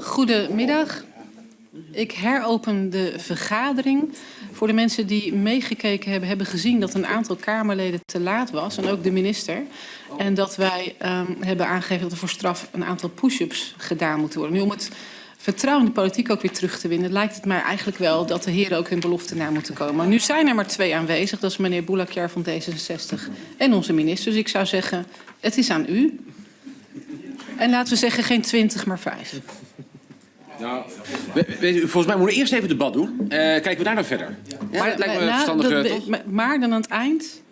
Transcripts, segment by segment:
Goedemiddag. Ik heropen de vergadering. Voor de mensen die meegekeken hebben, hebben gezien dat een aantal Kamerleden te laat was. En ook de minister. En dat wij um, hebben aangegeven dat er voor straf een aantal push-ups gedaan moeten worden. Nu om het vertrouwen in de politiek ook weer terug te winnen... lijkt het mij eigenlijk wel dat de heren ook hun belofte na moeten komen. Nu zijn er maar twee aanwezig. Dat is meneer Boulakjar van D66 en onze minister. Dus ik zou zeggen, het is aan u. En laten we zeggen geen twintig, maar vijf. Nou, volgens mij moeten we eerst even het debat doen. Uh, kijken we daar dan verder. Ja, maar, dat lijkt me nou, verstandig, dat, toch? maar, maar dan aan het eind...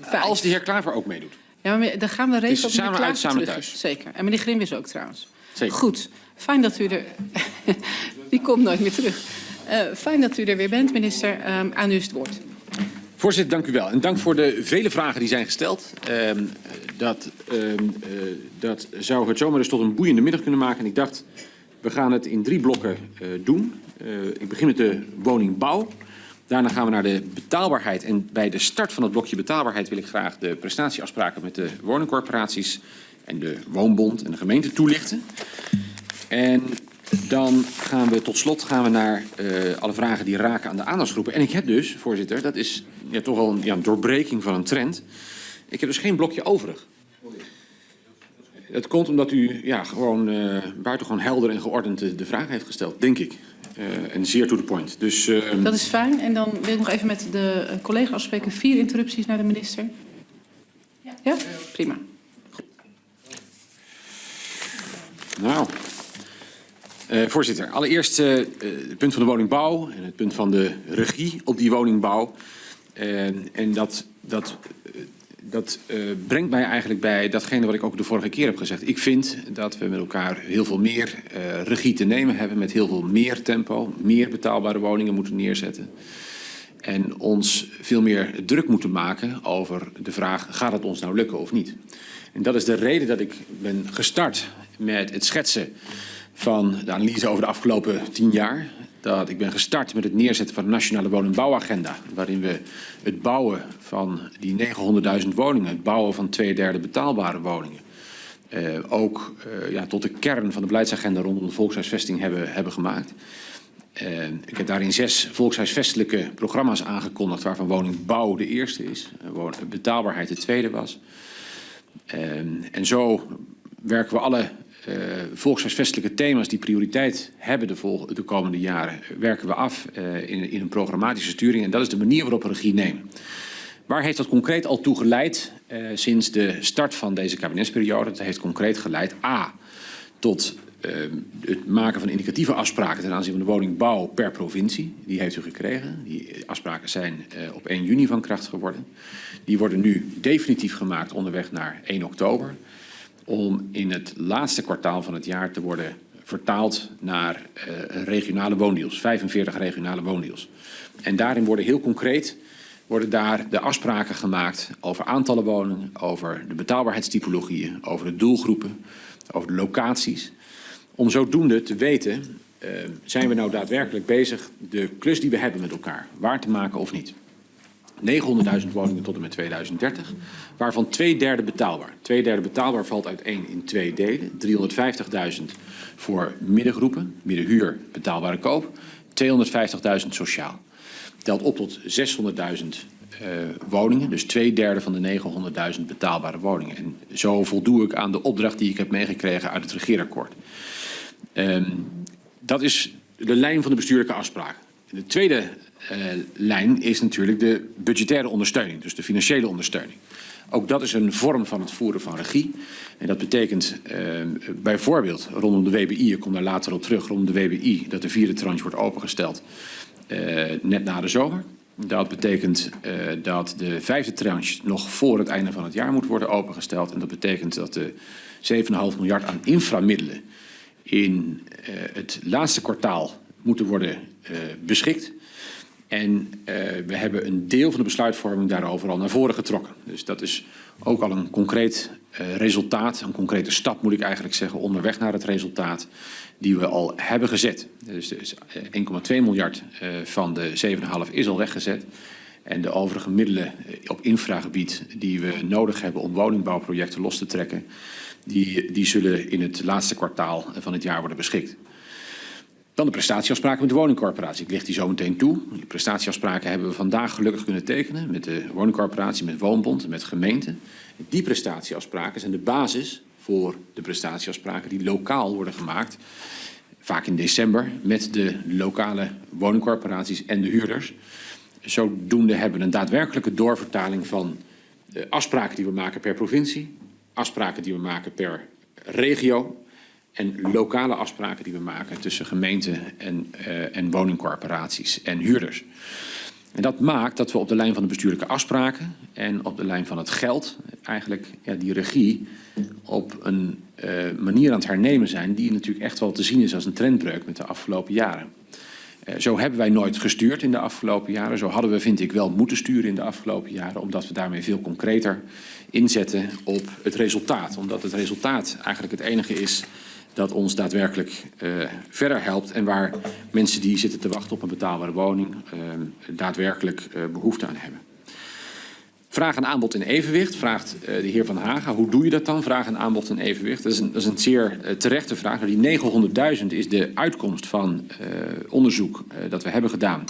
Vijf. Als de heer Klaver ook meedoet. Ja, maar dan gaan we regelen Dus samen uit, samen terug. thuis. Zeker. En meneer Grim is ook trouwens. Zeker. Goed. Fijn dat u er... Die komt nooit meer terug. Uh, fijn dat u er weer bent, minister. Um, aan u is het woord. Voorzitter, dank u wel. En dank voor de vele vragen die zijn gesteld. Um, dat, um, uh, dat zou het zomaar eens tot een boeiende middag kunnen maken. En ik dacht, we gaan het in drie blokken uh, doen. Uh, ik begin met de woningbouw. Daarna gaan we naar de betaalbaarheid. En bij de start van het blokje betaalbaarheid wil ik graag de prestatieafspraken met de woningcorporaties en de woonbond en de gemeente toelichten. En dan gaan we tot slot gaan we naar uh, alle vragen die raken aan de aandachtsgroepen. En ik heb dus, voorzitter, dat is ja, toch wel een, ja, een doorbreking van een trend. Ik heb dus geen blokje overig. Het komt omdat u ja, gewoon uh, buitengewoon helder en geordend de, de vraag heeft gesteld, denk ik. Uh, en zeer to the point. Dus, uh, Dat is fijn. En dan wil ik nog even met de collega afspreken. Vier interrupties naar de minister. Ja? ja? Prima. Nou, uh, voorzitter. Allereerst uh, het punt van de woningbouw en het punt van de regie op die woningbouw. Uh, en dat, dat, dat brengt mij eigenlijk bij datgene wat ik ook de vorige keer heb gezegd. Ik vind dat we met elkaar heel veel meer regie te nemen hebben, met heel veel meer tempo, meer betaalbare woningen moeten neerzetten. En ons veel meer druk moeten maken over de vraag, gaat het ons nou lukken of niet? En dat is de reden dat ik ben gestart met het schetsen van de analyse over de afgelopen tien jaar. Dat ik ben gestart met het neerzetten van de Nationale Woningbouwagenda. Waarin we het bouwen van die 900.000 woningen, het bouwen van twee derde betaalbare woningen. Uh, ook uh, ja, tot de kern van de beleidsagenda rondom de volkshuisvesting hebben, hebben gemaakt. Uh, ik heb daarin zes volkshuisvestelijke programma's aangekondigd, waarvan woningbouw de eerste is, betaalbaarheid de tweede was. en zo werken we alle uh, volkshuisvestelijke thema's die prioriteit hebben de, de komende jaren, werken we af uh, in, in, een programmatische sturing. En dat is de manier waarop we regie nemen. Waar heeft dat concreet al toe geleid uh, sinds de start van deze kabinetsperiode? Dat heeft concreet geleid A, tot het maken van indicatieve afspraken ten aanzien van de woningbouw per provincie. Die heeft u gekregen. Die afspraken zijn op 1 juni van kracht geworden. Die worden nu definitief gemaakt onderweg naar 1 oktober om in het laatste kwartaal van het jaar te worden vertaald naar uh, regionale woondeals, 45 regionale woondeals. En daarin worden heel concreet worden daar de afspraken gemaakt over aantallen woningen, over de betaalbaarheidstypologieën, over de doelgroepen, over de locaties. Om zodoende te weten, uh, zijn we nou daadwerkelijk bezig de klus die we hebben met elkaar waar te maken of niet. 900.000 woningen tot en met 2030, waarvan twee derde betaalbaar. Twee derde betaalbaar valt uiteen in twee delen. 350.000 voor middengroepen, middenhuur, betaalbare koop. 250.000 sociaal. Telt op tot 600.000 uh, woningen, dus twee derde van de 900.000 betaalbare woningen. En zo voldoe ik aan de opdracht die ik heb meegekregen uit het regeerakkoord. Um, dat is de lijn van de bestuurlijke afspraak. De tweede lijn is natuurlijk de budgettaire ondersteuning, dus de financiële ondersteuning. Ook dat is een vorm van het voeren van regie. En dat betekent uh, bijvoorbeeld rondom de WBI, ik kom daar later op terug, rondom de WBI, dat de vierde tranche wordt opengesteld uh, net na de zomer. Dat betekent dat de vijfde tranche nog voor het einde van het jaar moet worden opengesteld. En dat betekent dat de 7,5 miljard aan inframiddelen in het laatste kwartaal moeten worden beschikt. En uh, we hebben een deel van de besluitvorming daarover al naar voren getrokken. Dus dat is ook al een concreet uh, resultaat, een concrete stap moet ik eigenlijk zeggen, onderweg naar het resultaat die we al hebben gezet. Dus, dus 1,2 miljard uh, van de 7,5 is al weggezet. En de overige middelen op infragebied die we nodig hebben om woningbouwprojecten los te trekken, die, die zullen in het laatste kwartaal van het jaar worden beschikt. Dan de prestatieafspraken met de woningcorporatie. Ik leg die zo meteen toe. Die prestatieafspraken hebben we vandaag gelukkig kunnen tekenen met de woningcorporatie, met Woonbond, met gemeenten. Die prestatieafspraken zijn de basis voor de prestatieafspraken die lokaal worden gemaakt. Vaak in december met de lokale woningcorporaties en de huurders. Zodoende hebben we een daadwerkelijke doorvertaling van de afspraken die we maken per provincie, afspraken die we maken per regio en lokale afspraken die we maken tussen gemeenten en, uh, en woningcorporaties en huurders. En dat maakt dat we op de lijn van de bestuurlijke afspraken en op de lijn van het geld eigenlijk ja, die regie op een uh, manier aan het hernemen zijn die natuurlijk echt wel te zien is als een trendbreuk met de afgelopen jaren. Uh, zo hebben wij nooit gestuurd in de afgelopen jaren. Zo hadden we, vind ik, wel moeten sturen in de afgelopen jaren, omdat we daarmee veel concreter inzetten op het resultaat. Omdat het resultaat eigenlijk het enige is dat ons daadwerkelijk uh, verder helpt en waar mensen die zitten te wachten op een betaalbare woning uh, daadwerkelijk uh, behoefte aan hebben. Vraag en aanbod in evenwicht, vraagt de heer Van Haga. Hoe doe je dat dan, vraag en aanbod in evenwicht? Dat is een, dat is een zeer terechte vraag. Die 900.000 is de uitkomst van onderzoek dat we hebben gedaan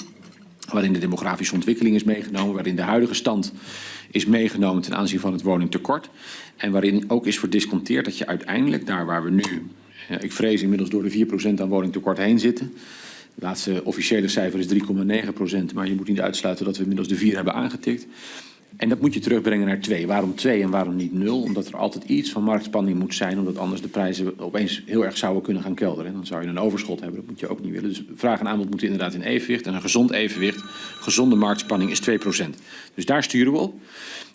waarin de demografische ontwikkeling is meegenomen, waarin de huidige stand is meegenomen ten aanzien van het woningtekort. En waarin ook is verdisconteerd dat je uiteindelijk, daar waar we nu ik vrees inmiddels door de 4% aan woningtekort heen zitten. Het laatste officiële cijfer is 3,9%, maar je moet niet uitsluiten dat we inmiddels de 4 hebben aangetikt. En dat moet je terugbrengen naar 2. Waarom 2 en waarom niet 0? Omdat er altijd iets van marktspanning moet zijn, omdat anders de prijzen opeens heel erg zouden kunnen gaan kelderen. Dan zou je een overschot hebben, dat moet je ook niet willen. Dus vraag en aanbod moeten inderdaad in evenwicht. En een gezond evenwicht, gezonde marktspanning is 2%. Dus daar sturen we op.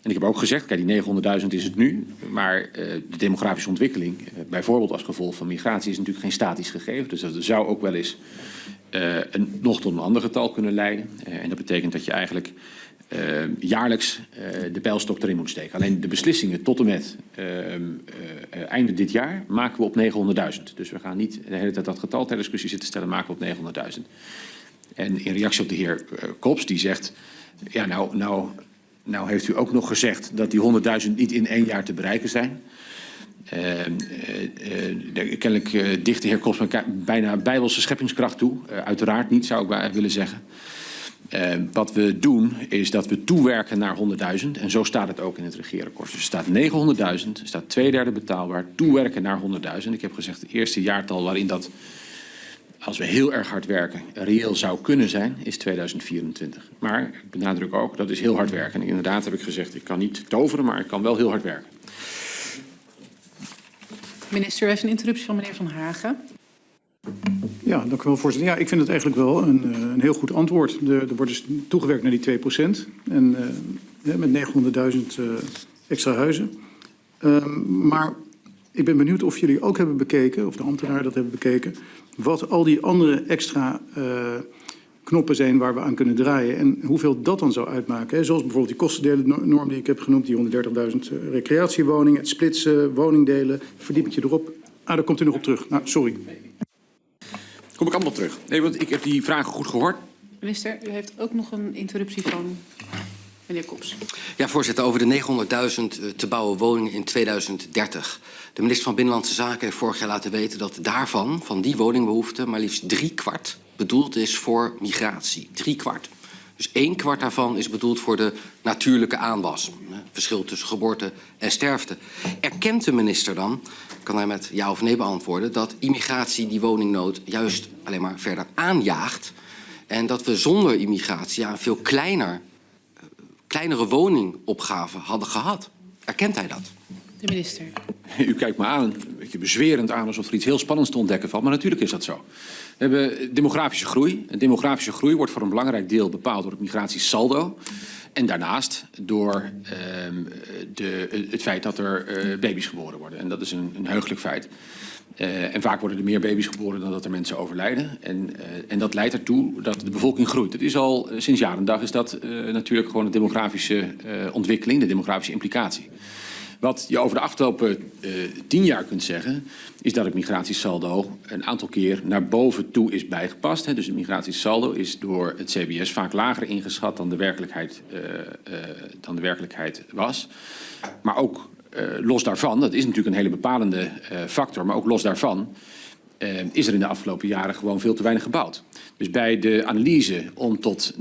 En ik heb ook gezegd, kijk die 900.000 is het nu, maar uh, de demografische ontwikkeling, uh, bijvoorbeeld als gevolg van migratie, is natuurlijk geen statisch gegeven. Dus dat zou ook wel eens uh, een, nog tot een ander getal kunnen leiden. en dat betekent dat je eigenlijk jaarlijks de pijlstok erin moet steken. Alleen de beslissingen tot en met einde dit jaar maken we op 900.000. Dus we gaan niet de hele tijd dat getal ter discussie zitten stellen, maken we op 900.000. En in reactie op de heer Kops, die zegt, ja nou, nou nou heeft u ook nog gezegd dat die 100.000 niet in één jaar te bereiken zijn. Uh, uh, uh, kennelijk dicht de heer Kops bijna bijbelse scheppingskracht toe. uiteraard niet, zou ik willen zeggen. Wat we doen is dat we toewerken naar 100.000 en zo staat het ook in het regeerakkoord. Dus er staat 900.000, er staat twee derde betaalbaar, toewerken naar 100.000. Ik heb gezegd het eerste jaartal waarin dat als we heel erg hard werken, reëel zou kunnen zijn, is 2024. Maar ik benadruk ook, dat is heel hard werken. En inderdaad heb ik gezegd, ik kan niet toveren, maar ik kan wel heel hard werken. Minister, heeft een interruptie van meneer Van Hagen. Ja, dank u wel, voorzitter. Ja, ik vind het eigenlijk wel een, eh, een heel goed antwoord. Er wordt dus toegewerkt naar die 2 procent. En uh, met 900.000 uh, extra huizen. Uh, maar ik ben benieuwd of jullie ook hebben bekeken, of de ambtenaren dat hebben bekeken, wat al die andere extra knoppen zijn waar we aan kunnen draaien en hoeveel dat dan zou uitmaken. Hè? Zoals bijvoorbeeld die kostendelennorm die ik heb genoemd, die 130.000 uh, recreatiewoningen, het splitsen, woningdelen, verdiep je erop. Ah, daar komt u nog op terug. Nou, sorry. Kom ik allemaal terug. Nee, want ik heb die vragen goed gehoord. Minister, u heeft ook nog een interruptie van Meneer Kops. Ja, voorzitter, over de 900.000 te bouwen woningen in 2030. De minister van Binnenlandse Zaken heeft vorig jaar laten weten dat daarvan, van die woningbehoefte, maar liefst drie kwart bedoeld is voor migratie. Drie kwart. Dus één kwart daarvan is bedoeld voor de natuurlijke aanwas. Verschil tussen geboorte en sterfte. Erkent de minister dan, kan hij met ja of nee beantwoorden, dat immigratie die woningnood juist alleen maar verder aanjaagt en dat we zonder immigratie ja, een veel kleiner kleinere woningopgave hadden gehad. Erkent hij dat? De minister. U kijkt me aan, een beetje bezwerend aan alsof er iets heel spannends te ontdekken valt. Maar natuurlijk is dat zo. We hebben demografische groei. En demografische groei wordt voor een belangrijk deel bepaald door het migratiesaldo. En daarnaast door uh, de, het feit dat er uh, baby's geboren worden. En dat is een, een heugelijk feit. Uh, en vaak worden er meer baby's geboren dan dat er mensen overlijden. En, uh, en dat leidt ertoe dat de bevolking groeit. Het is al sinds jaren dag is dat natuurlijk gewoon een demografische ontwikkeling, de demografische implicatie. Wat je over de afgelopen tien jaar kunt zeggen, is dat het migratiesaldo een aantal keer naar boven toe is bijgepast. Hè. Dus het migratiesaldo is door het CBS vaak lager ingeschat dan de werkelijkheid, dan de werkelijkheid was. Maar ook eh, los daarvan, dat is natuurlijk een hele bepalende eh, factor, maar ook los daarvan eh, is er in de afgelopen jaren gewoon veel te weinig gebouwd. Dus bij de analyse om tot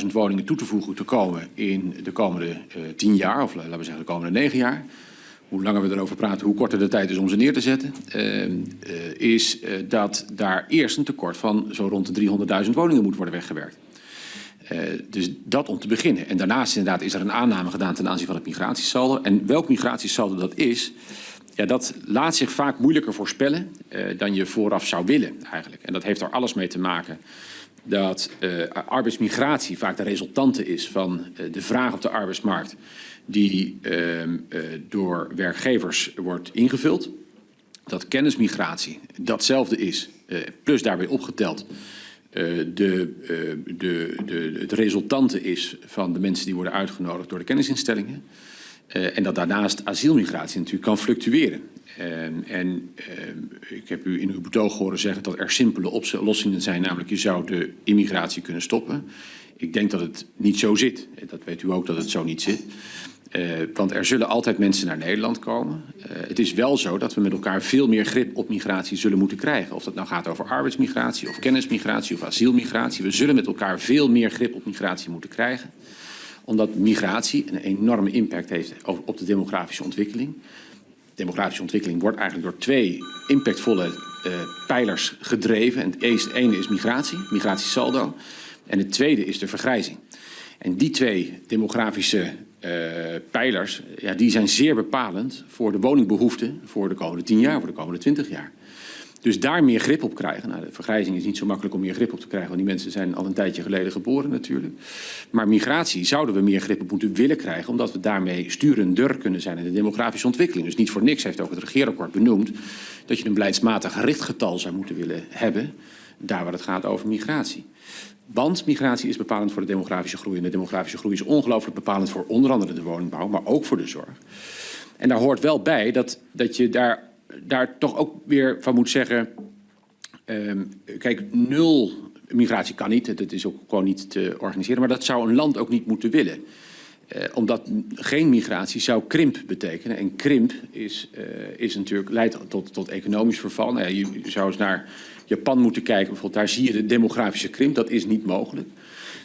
900.000 woningen toe te voegen te komen in de komende eh, 10 jaar, of laten we zeggen de komende 9 jaar, hoe langer we erover praten, hoe korter de tijd is om ze neer te zetten, eh, eh, is eh, dat daar eerst een tekort van zo rond de 300.000 woningen moet worden weggewerkt. Eh, dus dat om te beginnen. En daarnaast inderdaad is er een aanname gedaan ten aanzien van het migratiesaldo. En welk migratiesaldo dat is, ja, dat laat zich vaak moeilijker voorspellen eh, dan je vooraf zou willen eigenlijk. En dat heeft er alles mee te maken dat eh, arbeidsmigratie vaak de resultante is van eh, de vraag op de arbeidsmarkt die ehm, eh, door werkgevers wordt ingevuld. Dat kennismigratie datzelfde is, plus daarbij opgeteld de, de, de, het resultante is van de mensen die worden uitgenodigd door de kennisinstellingen. Eh, en dat daarnaast asielmigratie natuurlijk kan fluctueren. En, en eh, ik heb u in uw betoog horen zeggen dat er simpele oplossingen zijn, namelijk je zou de immigratie kunnen stoppen. Ik denk dat het niet zo zit. Eh, Dat weet u ook dat het zo niet zit. Eh, want er zullen altijd mensen naar Nederland komen. Het is wel zo dat we met elkaar veel meer grip op migratie zullen moeten krijgen. Of dat nou gaat over arbeidsmigratie of kennismigratie of asielmigratie. We zullen met elkaar veel meer grip op migratie moeten krijgen. Omdat migratie een enorme impact heeft op- de demografische ontwikkeling. Demografische ontwikkeling wordt eigenlijk door twee impactvolle eh, pijlers gedreven. En het ene is migratie, migratiesaldo. En het tweede is de vergrijzing. En die twee demografische eh, pijlers, ja, die zijn zeer bepalend voor de woningbehoeften voor de komende 10 jaar, voor de komende 20 jaar. Dus daar meer grip op krijgen. Nou, de vergrijzing is niet zo makkelijk om meer grip op te krijgen, want die mensen zijn al een tijdje geleden geboren natuurlijk. Maar migratie zouden we meer grip op moeten willen krijgen, omdat we daarmee sturender kunnen zijn in de demografische ontwikkeling. Dus niet voor niks heeft ook het regeerakkoord benoemd dat je een beleidsmatig richtgetal zou moeten willen hebben, daar waar het gaat over migratie. Want migratie is bepalend voor de demografische groei. En de demografische groei is ongelooflijk bepalend voor onder andere de woningbouw, maar ook voor de zorg. En daar hoort wel bij dat, dat je daar, daar toch ook weer van moet zeggen. ehm, kijk, nul migratie kan niet. Dat is ook gewoon niet te organiseren. Maar dat zou een land ook niet moeten willen. Eh, omdat geen migratie zou krimp betekenen. En krimp is, eh, is natuurlijk, leidt tot, tot economisch verval. Nou ja, je, je zou eens naar Japan moeten kijken. Bijvoorbeeld, daar zie je de demografische krimp. Dat is niet mogelijk.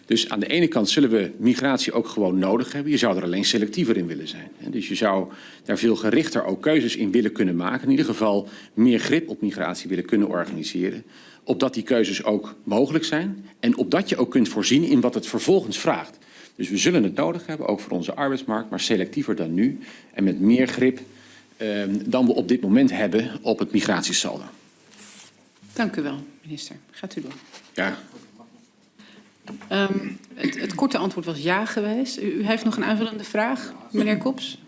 Dus aan de ene kant zullen we migratie ook gewoon nodig hebben. Je zou er alleen selectiever in willen zijn. Dus je zou daar veel gerichter ook keuzes in willen kunnen maken. In ieder geval meer grip op migratie willen kunnen organiseren. Opdat die keuzes ook mogelijk zijn. En opdat je ook kunt voorzien in wat het vervolgens vraagt. Dus we zullen het nodig hebben, ook voor onze arbeidsmarkt, maar selectiever dan nu. En met meer grip eh, dan we op dit moment hebben op het migratiesaldo. Dank u wel, minister. Gaat u door. Ja, Ehm, het, korte antwoord was ja geweest. U, heeft nog een aanvullende vraag, meneer Kops?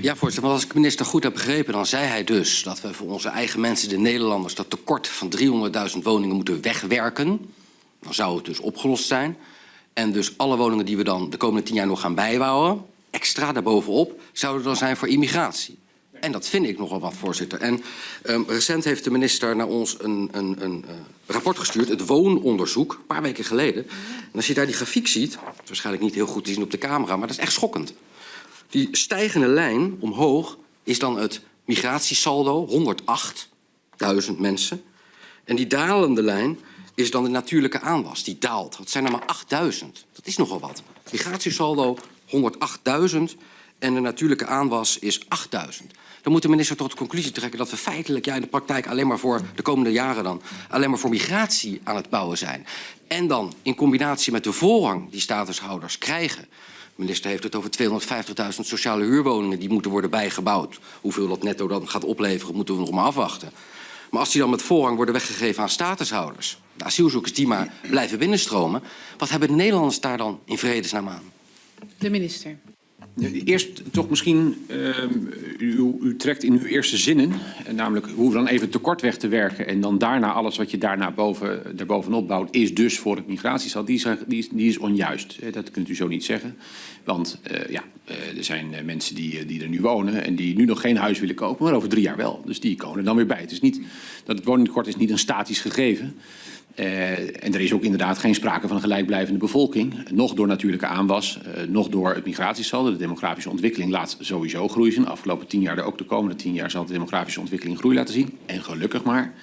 Ja, voorzitter. Maar als ik minister goed heb begrepen, dan zei hij dus dat we voor onze eigen mensen, de Nederlanders, dat tekort van 300.000 woningen moeten wegwerken. Dan zou het dus opgelost zijn. En dus alle woningen die we dan de komende tien jaar nog gaan bijbouwen, extra daarbovenop, zouden dan zijn voor immigratie. En dat vind ik nogal wat, voorzitter. En um, recent heeft de minister naar ons een, een, een uh, rapport gestuurd, het woononderzoek, een paar weken geleden. En als je daar die grafiek ziet, waarschijnlijk niet heel goed te zien op de camera, maar dat is echt schokkend. Die stijgende lijn omhoog is dan het migratiesaldo, 108.000 mensen. En die dalende lijn is dan de natuurlijke aanwas, die daalt. Dat zijn er maar 8.000. Dat is nogal wat. Migratiesaldo 108.000 en de natuurlijke aanwas is 8.000. Dan moet de minister tot de conclusie trekken dat we feitelijk ja, in de praktijk alleen maar voor de komende jaren dan alleen maar voor migratie aan het bouwen zijn. En dan in combinatie met de voorrang die statushouders krijgen. De minister heeft het over 250.000 sociale huurwoningen die moeten worden bijgebouwd. Hoeveel dat netto dan gaat opleveren, moeten we nog maar afwachten. Maar als die dan met voorrang worden weggegeven aan statushouders, de asielzoekers die maar blijven binnenstromen, wat hebben de Nederlanders daar dan in vredesnaam aan? De minister. Eerst toch misschien, uh, u, u, trekt in uw eerste zinnen, namelijk hoe we dan even tekort weg te werken en dan daarna alles wat je daarna boven, daarbovenop bouwt, is dus voor het migratiesal, die is, die is, onjuist. Dat kunt u zo niet zeggen. Want uh, ja, er zijn mensen die, die er nu wonen en die nu nog geen huis willen kopen, maar over drie jaar wel. Dus die komen er dan weer bij. Het is niet, dat het woningtekort is niet een statisch gegeven. Uh, en er is ook inderdaad geen sprake van een gelijkblijvende bevolking. Nog door natuurlijke aanwas, uh, nog door het migratiesaldo. De demografische ontwikkeling laat sowieso groeien zien. De afgelopen tien jaar, ook de komende tien jaar, zal de demografische ontwikkeling groei laten zien. En gelukkig maar.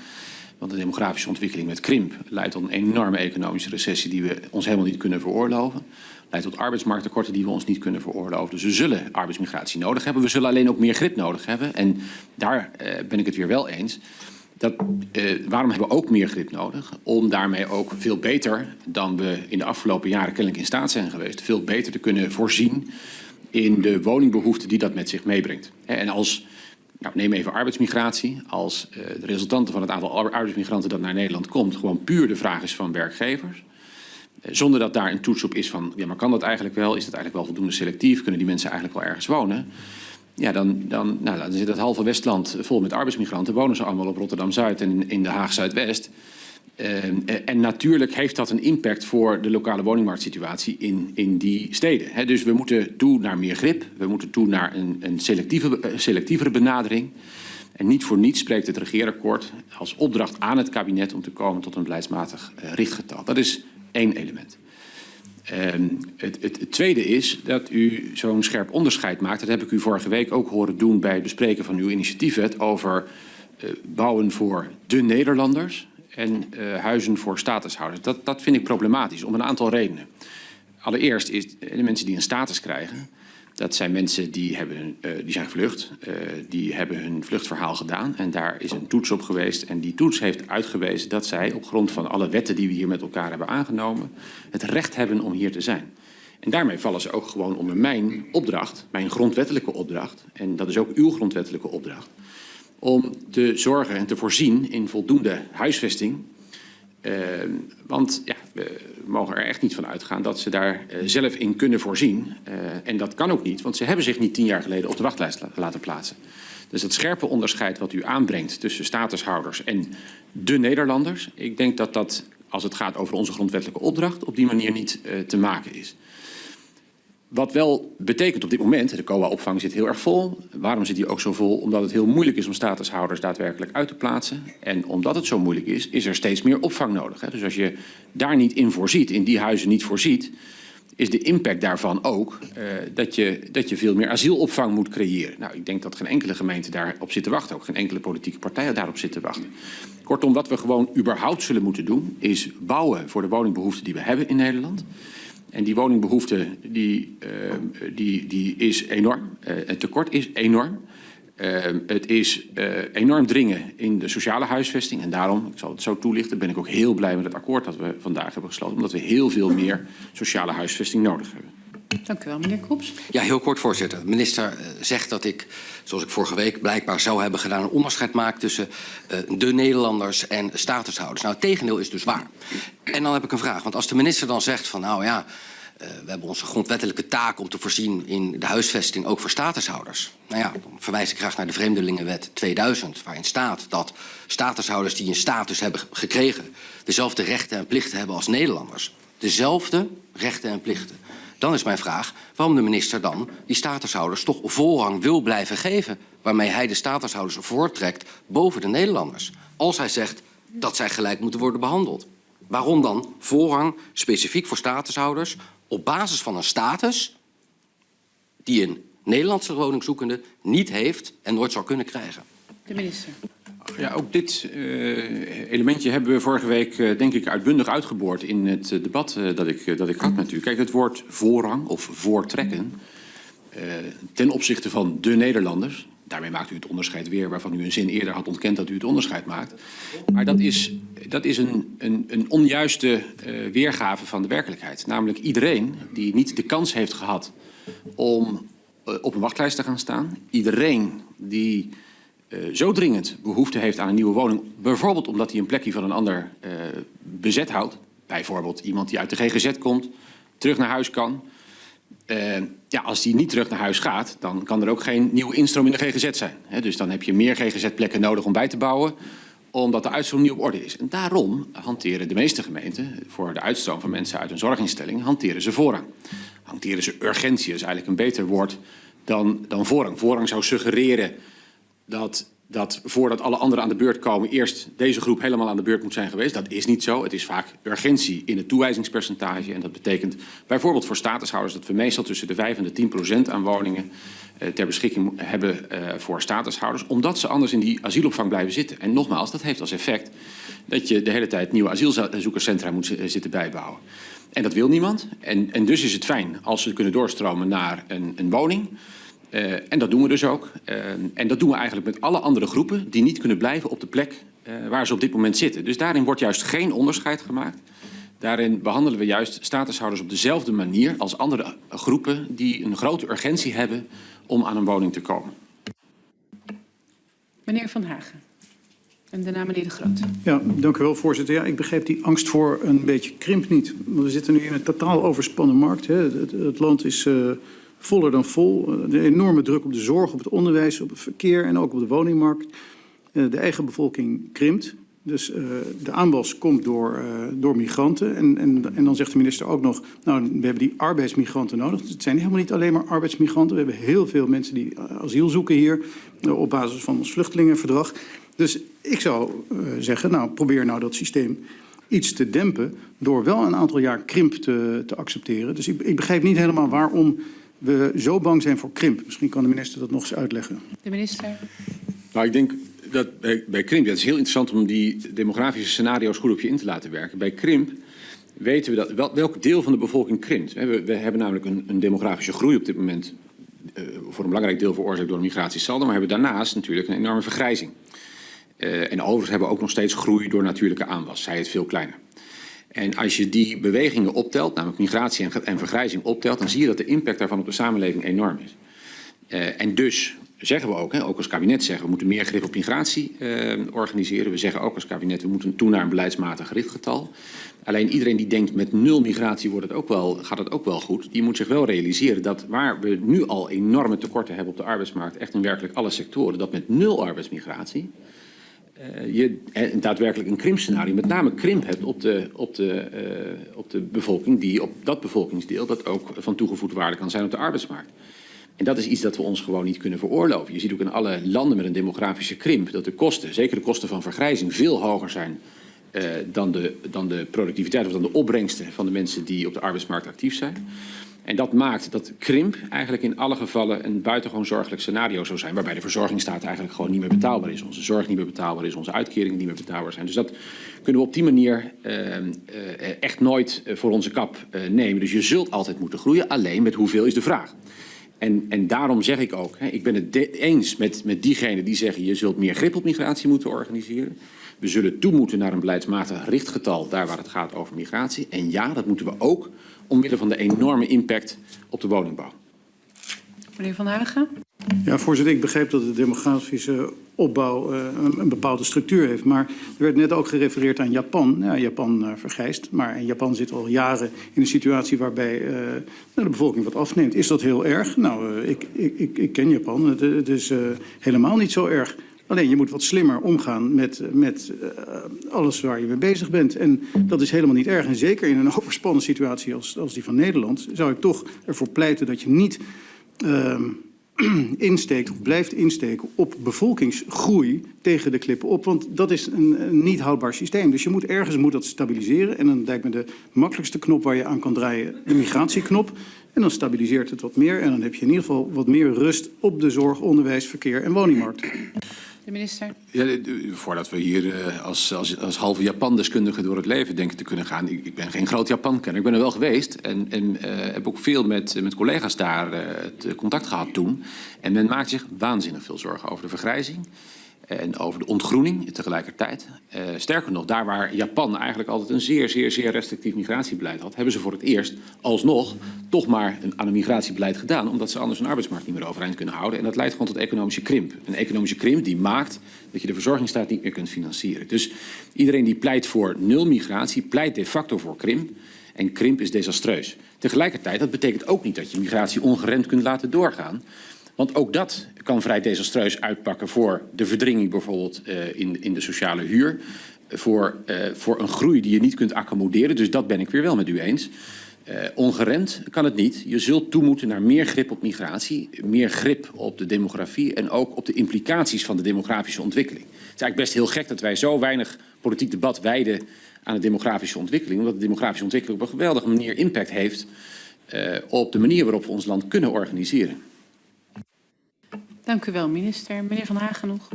Want de demografische ontwikkeling met krimp leidt tot een enorme economische recessie die we ons helemaal niet kunnen veroorloven. Leidt tot arbeidsmarkttekorten die we ons niet kunnen veroorloven. Dus we zullen arbeidsmigratie nodig hebben. We zullen alleen ook meer grip nodig hebben. En daar uh, ben ik het weer wel eens. Dat, uh, waarom hebben we ook meer grip nodig? Om daarmee ook veel beter dan we in de afgelopen jaren kennelijk in staat zijn geweest, veel beter te kunnen voorzien in de woningbehoeften die dat met zich meebrengt. En als, nou, neem even arbeidsmigratie, als uh, de resultanten van het aantal arbeidsmigranten dat naar Nederland komt gewoon puur de vraag is van werkgevers, zonder dat daar een toets op is van, ja maar kan dat eigenlijk wel, is dat eigenlijk wel voldoende selectief, kunnen die mensen eigenlijk wel ergens wonen? Ja, dan, dan, nou, zit het halve Westland vol met arbeidsmigranten. Wonen ze allemaal op Rotterdam-Zuid en in de Haag-Zuidwest. Uh, en natuurlijk heeft dat een impact voor de lokale woningmarktsituatie in, in die steden. Dus we moeten toe naar meer grip. We moeten toe naar een, een selectieve, selectievere benadering. En niet voor niets spreekt het regeerakkoord als opdracht aan het kabinet om te komen tot een beleidsmatig richtgetal. Dat is één element. Um, het, het, het, tweede is dat u zo'n scherp onderscheid maakt. Dat heb ik u vorige week ook horen doen bij het bespreken van uw initiatiefwet over uh, bouwen voor de Nederlanders en uh, huizen voor statushouders. Dat, dat vind ik problematisch om een aantal redenen. Allereerst is de mensen die een status krijgen, dat zijn mensen die, hebben, uh, die zijn gevlucht, uh, die hebben hun vluchtverhaal gedaan. En daar is een toets op geweest. En die toets heeft uitgewezen dat zij op grond van alle wetten die we hier met elkaar hebben aangenomen, het recht hebben om hier te zijn. En daarmee vallen ze ook gewoon onder mijn opdracht, mijn grondwettelijke opdracht, en dat is ook uw grondwettelijke opdracht, om te zorgen en te voorzien in voldoende huisvesting. Uh, want ja, mogen er echt niet van uitgaan dat ze daar uh, zelf in kunnen voorzien. Uh, en dat kan ook niet, want ze hebben zich niet tien jaar geleden op de wachtlijst la laten plaatsen. Dus het scherpe onderscheid wat u aanbrengt tussen statushouders en de Nederlanders... ik denk dat dat, als het gaat over onze grondwettelijke opdracht... op die manier niet te maken is. Wat wel betekent op dit moment, de COA-opvang zit heel erg vol. Waarom zit die ook zo vol? Omdat het heel moeilijk is om statushouders daadwerkelijk uit te plaatsen. En omdat het zo moeilijk is, is er steeds meer opvang nodig. Dus als je daar niet in voorziet, in die huizen niet voorziet... is de impact daarvan ook uh, dat, je, dat je veel meer asielopvang moet creëren. Nou, ik denk dat geen enkele gemeente daarop zit te wachten. Ook geen enkele politieke partij daarop zit te wachten. Kortom, wat we gewoon überhaupt zullen moeten doen... is bouwen voor de woningbehoeften die we hebben in Nederland... En die woningbehoefte die, uh, die, die is enorm. Uh, het tekort is enorm. Uh, het is enorm dringen in de sociale huisvesting. En daarom, ik zal het zo toelichten, ben ik ook heel blij met het akkoord dat we vandaag hebben gesloten. Omdat we heel veel meer sociale huisvesting nodig hebben. Dank u wel, meneer Kops. Ja, heel kort, voorzitter. De minister zegt dat ik, zoals ik vorige week blijkbaar zou hebben gedaan... een onderscheid maak tussen uh, de Nederlanders en statushouders. Nou, het tegendeel is dus waar. En dan heb ik een vraag. Want als de minister dan zegt van, nou ja... Uh, we hebben onze grondwettelijke taak om te voorzien in de huisvesting ook voor statushouders. Nou ja, dan verwijs ik graag naar de Vreemdelingenwet 2000, waarin staat dat statushouders die een status hebben gekregen dezelfde rechten en plichten hebben als Nederlanders. Dezelfde rechten en plichten. Dan is mijn vraag waarom de minister dan die statushouders toch voorrang wil blijven geven. Waarmee hij de statushouders voortrekt boven de Nederlanders. Als hij zegt dat zij gelijk moeten worden behandeld. Waarom dan voorrang specifiek voor statushouders op basis van een status die een Nederlandse woningzoekende niet heeft en nooit zou kunnen krijgen? De minister. Ja, ook dit uh, elementje hebben we vorige week uh, denk ik uitbundig uitgeboord in het uh, debat dat, ik, dat ik had met u. Kijk, het woord voorrang of voortrekken ten opzichte van de Nederlanders. Daarmee maakt u het onderscheid weer waarvan u een zin eerder had ontkend dat u het onderscheid maakt. Maar dat is, dat is een, een, een onjuiste weergave van de werkelijkheid. Namelijk iedereen die niet de kans heeft gehad om op een wachtlijst te gaan staan. Iedereen die uh, zo dringend behoefte heeft aan een nieuwe woning, bijvoorbeeld omdat hij een plekje van een ander uh, bezet houdt, bijvoorbeeld iemand die uit de GGZ komt, terug naar huis kan. Uh, ja, als die niet terug naar huis gaat, dan kan er ook geen nieuwe instroom in de GGZ zijn. Dus dan heb je meer GGZ-plekken nodig om bij te bouwen, omdat de uitstroom niet op orde is. En daarom hanteren de meeste gemeenten, voor de uitstroom van mensen uit een zorginstelling, hanteren ze voorrang. Hanteren ze urgentie, is eigenlijk een beter woord dan, dan voorrang. Voorrang zou suggereren dat dat voordat alle anderen aan de beurt komen, eerst deze groep helemaal aan de beurt moet zijn geweest. Dat is niet zo. Het is vaak urgentie in het toewijzingspercentage. En dat betekent bijvoorbeeld voor statushouders dat we meestal tussen de 5 en de 10 procent aan woningen eh, ter beschikking hebben eh, voor statushouders. Omdat ze anders in die asielopvang blijven zitten. En nogmaals, dat heeft als effect dat je de hele tijd nieuwe asielzoekerscentra moet zi- zitten bijbouwen. En dat wil niemand. En, en dus is het fijn als ze kunnen doorstromen naar een, een woning. Eh, en dat doen we dus ook. Eh, en dat doen we eigenlijk met alle andere groepen die niet kunnen blijven op de plek eh, waar ze op dit moment zitten. Dus daarin wordt juist geen onderscheid gemaakt. Daarin behandelen we juist statushouders op dezelfde manier als andere groepen die een grote urgentie hebben om aan een woning te komen. Meneer Van Hagen. En daarna meneer De Groot. Ja, dank u wel, voorzitter. Ja, ik begreep die angst voor een beetje krimp niet. Want we zitten nu in een totaal overspannen markt. Hè. Het, het land is uh, voller dan vol. De enorme druk op de zorg, op het onderwijs, op het verkeer en ook op de woningmarkt. Uh, de eigen bevolking krimpt. Dus uh, de aanwas komt door, door migranten. En, en, en dan zegt de minister ook nog, nou, we hebben die arbeidsmigranten nodig. Dus het zijn helemaal niet alleen maar arbeidsmigranten. We hebben heel veel mensen die asiel zoeken hier op basis van ons vluchtelingenverdrag. Dus ik zou zeggen, nou, probeer nou dat systeem iets te dempen door wel een aantal jaar krimp te, te accepteren. Dus ik, ik begrijp niet helemaal waarom we zo bang zijn voor krimp. Misschien kan de minister dat nog eens uitleggen. De minister. Nou, ik denk dat bij, bij krimp, ja, het is heel interessant om die demografische scenario's goed op je in te laten werken. Bij krimp weten we dat, wel, welk deel van de bevolking krimpt. We, we hebben namelijk een, een demografische groei op dit moment, uh, voor een belangrijk deel veroorzaakt door een migratiesaldo, maar hebben daarnaast natuurlijk een enorme vergrijzing. Uh, en overigens hebben we ook nog steeds groei door natuurlijke aanwas, zij het veel kleiner. En als je die bewegingen optelt, namelijk migratie en, vergrijzing optelt, dan zie je dat de impact daarvan op de samenleving enorm is. Uh, en dus zeggen we ook, hè, ook als kabinet zeggen we moeten meer grip op migratie uh, organiseren. We zeggen ook als kabinet we moeten toe naar een beleidsmatig richtgetal. Alleen iedereen die denkt met nul migratie wordt het ook wel, gaat het ook wel goed. Die moet zich wel realiseren dat waar we nu al enorme tekorten hebben op de arbeidsmarkt, echt in werkelijk alle sectoren, dat met nul arbeidsmigratie uh, je uh, daadwerkelijk een krimpscenario, met name krimp hebt op de, op, de, uh, op de bevolking, die op dat bevolkingsdeel dat ook van toegevoegde waarde kan zijn op de arbeidsmarkt. En dat is iets dat we ons gewoon niet kunnen veroorloven. Je ziet ook in alle landen met een demografische krimp dat de kosten, zeker de kosten van vergrijzing, veel hoger zijn dan, de, dan de productiviteit of dan de opbrengsten van de mensen die op de arbeidsmarkt actief zijn. En dat maakt dat krimp eigenlijk in alle gevallen een buitengewoon zorgelijk scenario zou zijn. Waarbij de verzorgingsstaat eigenlijk gewoon niet meer betaalbaar is. Onze zorg niet meer betaalbaar is, onze uitkeringen niet meer betaalbaar zijn. Dus dat kunnen we op die manier uh, uh, echt nooit voor onze kap nemen. Dus je zult altijd moeten groeien. Alleen met hoeveel is de vraag. En, en daarom zeg ik ook, hè, ik ben het eens met, met diegenen die zeggen... je zult meer grip op migratie moeten organiseren. We zullen toe moeten naar een beleidsmatig richtgetal... daar waar het gaat over migratie. En ja, dat moeten we ook omwille van de enorme impact op de woningbouw. Meneer Van Hagen. Ja, voorzitter, ik begrijp dat de demografische opbouw uh, een, een bepaalde structuur heeft. Maar er werd net ook gerefereerd aan Japan. Ja, Japan uh, vergrijst, maar in Japan zit al jaren in een situatie waarbij uh, de bevolking wat afneemt. Is dat heel erg? Nou, ik, ik, ik, ken Japan. Het, het is helemaal niet zo erg. Alleen je moet wat slimmer omgaan met, met uh, alles waar je mee bezig bent. En dat is helemaal niet erg. En zeker in een overspannen situatie als, als die van Nederland... zou ik toch ervoor pleiten dat je niet uh, insteekt of blijft insteken op bevolkingsgroei tegen de klippen op. Want dat is een, een niet houdbaar systeem. Dus je moet ergens moet dat stabiliseren. En dan lijkt me de makkelijkste knop waar je aan kan draaien de migratieknop. En dan stabiliseert het wat meer. En dan heb je in ieder geval wat meer rust op de zorg, onderwijs, verkeer en woningmarkt. Minister. Ja, voordat we hier uh, als, als, als halve Japan-deskundige door het leven denken te kunnen gaan. Ik, ik ben geen groot Japan-kenner. Ik ben er wel geweest en, en uh, heb ook veel met, met collega's daar uh, het contact gehad toen. En men maakt zich waanzinnig veel zorgen over de vergrijzing. En over de ontgroening tegelijkertijd. Uh, sterker nog, daar waar Japan eigenlijk altijd een zeer, zeer, zeer restrictief migratiebeleid had, hebben ze voor het eerst alsnog toch maar een, aan een migratiebeleid gedaan, omdat ze anders een arbeidsmarkt niet meer overeind kunnen houden. En dat leidt gewoon tot economische krimp. Een economische krimp die maakt dat je de verzorgingsstaat niet meer kunt financieren. Dus iedereen die pleit voor nul migratie, pleit de facto voor krimp. En krimp is desastreus. Tegelijkertijd, dat betekent ook niet dat je migratie ongeremd kunt laten doorgaan. Want ook dat kan vrij desastreus uitpakken voor de verdringing bijvoorbeeld uh, in, in de sociale huur. Voor, uh, voor een groei die je niet kunt accommoderen. Dus dat ben ik weer wel met u eens. Eh, ongeremd kan het niet. Je zult toe moeten naar meer grip op migratie, meer grip op de demografie en ook op de implicaties van de demografische ontwikkeling. Het is eigenlijk best heel gek dat wij zo weinig politiek debat wijden aan de demografische ontwikkeling, omdat de demografische ontwikkeling op een geweldige manier impact heeft uh, op de manier waarop we ons land kunnen organiseren. Dank u wel, minister. Meneer Van Hagen nog.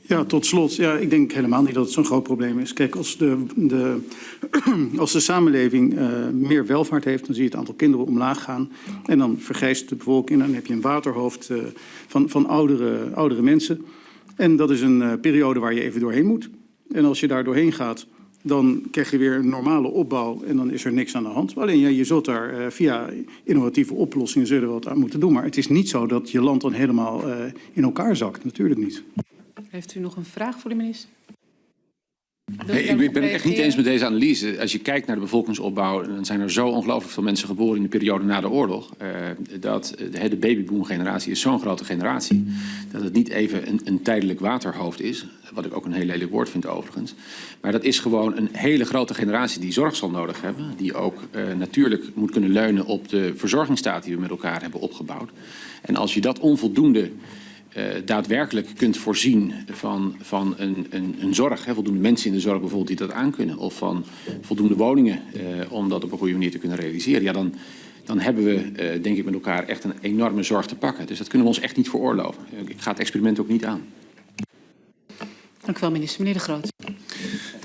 Ja, tot slot. Ja, ik denk helemaal niet dat het zo'n groot probleem is. Kijk, als de, de, als de samenleving uh, meer welvaart heeft, dan zie je het aantal kinderen omlaag gaan. En dan vergrijst de bevolking en dan heb je een waterhoofd uh, van, van oudere, oudere mensen. En dat is een uh, periode waar je even doorheen moet. En als je daar doorheen gaat, dan krijg je weer een normale opbouw en dan is er niks aan de hand. Alleen ja, je zult daar uh, via innovatieve oplossingen zullen wat aan moeten doen. Maar het is niet zo dat je land dan helemaal uh, in elkaar zakt. Natuurlijk niet. Heeft u nog een vraag voor de minister? Nee, ik ben het echt niet eens met deze analyse. Als je kijkt naar de bevolkingsopbouw, dan zijn er zo ongelooflijk veel mensen geboren in de periode na de oorlog. Uh, dat de, de babyboom-generatie is zo'n grote generatie. Dat het niet even een, een, tijdelijk waterhoofd is. Wat ik ook een heel lelijk woord vind overigens. Maar dat is gewoon een hele grote generatie die zorg zal nodig hebben. Die ook uh, natuurlijk moet kunnen leunen op de verzorgingsstaat die we met elkaar hebben opgebouwd. En als je dat onvoldoende uh, daadwerkelijk kunt voorzien van, van een, een, een zorg, hè, voldoende mensen in de zorg bijvoorbeeld die dat aankunnen, of van voldoende woningen uh, om dat op een goede manier te kunnen realiseren, ja, dan, dan hebben we, uh, denk ik, met elkaar echt een enorme zorg te pakken. Dus dat kunnen we ons echt niet veroorloven. Ik ga het experiment ook niet aan. Dank u wel, minister. Meneer De Groot.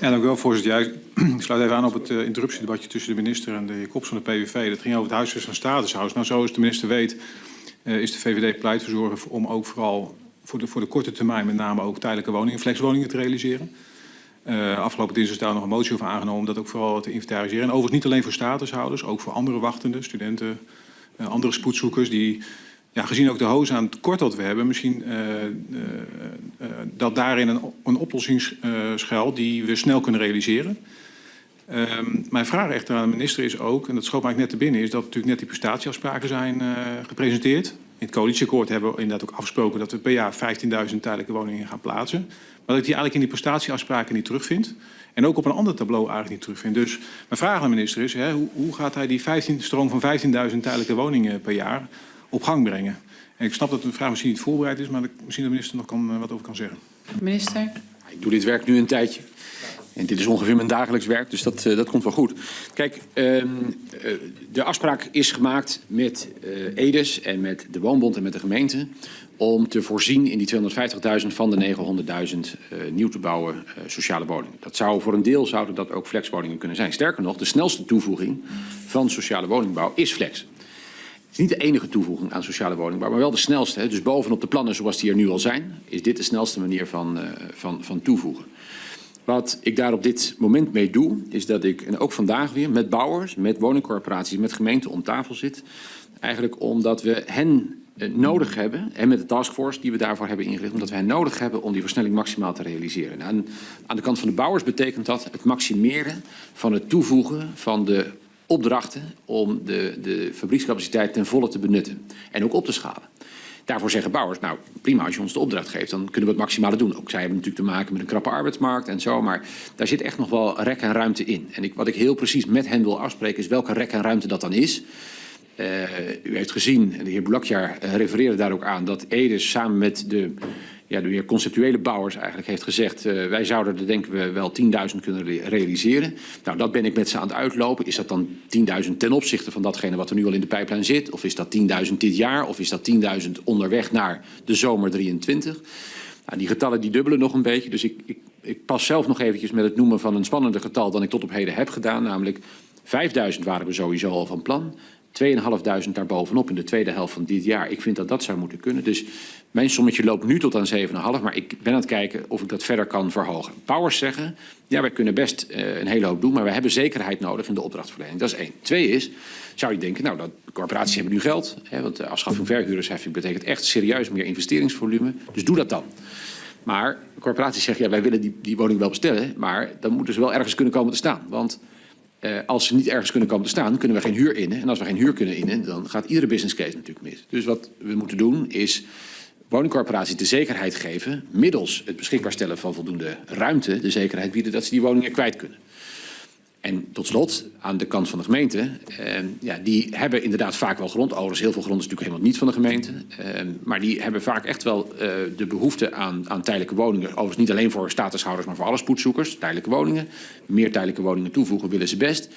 Ja, dank u wel, voorzitter. Ja, ik sluit even aan op het uh, interruptiedebatje tussen de minister en de heer Kops van de PVV. Dat ging over het huisvest van statushuis. Nou, zoals de minister weet, is de VVD pleitverzorger om ook vooral voor de, voor de korte termijn met name ook tijdelijke woningen, flexwoningen te realiseren. Uh, afgelopen dinsdag is daar nog een motie over aangenomen om dat ook vooral te inventariseren. En overigens niet alleen voor statushouders, ook voor andere wachtenden, studenten, uh, andere spoedzoekers die, ja, gezien ook de hoos aan het tekort dat we hebben, misschien dat daarin een, een oplossing schuilt die we snel kunnen realiseren. Um, mijn vraag echter aan de minister is ook, en dat schoot mij net te binnen, is dat natuurlijk net die prestatieafspraken zijn uh, gepresenteerd. In het coalitieakkoord hebben we inderdaad ook afgesproken dat we per jaar 15.000 tijdelijke woningen gaan plaatsen. Maar dat ik die eigenlijk in die prestatieafspraken niet terugvind. En ook op een ander tableau eigenlijk niet terugvind. Dus mijn vraag aan de minister is, hè, hoe, hoe gaat hij die 15, stroom van 15.000 tijdelijke woningen per jaar op gang brengen? En ik snap dat de vraag misschien niet voorbereid is, maar dat misschien de minister nog kan, uh, wat over kan zeggen. Minister? Ik doe dit werk nu een tijdje. En dit is ongeveer mijn dagelijks werk, dus dat, uh, dat komt wel goed. Kijk, uh, de afspraak is gemaakt met uh, Edes en met de Woonbond en met de gemeente... om te voorzien in die 250.000 van de 900.000 nieuw te bouwen sociale woningen. Dat zou voor een deel zouden dat ook flexwoningen kunnen zijn. Sterker nog, de snelste toevoeging van sociale woningbouw is flex. Het is niet de enige toevoeging aan sociale woningbouw, maar wel de snelste. Dus bovenop de plannen zoals die er nu al zijn, is dit de snelste manier van, van, van toevoegen. Wat ik daar op dit moment mee doe, is dat ik, en ook vandaag weer, met bouwers, met woningcorporaties, met gemeenten om tafel zit. Eigenlijk omdat we hen nodig hebben, en met de taskforce die we daarvoor hebben ingericht, omdat we hen nodig hebben om die versnelling maximaal te realiseren. Nou, en aan de kant van de bouwers betekent dat het maximeren van het toevoegen van de opdrachten om de, de fabriekscapaciteit ten volle te benutten en ook op te schalen. Daarvoor zeggen bouwers, nou prima, als je ons de opdracht geeft, dan kunnen we het maximale doen. Ook zij hebben natuurlijk te maken met een krappe arbeidsmarkt en zo, maar daar zit echt nog wel rek en ruimte in. En ik, wat ik heel precies met hen wil afspreken is welke rek en ruimte dat dan is. Uh, u heeft gezien, de heer Boulakjar uh, refereerde daar ook aan, dat Edes samen met de, ja, de meer conceptuele bouwers eigenlijk heeft gezegd... Uh, wij zouden er denken we wel 10.000 kunnen re realiseren. Nou, dat ben ik met ze aan het uitlopen. Is dat dan 10.000 ten opzichte van datgene wat er nu al in de pijplijn zit? Of is dat 10.000 dit jaar? Of is dat 10.000 onderweg naar de zomer 23? Nou, die getallen die dubbelen nog een beetje. Dus ik, ik, ik pas zelf nog eventjes met het noemen van een spannender getal... dan ik tot op heden heb gedaan. Namelijk 5.000 waren we sowieso al van plan... 2.500 daarbovenop in de tweede helft van dit jaar. Ik vind dat dat zou moeten kunnen. Dus mijn sommetje loopt nu tot aan 7,5. Maar ik ben aan het kijken of ik dat verder kan verhogen. Bouwers zeggen, ja, wij kunnen best uh, een hele hoop doen. Maar we hebben zekerheid nodig in de opdrachtverlening. Dat is één. Twee is, zou je denken, nou, dat, corporaties hebben nu geld. Hè, want de afschaffing verhuurdersheffing betekent echt serieus meer investeringsvolume. Dus doe dat dan. Maar corporaties zeggen, ja, wij willen die, die woning wel bestellen. Maar dan moeten ze wel ergens kunnen komen te staan. Want... Uh, als ze niet ergens kunnen komen te staan, kunnen we geen huur innen. En als we geen huur kunnen innen, dan gaat iedere business case natuurlijk mis. Dus wat we moeten doen is woningcorporaties de zekerheid geven... middels het beschikbaar stellen van voldoende ruimte... de zekerheid bieden dat ze die woningen kwijt kunnen. En tot slot, aan de kant van de gemeente, eh, ja, die hebben inderdaad vaak wel grond. Overigens, heel veel grond is natuurlijk helemaal niet van de gemeente. Eh, maar die hebben vaak echt wel eh, de behoefte aan, aan tijdelijke woningen. Overigens niet alleen voor statushouders, maar voor alle spoedzoekers. Tijdelijke woningen. Meer tijdelijke woningen toevoegen willen ze best.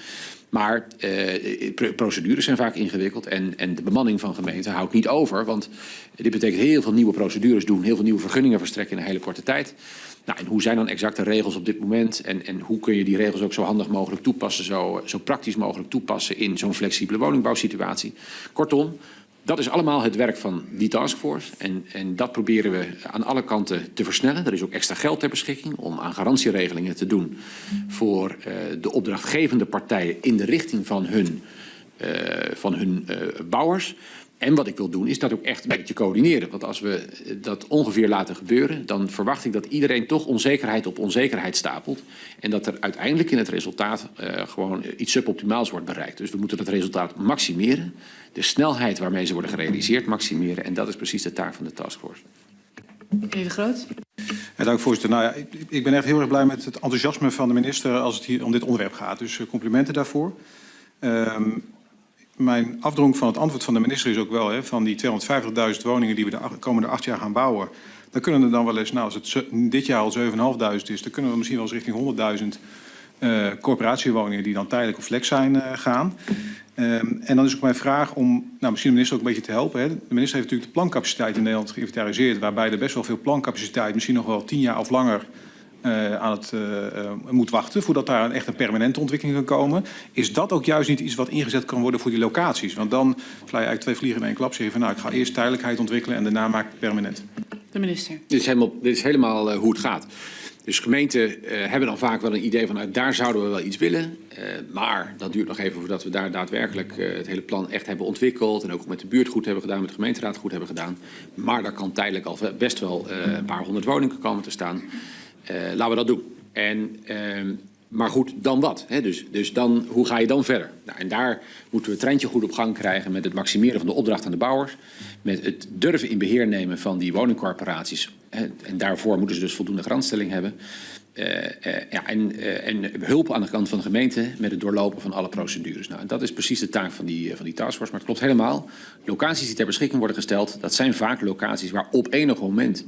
Maar eh, pro- procedures zijn vaak ingewikkeld en, en de bemanning van gemeenten houdt niet over. Want dit betekent heel veel nieuwe procedures doen, heel veel nieuwe vergunningen verstrekken in een hele korte tijd. Nou, en hoe zijn dan exact de regels op dit moment? En, en hoe kun je die regels ook zo handig mogelijk toepassen, zo, zo praktisch mogelijk toepassen in zo'n flexibele woningbouwsituatie? Kortom, dat is allemaal het werk van die taskforce. En, en dat proberen we aan alle kanten te versnellen. Er is ook extra geld ter beschikking om aan garantieregelingen te doen voor eh, de opdrachtgevende partijen in de richting van hun, eh, van hun eh, bouwers. En wat ik wil doen is dat ook echt een beetje coördineren. Want als we eh, dat ongeveer laten gebeuren, dan verwacht ik dat iedereen toch onzekerheid op onzekerheid stapelt. En dat er uiteindelijk in het resultaat eh, gewoon iets suboptimaals wordt bereikt. Dus we moeten dat resultaat maximeren. De snelheid waarmee ze worden gerealiseerd maximeren. En dat is precies de taak van de taskforce. Meneer De Groot? Ja, dank voorzitter. Nou ja, ik, ik ben echt heel erg blij met het enthousiasme van de minister als het hier om dit onderwerp gaat. Dus eh, complimenten daarvoor. Ehm, mijn afdronk van het antwoord van de minister is ook wel hè, van die 250.000 woningen die we de komende acht jaar gaan bouwen. Dan kunnen er dan wel eens, nou als het dit jaar al 7.500 is, dan kunnen we misschien wel eens richting 100.000 eh corporatiewoningen die dan tijdelijk of flex zijn eh, gaan. Ehm, en dan is ook mijn vraag om nou, misschien de minister ook een beetje te helpen. Hè. De minister heeft natuurlijk de plancapaciteit in Nederland geïnventariseerd, waarbij er best wel veel plancapaciteit, misschien nog wel tien jaar of langer, eh, aan het eh, eh, moet wachten voordat daar een, echt een permanente ontwikkeling kan komen. Is dat ook juist niet iets wat ingezet kan worden voor die locaties? Want dan sla je eigenlijk twee vliegen in één klap. Zeg je van nou, ik ga eerst tijdelijkheid ontwikkelen en daarna maak ik het permanent. De minister. Dit is helemaal, dit is helemaal hoe het gaat. Dus gemeenten eh, hebben dan vaak wel een idee van nou, daar zouden we wel iets willen. Eh, maar dat duurt nog even voordat we daar daadwerkelijk eh, het hele plan echt hebben ontwikkeld. En ook met de buurt goed hebben gedaan, met de gemeenteraad goed hebben gedaan. Maar daar kan tijdelijk al best wel eh, een paar honderd woningen komen te staan. Eh, laten we dat doen. En, ehm, maar goed, dan wat? Hè? Dus, dus dan, hoe ga je dan verder? Nou, en daar moeten we het treintje goed op gang krijgen met het maximeren van de opdracht aan de bouwers. Met het durven in beheer nemen van die woningcorporaties. Hè? En daarvoor moeten ze dus voldoende garantstelling hebben. Eh, eh, ja, en, en hulp aan de kant van de gemeente met het doorlopen van alle procedures. Nou, dat is precies de taak van die, van die taskforce. Maar het klopt helemaal. Locaties die ter beschikking worden gesteld, dat zijn vaak locaties waar op enig moment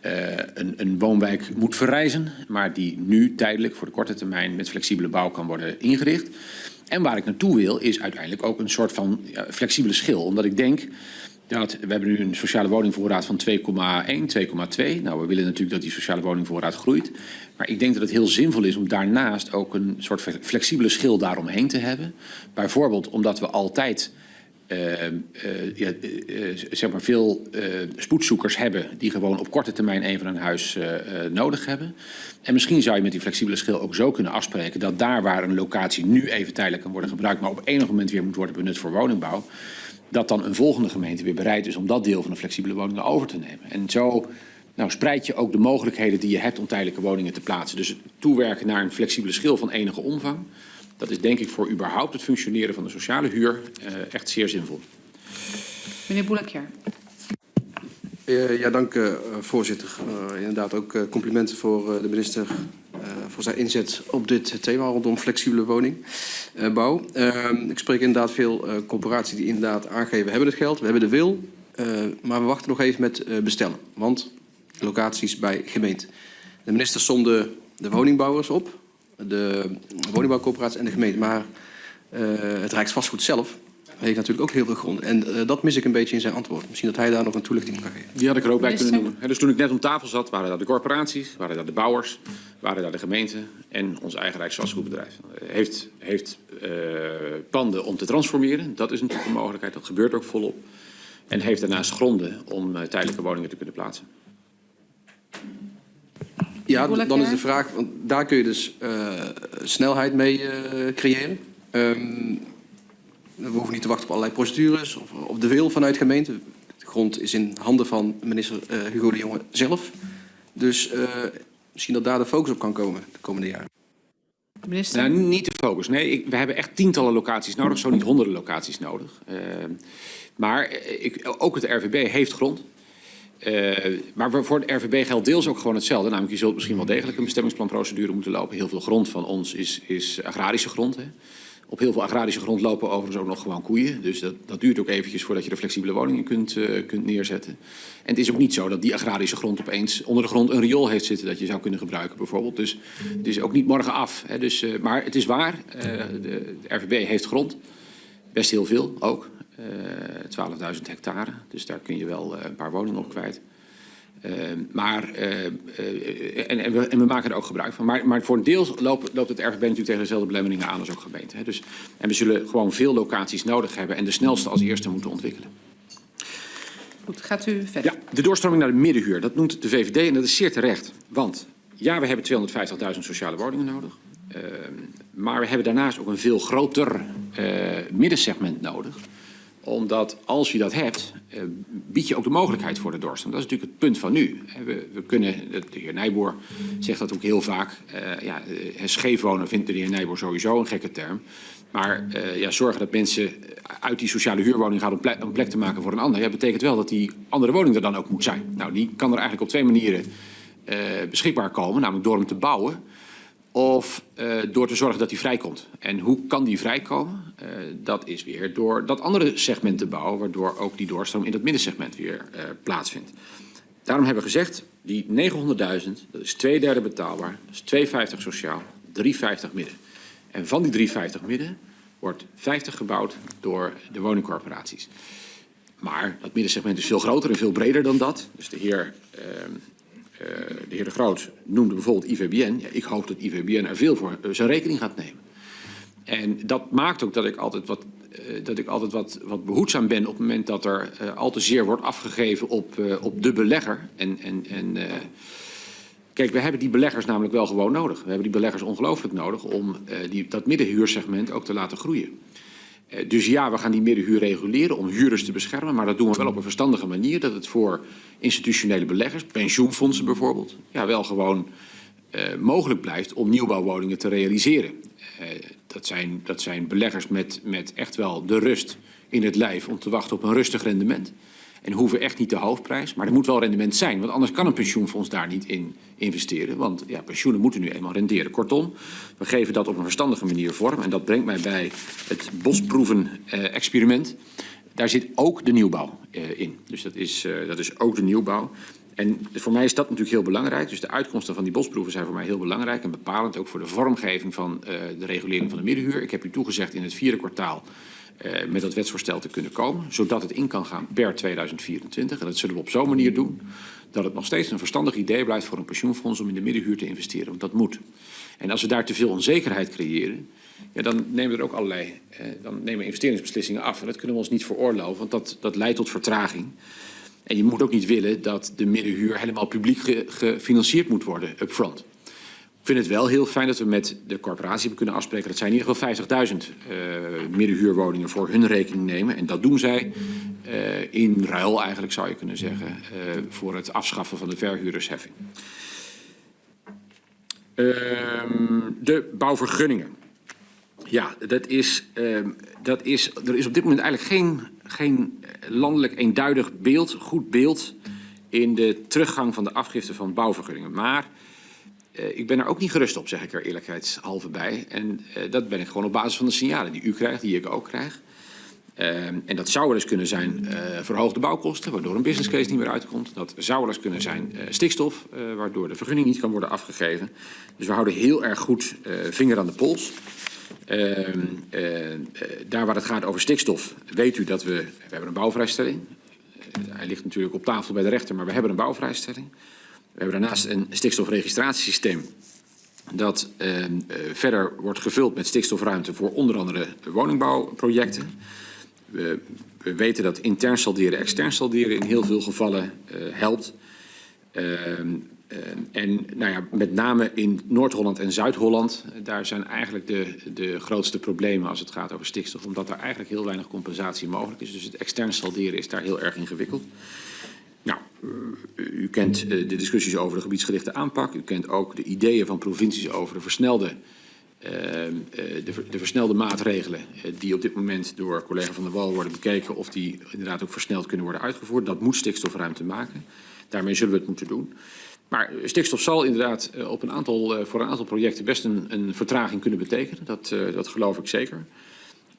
eh, een, woonwijk moet verrijzen, maar die nu tijdelijk voor de korte termijn met flexibele bouw kan worden ingericht. En waar ik naartoe wil, is uiteindelijk ook een soort van flexibele schil. Omdat ik denk dat we hebben nu een sociale woningvoorraad van 2,1, 2,2. Nou, we willen natuurlijk dat die sociale woningvoorraad groeit. Maar ik denk dat het heel zinvol is om daarnaast ook een soort flexibele schil daaromheen te hebben. Bijvoorbeeld omdat we altijd eh, eh, eh, eh, zeg maar veel spoedzoekers hebben die gewoon op korte termijn een van een huis nodig hebben. En misschien zou je met die flexibele schil ook zo kunnen afspreken dat daar waar een locatie nu even tijdelijk kan worden gebruikt, maar op enig moment weer moet worden benut voor woningbouw, dat dan een volgende gemeente weer bereid is om dat deel van de flexibele woningen over te nemen. En zo nou, spreid je ook de mogelijkheden die je hebt om tijdelijke woningen te plaatsen. Dus het toewerken naar een flexibele schil van enige omvang, dat is denk ik voor überhaupt het functioneren van de sociale huur eh, echt zeer zinvol. Meneer Boelekjaar. Eh, ja, dank eh, voorzitter. Eh, inderdaad ook eh, complimenten voor eh, de minister eh, voor zijn inzet op dit thema rondom flexibele woningbouw. ik spreek inderdaad veel eh, corporaties die inderdaad aangeven we hebben het geld, we hebben de wil, eh, maar we wachten nog even met eh, bestellen. Want locaties bij gemeente. De minister somde de woningbouwers op, de woningbouwcorporaties en de gemeente. Maar eh, het Rijksvastgoed zelf heeft natuurlijk ook heel veel grond. En eh, dat mis ik een beetje in zijn antwoord. Misschien dat hij daar nog een toelichting kan geven. Die had ik er ook bij kunnen noemen. Hè, Dus toen ik net om tafel zat, waren daar de corporaties, waren daar de bouwers, waren daar de gemeenten en ons eigen Rijksvastgoedbedrijf. Eh, Heeft, heeft eh, panden om te transformeren, dat is natuurlijk een mogelijkheid, dat gebeurt ook volop. En heeft daarnaast gronden om eh, tijdelijke woningen te kunnen plaatsen. Ja, dan is de vraag, want daar kun je dus eh, snelheid mee eh, creëren. Ehm, we hoeven niet te wachten op allerlei procedures of op de wil vanuit gemeente. De grond is in handen van minister eh, Hugo de Jonge zelf. Dus eh, misschien dat daar de focus op kan komen de komende jaren. Minister. Nou, niet de focus. Nee, ik, we hebben echt tientallen locaties nodig, zo niet honderden locaties nodig. Eh, maar eh, ik, ook het RVB heeft grond. Eh, maar voor- de RVB geldt deels ook gewoon hetzelfde. Namelijk, je zult misschien wel degelijk een bestemmingsplanprocedure moeten lopen. Heel veel grond van ons is, is agrarische grond. Hè. Op heel veel agrarische grond lopen overigens ook nog gewoon koeien. Dus dat, dat duurt ook eventjes voordat je er flexibele woningen kunt, eh, kunt neerzetten. En het is ook niet zo dat die agrarische grond opeens onder de grond een riool heeft zitten dat je zou kunnen gebruiken bijvoorbeeld. Dus het is ook niet morgen af. Hè. Dus, eh, maar het is waar, de, de RVB heeft grond. Best heel veel ook. Eh 12.000 hectare. Dus daar kun je wel eh, een paar woningen op kwijt. Eh, maar, eh, eh, en, en, we, en we maken er ook gebruik van. Maar, maar voor een deel loopt, loopt het RVB natuurlijk tegen dezelfde belemmeringen aan als ook gemeente. Hè. Dus, en we zullen gewoon veel locaties nodig hebben en de snelste als eerste moeten ontwikkelen. Goed, gaat u verder. Ja, de doorstroming naar de middenhuur, dat noemt de VVD en dat is zeer terecht. Want ja, we hebben 250.000 sociale woningen nodig. Uh, maar we hebben daarnaast ook een veel groter uh, middensegment nodig. Omdat als je dat hebt, uh, bied je ook de mogelijkheid voor de doorstroming. Dat is natuurlijk het punt van nu. We, we kunnen, de heer Nijboer zegt dat ook heel vaak. ja, scheef wonen vindt de heer Nijboer sowieso een gekke term. Maar uh, ja, zorgen dat mensen uit die sociale huurwoning gaan om plek, te maken voor een ander. Ja, betekent wel dat die andere woning er dan ook moet zijn. Nou, die kan er eigenlijk op twee manieren uh, beschikbaar komen. Namelijk door hem te bouwen of uh, door te zorgen dat die vrijkomt. En hoe kan die vrijkomen? dat is weer door dat andere segment te bouwen. Waardoor ook die doorstroom in dat middensegment weer plaatsvindt. Daarom hebben we gezegd, die 900.000, dat is twee derde betaalbaar. Dat is 2,50 sociaal, 3,50 midden. En van die 350 midden wordt 50 gebouwd door de woningcorporaties. Maar dat middensegment is veel groter en veel breder dan dat. Dus de heer, uh, de, heer de Groot noemde bijvoorbeeld IVBN. Ja, ik hoop dat IVBN er veel voor uh, zijn rekening gaat nemen. En dat maakt ook dat ik altijd wat, uh, dat ik altijd wat, wat behoedzaam ben op het moment dat er uh, al te zeer wordt afgegeven op, op de belegger. En, en, en Kijk, we hebben die beleggers namelijk wel gewoon nodig. We hebben die beleggers ongelooflijk nodig om die, dat middenhuursegment ook te laten groeien. Uh, dus ja, we gaan die middenhuur reguleren om huurders te beschermen. Maar dat doen we wel op een verstandige manier. Dat het voor institutionele beleggers, pensioenfondsen bijvoorbeeld, ja, wel gewoon uh, mogelijk blijft om nieuwbouwwoningen te realiseren. dat, zijn, dat zijn beleggers met, met echt wel de rust in het lijf om te wachten op een rustig rendement. En hoeven echt niet de hoofdprijs. Maar er moet wel rendement zijn. Want anders kan een pensioenfonds daar niet in investeren. Want ja, pensioenen moeten nu eenmaal renderen. Kortom, we geven dat op een verstandige manier vorm. En dat brengt mij bij het bosproeven-experiment. Daar zit ook de nieuwbouw uh, in. Dus dat is, uh, dat is ook de nieuwbouw. En voor mij is dat natuurlijk heel belangrijk. Dus de uitkomsten van die bosproeven zijn voor mij heel belangrijk. En bepalend ook voor de vormgeving van uh, de regulering van de middenhuur. Ik heb u toegezegd in het vierde kwartaal uh, met dat wetsvoorstel te kunnen komen. Zodat het in kan gaan per 2024. En dat zullen we op zo'n manier doen dat het nog steeds een verstandig idee blijft voor een pensioenfonds om in de middenhuur te investeren. Want dat moet. En als we daar te veel onzekerheid creëren, ja, dan nemen er ook allerlei eh, dan nemen investeringsbeslissingen af. En dat kunnen we ons niet veroorloven, want dat, dat leidt tot vertraging. En je moet ook niet willen dat de middenhuur helemaal publiek ge, gefinancierd moet worden upfront. Ik vind het wel heel fijn dat we met de corporatie hebben kunnen afspreken dat zij in ieder geval 50.000 uh, middenhuurwoningen voor hun rekening nemen. En dat doen zij uh, in ruil eigenlijk zou je kunnen zeggen uh, voor het afschaffen van de verhuurdersheffing. Uh, de bouwvergunningen. Ja, dat is, dat is, er is op dit moment eigenlijk geen, geen landelijk eenduidig beeld, goed beeld in de teruggang van de afgifte van bouwvergunningen. Maar uh, ik ben er ook niet gerust op, zeg ik er eerlijkheidshalve bij. En uh, dat ben ik gewoon op basis van de signalen die u krijgt, die ik ook krijg. Uh, en dat zou wel eens kunnen zijn verhoogde bouwkosten, waardoor een business case niet meer uitkomt. Dat zou wel eens kunnen zijn stikstof, waardoor de vergunning niet kan worden afgegeven. Dus we houden heel erg goed vinger aan de pols. Ehm, daar waar het gaat over stikstof, weet u dat we, we hebben een bouwvrijstelling. hij ligt natuurlijk op tafel bij de rechter, maar we hebben een bouwvrijstelling. We hebben daarnaast een stikstofregistratiesysteem dat uh, uh, verder wordt gevuld met stikstofruimte voor onder andere woningbouwprojecten. We, we weten dat intern salderen, extern salderen in heel veel gevallen uh, helpt. en nou ja, met name in Noord-Holland en Zuid-Holland, daar zijn eigenlijk de, de grootste problemen als het gaat over stikstof. Omdat daar eigenlijk heel weinig compensatie mogelijk is. Dus het extern salderen is daar heel erg ingewikkeld. U kent de discussies over de gebiedsgerichte aanpak. U kent ook de ideeën van provincies over de versnelde eh, de, ver- de versnelde maatregelen eh, die op dit moment door collega Van der Wal worden bekeken of die inderdaad ook versneld kunnen worden uitgevoerd. Dat moet stikstofruimte maken. Daarmee zullen we het moeten doen. Maar stikstof zal inderdaad eh, op een aantal, eh, voor een aantal projecten best een, een vertraging kunnen betekenen. Dat, eh, dat geloof ik zeker.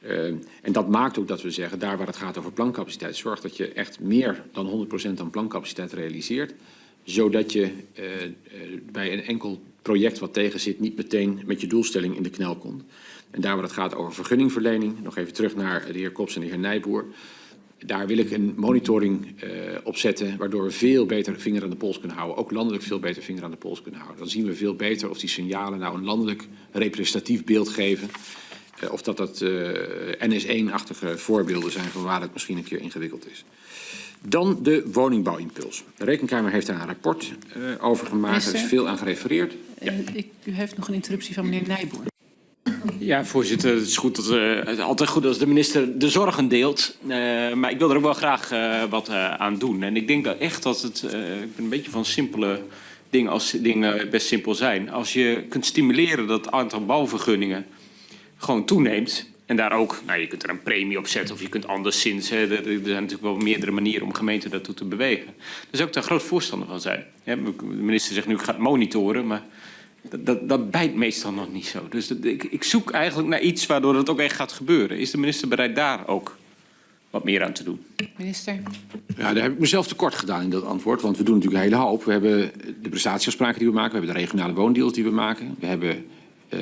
Uh, en dat maakt ook dat we zeggen, daar waar het gaat over plancapaciteit, zorg dat je echt meer dan 100% aan plancapaciteit realiseert. Zodat je uh, uh, bij een enkel project wat tegen zit niet meteen met je doelstelling in de knel komt. En daar waar het gaat over vergunningverlening, nog even terug naar de heer Kops en de heer Nijboer. Daar wil ik een monitoring uh, op zetten, waardoor we veel beter vinger aan de pols kunnen houden. Ook landelijk veel beter vinger aan de pols kunnen houden. Dan zien we veel beter of die signalen nou een landelijk representatief beeld geven. Uh, of dat dat uh, NS1-achtige voorbeelden zijn van waar het misschien een keer ingewikkeld is. Dan de woningbouwimpuls. De Rekenkamer heeft daar een rapport uh, over gemaakt. Er is veel aan gerefereerd. Ja. Ik, u heeft nog een interruptie van meneer Nijboer. Ja, voorzitter. Het is, goed dat, uh, het is altijd goed als de minister de zorgen deelt. Uh, maar ik wil er ook wel graag uh, wat aan doen. En ik denk dat echt dat het... ik ben een beetje van simpele dingen als dingen best simpel zijn. Als je kunt stimuleren dat het aantal bouwvergunningen gewoon toeneemt... En daar ook, nou, je kunt er een premie op zetten of je kunt anderszins. Hè, er, zijn natuurlijk wel meerdere manieren om gemeenten daartoe te bewegen. Daar zou ik daar groot voorstander van zijn. Ja, de minister zegt nu, ik ga het monitoren, maar dat, dat, dat bijt meestal nog niet zo. Dus dat, ik, ik zoek eigenlijk naar iets waardoor het ook echt gaat gebeuren. Is de minister bereid daar ook wat meer aan te doen? Minister. Ja, daar heb ik mezelf tekort gedaan in dat antwoord. Want we doen natuurlijk een hele hoop. We hebben de prestatieafspraken die we maken. We hebben de regionale woondeals die we maken. We hebben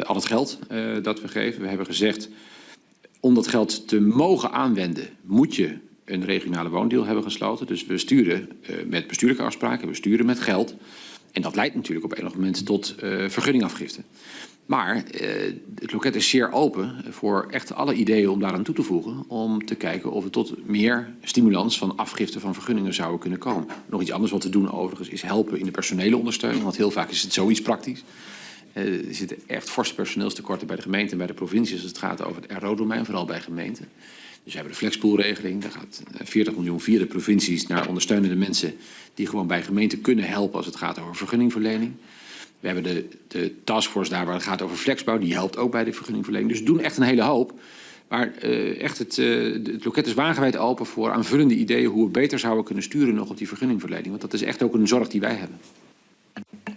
al het geld uh, dat we geven. We hebben gezegd, om dat geld te mogen aanwenden, moet je een regionale woondeal hebben gesloten. Dus we sturen uh, met bestuurlijke afspraken, we sturen met geld. En dat leidt natuurlijk op enig moment tot vergunningafgifte. Maar het loket is zeer open voor echt alle ideeën om daaraan toe te voegen. Om te kijken of we tot meer stimulans van afgifte van vergunningen zouden kunnen komen. Nog iets anders wat we doen overigens is helpen in de personele ondersteuning. Want heel vaak is het zoiets praktisch. Uh, er zitten echt forse personeelstekorten bij de gemeente en bij de provincies als het gaat over het RO-domein, vooral bij gemeenten. Dus we hebben de flexpoolregeling. Daar gaat 40 miljoen via de provincies naar ondersteunende mensen die gewoon bij gemeenten kunnen helpen als het gaat over vergunningverlening. We hebben de, de taskforce daar waar het gaat over flexbouw. Die helpt ook bij de vergunningverlening. Dus we doen echt een hele hoop. Maar uh, echt het, het loket is wagenwijd open voor aanvullende ideeën hoe we beter zouden kunnen sturen nog op die vergunningverlening. Want dat is echt ook een zorg die wij hebben.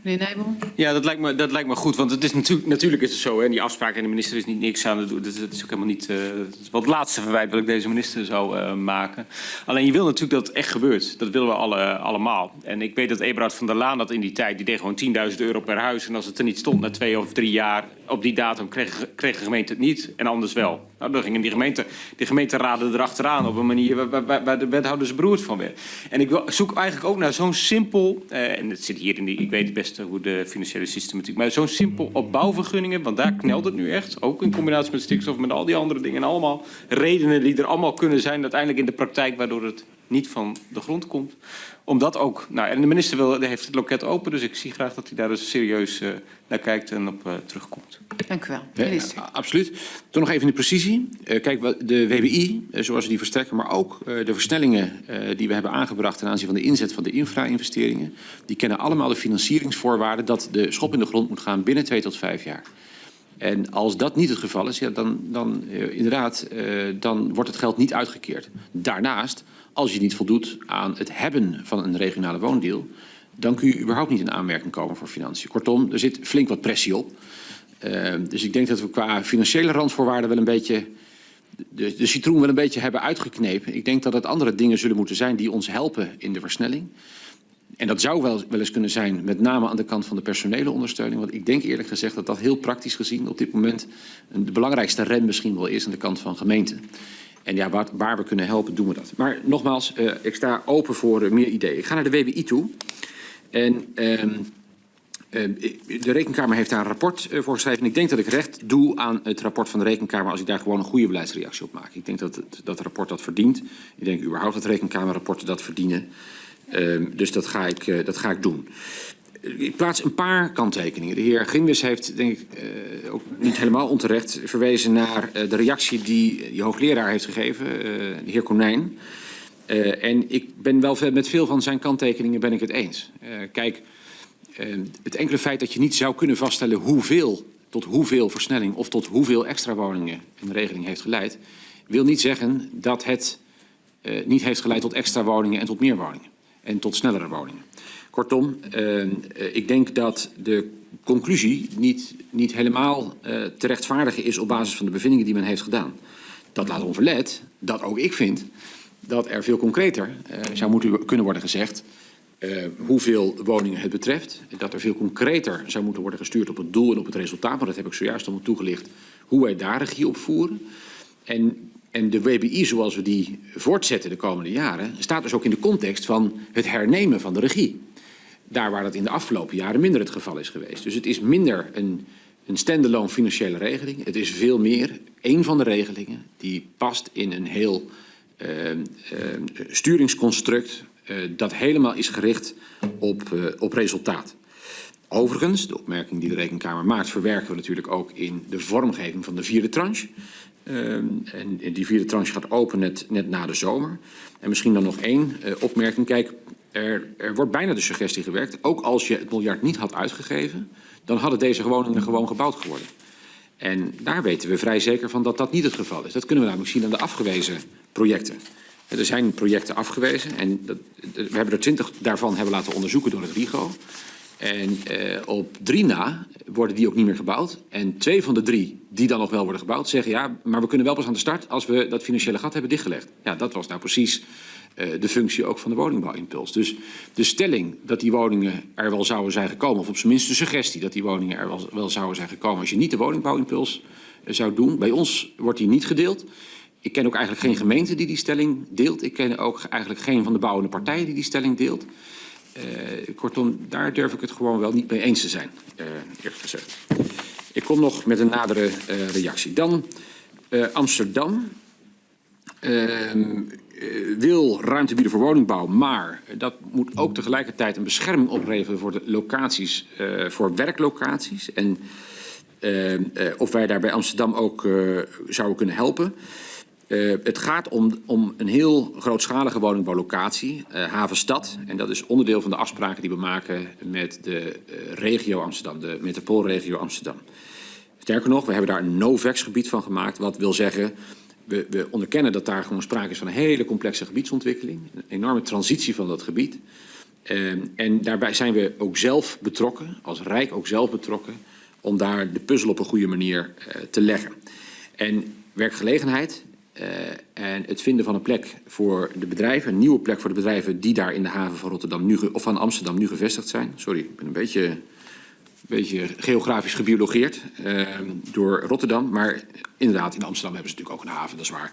Meneer Nijboer? Ja, dat lijkt me, dat lijkt me goed. Want het is natuurlijk, natuurlijk is het zo. Hè, die afspraak en de minister is niet niks aan het doen. Dat, dat is ook helemaal niet... Uh, wel het laatste verwijt wat ik deze minister zou uh, maken. Alleen je wil natuurlijk dat het echt gebeurt. Dat willen we alle, allemaal. En ik weet dat Eberhard van der Laan dat in die tijd... die deed gewoon 10.000 euro per huis. En als het er niet stond na twee of drie jaar... op die datum kreeg, kreeg de gemeente het niet. En anders wel. Nou, dan gingen die, gemeente, die gemeenteraden erachteraan... op een manier waar, de wethouders beroerd van werden. En ik zoek eigenlijk ook naar zo'n simpel... Uh, en het zit hier in die... Ik weet het best hoe de financiële systematiek... maar zo'n simpel op bouwvergunningen... want daar knelt het nu echt. Ook in combinatie met stikstof, met al die andere dingen. En allemaal redenen die er allemaal kunnen zijn... uiteindelijk in de praktijk... waardoor het niet van de grond komt. Omdat ook... Nou, en de minister wil, heeft het loket open... dus ik zie graag dat hij daar dus serieus uh, naar kijkt en op uh, terugkomt. Dank u wel. Minister. Ja, absoluut. Toen nog even in de precisie. Uh, kijk, de WBI, zoals we die verstrekken... maar ook uh, de versnellingen die we hebben aangebracht... ten aanzien van de inzet van de infra-investeringen... die kennen allemaal de financieringsvoorwaarden... dat de schop in de grond moet gaan binnen twee tot vijf jaar. En als dat niet het geval is, ja, dan, dan uh, inderdaad, uh, dan wordt het geld niet uitgekeerd. Daarnaast, als je niet voldoet aan het hebben van een regionale woondeal, dan kun je überhaupt niet in aanmerking komen voor financiën. Kortom, er zit flink wat pressie op. Uh, dus ik denk dat we qua financiële randvoorwaarden wel een beetje de, de citroen wel een beetje hebben uitgeknepen. Ik denk dat het andere dingen zullen moeten zijn die ons helpen in de versnelling. En dat zou wel, wel eens kunnen zijn, met name aan de kant van de personele ondersteuning. Want ik denk eerlijk gezegd dat dat heel praktisch gezien op dit moment de belangrijkste rem misschien wel is aan de kant van gemeenten. En ja, waar, waar we kunnen helpen, doen we dat. Maar nogmaals, uh, ik sta open voor uh, meer ideeën. Ik ga naar de WBI toe. En uh, de Rekenkamer heeft daar een rapport uh, voor geschreven. En ik denk dat ik recht doe aan het rapport van de Rekenkamer als ik daar gewoon een goede beleidsreactie op maak. Ik denk dat dat rapport dat verdient. Ik denk überhaupt dat Rekenkamerrapporten dat verdienen. Uh, dus dat ga, ik, dat ga ik doen. Ik plaats een paar kanttekeningen. De heer Grimwis heeft, denk ik, uh, ook niet helemaal onterecht verwezen naar de reactie die die hoogleraar heeft gegeven, de heer Konijn. en ik ben wel met veel van zijn kanttekeningen ben ik het eens. kijk, het enkele feit dat je niet zou kunnen vaststellen hoeveel tot hoeveel versnelling of tot hoeveel extra woningen een regeling heeft geleid, wil niet zeggen dat het niet heeft geleid tot extra woningen en tot meer woningen. En tot snellere woningen. Kortom, uh, ik denk dat de conclusie niet, niet helemaal uh, te rechtvaardigen is op basis van de bevindingen die men heeft gedaan. Dat laat onverlet dat ook ik vind dat er veel concreter zou moeten kunnen worden gezegd hoeveel woningen het betreft. Dat er veel concreter zou moeten worden gestuurd op het doel en op het resultaat. Maar dat heb ik zojuist allemaal toegelicht hoe wij daar regie op voeren. En, en de WBI zoals we die voortzetten de komende jaren... staat dus ook in de context van het hernemen van de regie. Daar waar dat in de afgelopen jaren minder het geval is geweest. Dus het is minder een, een stand-alone financiële regeling. Het is veel meer een van de regelingen die past in een heel uh, sturingsconstruct uh, dat helemaal is gericht op, uh, op resultaat. Overigens, de opmerking die de Rekenkamer maakt, verwerken we natuurlijk ook in de vormgeving van de vierde tranche. Uh, en die vierde tranche gaat open net, net na de zomer. En misschien dan nog één uh, opmerking. Kijk, er, er wordt bijna de suggestie gewerkt, ook als je het miljard niet had uitgegeven, dan hadden deze woningen gewoon gebouwd geworden. En daar weten we vrij zeker van dat dat niet het geval is. Dat kunnen we namelijk zien aan de afgewezen projecten. Er zijn projecten afgewezen en dat, we hebben er twintig daarvan hebben laten onderzoeken door het RIGO. En eh, op drie na worden die ook niet meer gebouwd. En twee van de drie die dan nog wel worden gebouwd zeggen ja, maar we kunnen wel pas aan de start als we dat financiële gat hebben dichtgelegd. Ja, dat was nou precies de functie ook van de woningbouwimpuls. Dus de stelling dat die woningen er wel zouden zijn gekomen, of op zijn minst de suggestie dat die woningen er wel, zouden zijn gekomen als je niet de woningbouwimpuls uh, zou doen. Bij ons wordt die niet gedeeld. Ik ken ook eigenlijk geen gemeente die die stelling deelt. Ik ken ook eigenlijk geen van de bouwende partijen die die stelling deelt. Uh, kortom, daar durf ik het gewoon wel niet mee eens te zijn, uh, gezegd. Ik kom nog met een nadere reactie. Dan Amsterdam wil ruimte bieden voor woningbouw, maar dat moet ook tegelijkertijd een bescherming opleveren voor de locaties, voor werklocaties. En of wij daar bij Amsterdam ook zouden kunnen helpen. Het gaat om, om, een heel grootschalige woningbouwlocatie, Havenstad. En dat is onderdeel van de afspraken die we maken met de regio Amsterdam, de metropoolregio Amsterdam. Sterker nog, we hebben daar een no-vex gebied van gemaakt. Wat wil zeggen, we, we, onderkennen dat daar gewoon sprake is van een hele complexe gebiedsontwikkeling. Een enorme transitie van dat gebied. en daarbij zijn we ook zelf betrokken, als Rijk ook zelf betrokken, om daar de puzzel op een goede manier te leggen. En werkgelegenheid uh, en het vinden van een plek voor de bedrijven, een nieuwe plek voor de bedrijven die daar in de haven van Rotterdam nu, of van Amsterdam nu gevestigd zijn. Sorry, ik ben een beetje, beetje geografisch gebiologeerd uh, door Rotterdam. Maar inderdaad, in Amsterdam hebben ze natuurlijk ook een haven, dat is waar.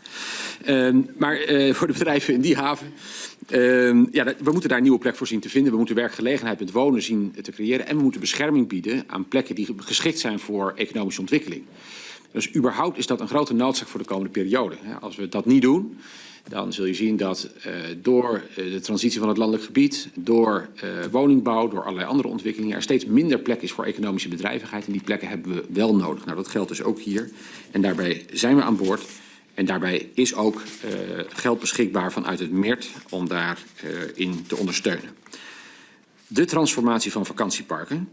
Uh, maar uh, voor de bedrijven in die haven, ja, we moeten daar een nieuwe plek voor zien te vinden. We moeten werkgelegenheid met wonen zien te creëren. En we moeten bescherming bieden aan plekken die geschikt zijn voor economische ontwikkeling. Dus überhaupt is dat een grote noodzaak voor de komende periode. Als we dat niet doen, dan zul je zien dat uh, door uh, de transitie van het landelijk gebied, door uh, woningbouw, door allerlei andere ontwikkelingen, er steeds minder plek is voor economische bedrijvigheid. En die plekken hebben we wel nodig. Nou, dat geldt dus ook hier. En daarbij zijn we aan boord. En daarbij is ook geld beschikbaar vanuit het MERT om daarin te ondersteunen. De transformatie van vakantieparken.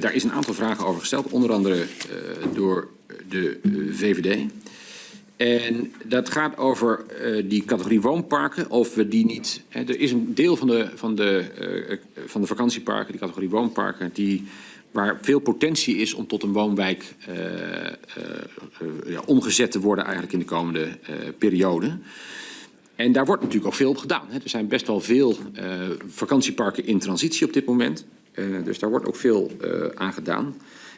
Daar is een aantal vragen over gesteld, onder andere door de VVD. En dat gaat over die categorie woonparken, of we die niet... Hè, er is een deel van de, van, de, van de vakantieparken, die categorie woonparken, die, waar veel potentie is om tot een woonwijk ja, omgezet te worden eigenlijk in de komende periode. En daar wordt natuurlijk ook veel op gedaan. Hè. Er zijn best wel veel vakantieparken in transitie op dit moment. Dus daar wordt ook veel aan gedaan.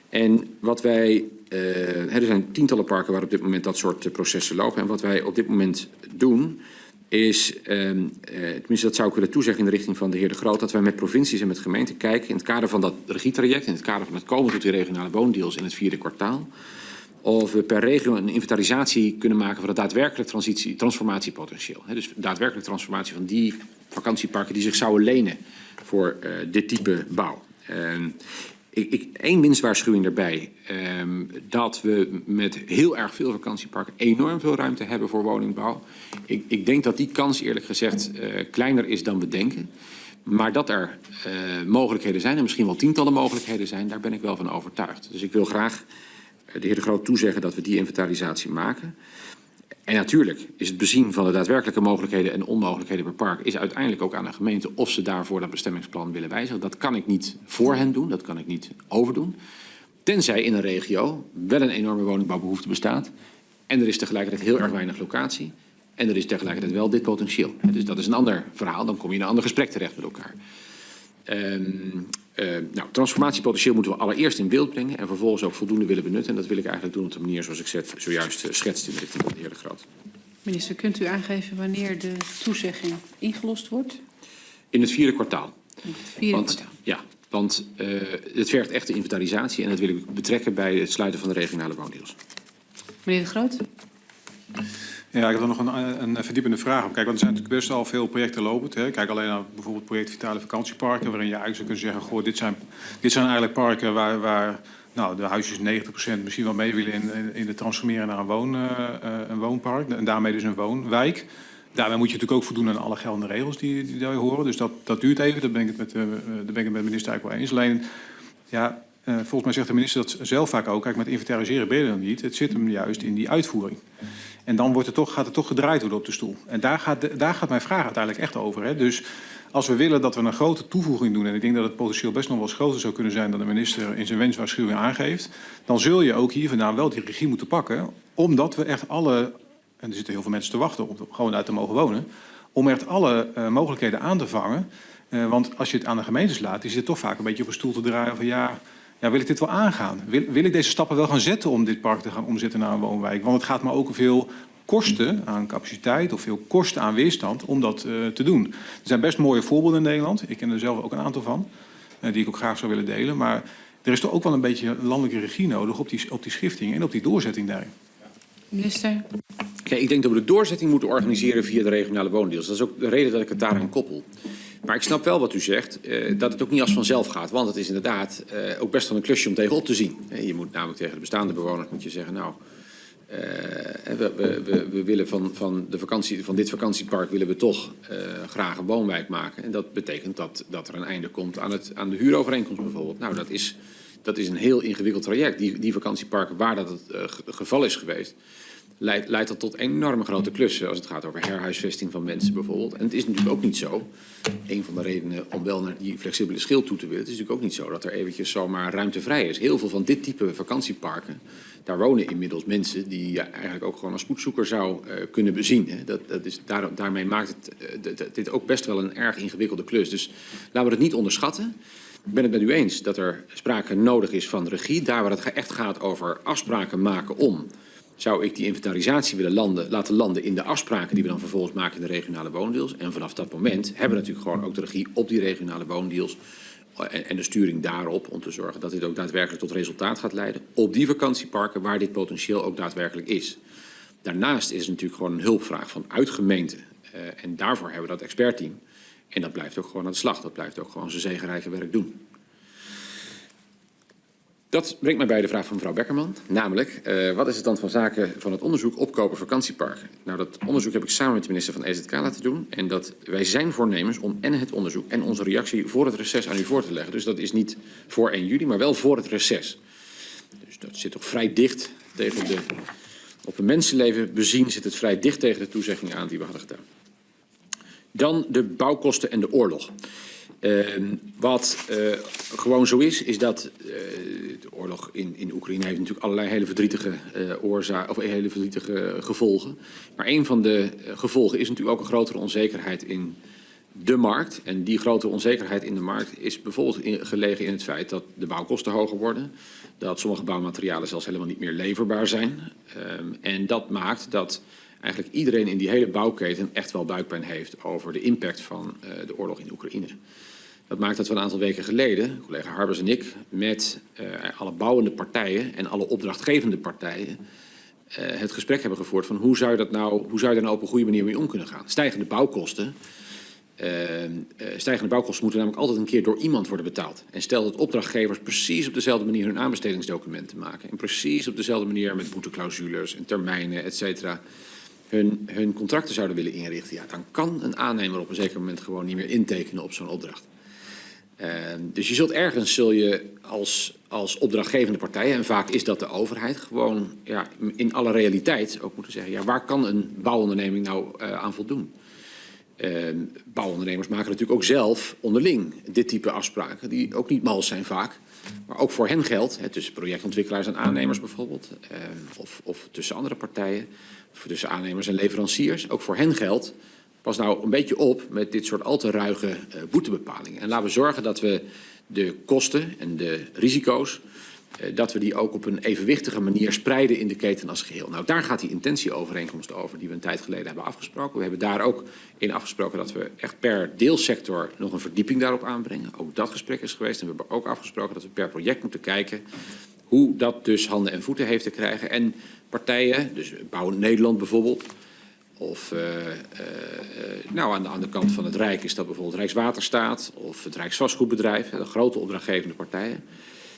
En wat wij, er zijn tientallen parken waar op dit moment dat soort processen lopen. En wat wij op dit moment doen, is, tenminste dat zou ik willen toezeggen in de richting van de heer De Groot, dat wij met provincies en met gemeenten kijken in het kader van dat regietraject, in het kader van het komen tot die regionale woondeals in het vierde kwartaal, of we per regio een inventarisatie kunnen maken van het daadwerkelijk transitie, transformatiepotentieel. Dus daadwerkelijk transformatie van die vakantieparken die zich zouden lenen voor dit type bouw. Uh, ik, één winstwaarschuwing erbij. Um, dat we met heel erg veel vakantieparken enorm veel ruimte hebben voor woningbouw. Ik, ik denk dat die kans eerlijk gezegd uh, kleiner is dan we denken. Maar dat er uh, mogelijkheden zijn, en misschien wel tientallen mogelijkheden zijn, daar ben ik wel van overtuigd. Dus ik wil graag de heer De Groot toezeggen dat we die inventarisatie maken. En natuurlijk is het bezien van de daadwerkelijke mogelijkheden en onmogelijkheden per park... is uiteindelijk ook aan de gemeente of ze daarvoor dat bestemmingsplan willen wijzigen. Dat kan ik niet voor hen doen, dat kan ik niet overdoen. Tenzij in een regio wel een enorme woningbouwbehoefte bestaat... en er is tegelijkertijd heel erg weinig locatie... en er is tegelijkertijd wel dit potentieel. Dus dat is een ander verhaal, dan kom je in een ander gesprek terecht met elkaar. Um, uh, nou, transformatiepotentieel moeten we allereerst in beeld brengen en vervolgens ook voldoende willen benutten. En dat wil ik eigenlijk doen op de manier zoals ik zet, zojuist uh, schetst in de richting van de heer De Groot. Minister, kunt u aangeven wanneer de toezegging ingelost wordt? In het vierde kwartaal. In het vierde want, kwartaal. Ja, want uh, het vergt echt de inventarisatie en dat wil ik betrekken bij het sluiten van de regionale woondeals. Meneer De Groot? Ja, ik heb er nog een, een verdiepende vraag. Kijk, want er zijn natuurlijk best al veel projecten lopend. Hè. Kijk alleen naar bijvoorbeeld project Vitale Vakantieparken, waarin je eigenlijk zou kunnen zeggen, goh, dit zijn, dit zijn eigenlijk parken waar, waar nou, de huisjes 90% misschien wel mee willen in, in, in het transformeren naar een, woon, uh, een woonpark. En daarmee dus een woonwijk. Daarmee moet je natuurlijk ook voldoen aan alle geldende regels die, die daarbij horen. Dus dat, dat duurt even, daar ben ik het met, uh, daar ben ik het met de minister eigenlijk wel eens. Alleen, ja, uh, volgens mij zegt de minister dat zelf vaak ook. Kijk, met inventariseren ben je er niet. Het zit hem juist in die uitvoering. En dan wordt het toch, gaat het toch gedraaid worden op de stoel. En daar gaat, de, daar gaat mijn vraag uiteindelijk echt over. Hè. Dus als we willen dat we een grote toevoeging doen... en ik denk dat het potentieel best nog wel eens groter zou kunnen zijn... dan de minister in zijn wenswaarschuwing aangeeft... dan zul je ook hier vandaan wel die regie moeten pakken... omdat we echt alle... en er zitten heel veel mensen te wachten om gewoon uit te mogen wonen... om echt alle uh, mogelijkheden aan te vangen. Uh, want als je het aan de gemeentes laat... die zit toch vaak een beetje op een stoel te draaien van... ja, ja, wil ik dit wel aangaan? Wil, wil ik deze stappen wel gaan zetten om dit park te gaan omzetten naar een woonwijk? Want het gaat me ook veel kosten aan capaciteit of veel kosten aan weerstand om dat uh, te doen. Er zijn best mooie voorbeelden in Nederland. Ik ken er zelf ook een aantal van, uh, die ik ook graag zou willen delen. Maar er is toch ook wel een beetje landelijke regie nodig op die, op die schifting en op die doorzetting daarin. Minister? Ik denk dat we de doorzetting moeten organiseren via de regionale woondeals. Dat is ook de reden dat ik het daaraan koppel. Maar ik snap wel wat u zegt, uh, dat het ook niet als vanzelf gaat. Want het is inderdaad uh, ook best wel een klusje om tegenop te zien. Je moet namelijk tegen de bestaande bewoners moet je zeggen... nou, we, we, we, willen van, van, de vakantie, van dit vakantiepark willen we toch graag een woonwijk maken. En dat betekent dat, dat er een einde komt aan, het, aan de huurovereenkomst bijvoorbeeld. Nou, dat is, dat is een heel ingewikkeld traject. Die, die vakantieparken waar dat het geval is geweest leidt, leidt dat tot enorme grote klussen als het gaat over herhuisvesting van mensen bijvoorbeeld. En het is natuurlijk ook niet zo, een van de redenen om wel naar die flexibele schil toe te willen, het is natuurlijk ook niet zo dat er eventjes zomaar ruimte vrij is. Heel veel van dit type vakantieparken, daar wonen inmiddels mensen die je eigenlijk ook gewoon als spoedzoeker zou uh, kunnen bezien. Hè. Dat, dat is, daar, daarmee maakt het uh, dit ook best wel een erg ingewikkelde klus. Dus laten we het niet onderschatten. Ik ben het met u eens dat er sprake nodig is van regie. Daar waar het echt gaat over afspraken maken om zou ik die inventarisatie willen landen, laten landen in de afspraken die we dan vervolgens maken in de regionale woondeals. En vanaf dat moment hebben we natuurlijk gewoon ook de regie op die regionale woondeals en, en de sturing daarop om te zorgen dat dit ook daadwerkelijk tot resultaat gaat leiden op die vakantieparken waar dit potentieel ook daadwerkelijk is. Daarnaast is het natuurlijk gewoon een hulpvraag vanuit gemeenten uh, en daarvoor hebben we dat expertteam. En dat blijft ook gewoon aan de slag, dat blijft ook gewoon zijn zegenrijke werk doen. Dat brengt mij bij de vraag van mevrouw Bekkerman, namelijk uh, wat is het dan van zaken van het onderzoek opkopen vakantieparken? Nou, dat onderzoek heb ik samen met de minister van EZK laten doen en dat wij zijn voornemens om en het onderzoek en onze reactie voor het reces aan u voor te leggen. Dus dat is niet voor 1 juli, maar wel voor het reces. Dus dat zit toch vrij dicht tegen de, op een mensenleven bezien zit het vrij dicht tegen de toezeggingen aan die we hadden gedaan. Dan de bouwkosten en de oorlog. Uh, wat uh, gewoon zo is, is dat uh, de oorlog in, in Oekraïne heeft natuurlijk allerlei hele verdrietige, oorzaken of hele verdrietige gevolgen. Maar een van de gevolgen is natuurlijk ook een grotere onzekerheid in de markt. En die grotere onzekerheid in de markt is bijvoorbeeld gelegen in het feit dat de bouwkosten hoger worden. Dat sommige bouwmaterialen zelfs helemaal niet meer leverbaar zijn. Um, en dat maakt dat eigenlijk iedereen in die hele bouwketen echt wel buikpijn heeft over de impact van de oorlog in Oekraïne. Dat maakt dat we een aantal weken geleden, collega Harbers en ik, met uh, alle bouwende partijen en alle opdrachtgevende partijen uh, het gesprek hebben gevoerd van hoe zou, dat nou, hoe zou je daar nou op een goede manier mee om kunnen gaan. Stijgende bouwkosten, uh, stijgende bouwkosten moeten namelijk altijd een keer door iemand worden betaald. En stel dat opdrachtgevers precies op dezelfde manier hun aanbestedingsdocumenten maken en precies op dezelfde manier met boeteclausules en termijnen, et cetera, hun, hun contracten zouden willen inrichten, ja, dan kan een aannemer op een zeker moment gewoon niet meer intekenen op zo'n opdracht. Uh, dus je zult ergens zul je als, als opdrachtgevende partijen, en vaak is dat de overheid, gewoon ja, in alle realiteit ook moeten zeggen, ja, waar kan een bouwonderneming nou uh, aan voldoen? Uh, bouwondernemers maken natuurlijk ook zelf onderling dit type afspraken, die ook niet mals zijn vaak. Maar ook voor hen geldt, hè, tussen projectontwikkelaars en aannemers bijvoorbeeld, uh, of, of tussen andere partijen, of tussen aannemers en leveranciers. Ook voor hen geldt, pas nou een beetje op met dit soort al te ruige uh, boetebepalingen. En laten we zorgen dat we de kosten en de risico's, uh, dat we die ook op een evenwichtige manier spreiden in de keten als geheel. Nou, daar gaat die intentieovereenkomst over die we een tijd geleden hebben afgesproken. We hebben daar ook in afgesproken dat we echt per deelsector nog een verdieping daarop aanbrengen. Ook dat gesprek is geweest en we hebben ook afgesproken dat we per project moeten kijken hoe dat dus handen en voeten heeft te krijgen. En partijen, dus Bouw Nederland bijvoorbeeld, of uh, uh, nou, aan de, aan de kant van het Rijk is dat bijvoorbeeld Rijkswaterstaat of het Rijksvastgoedbedrijf, de grote opdrachtgevende partijen.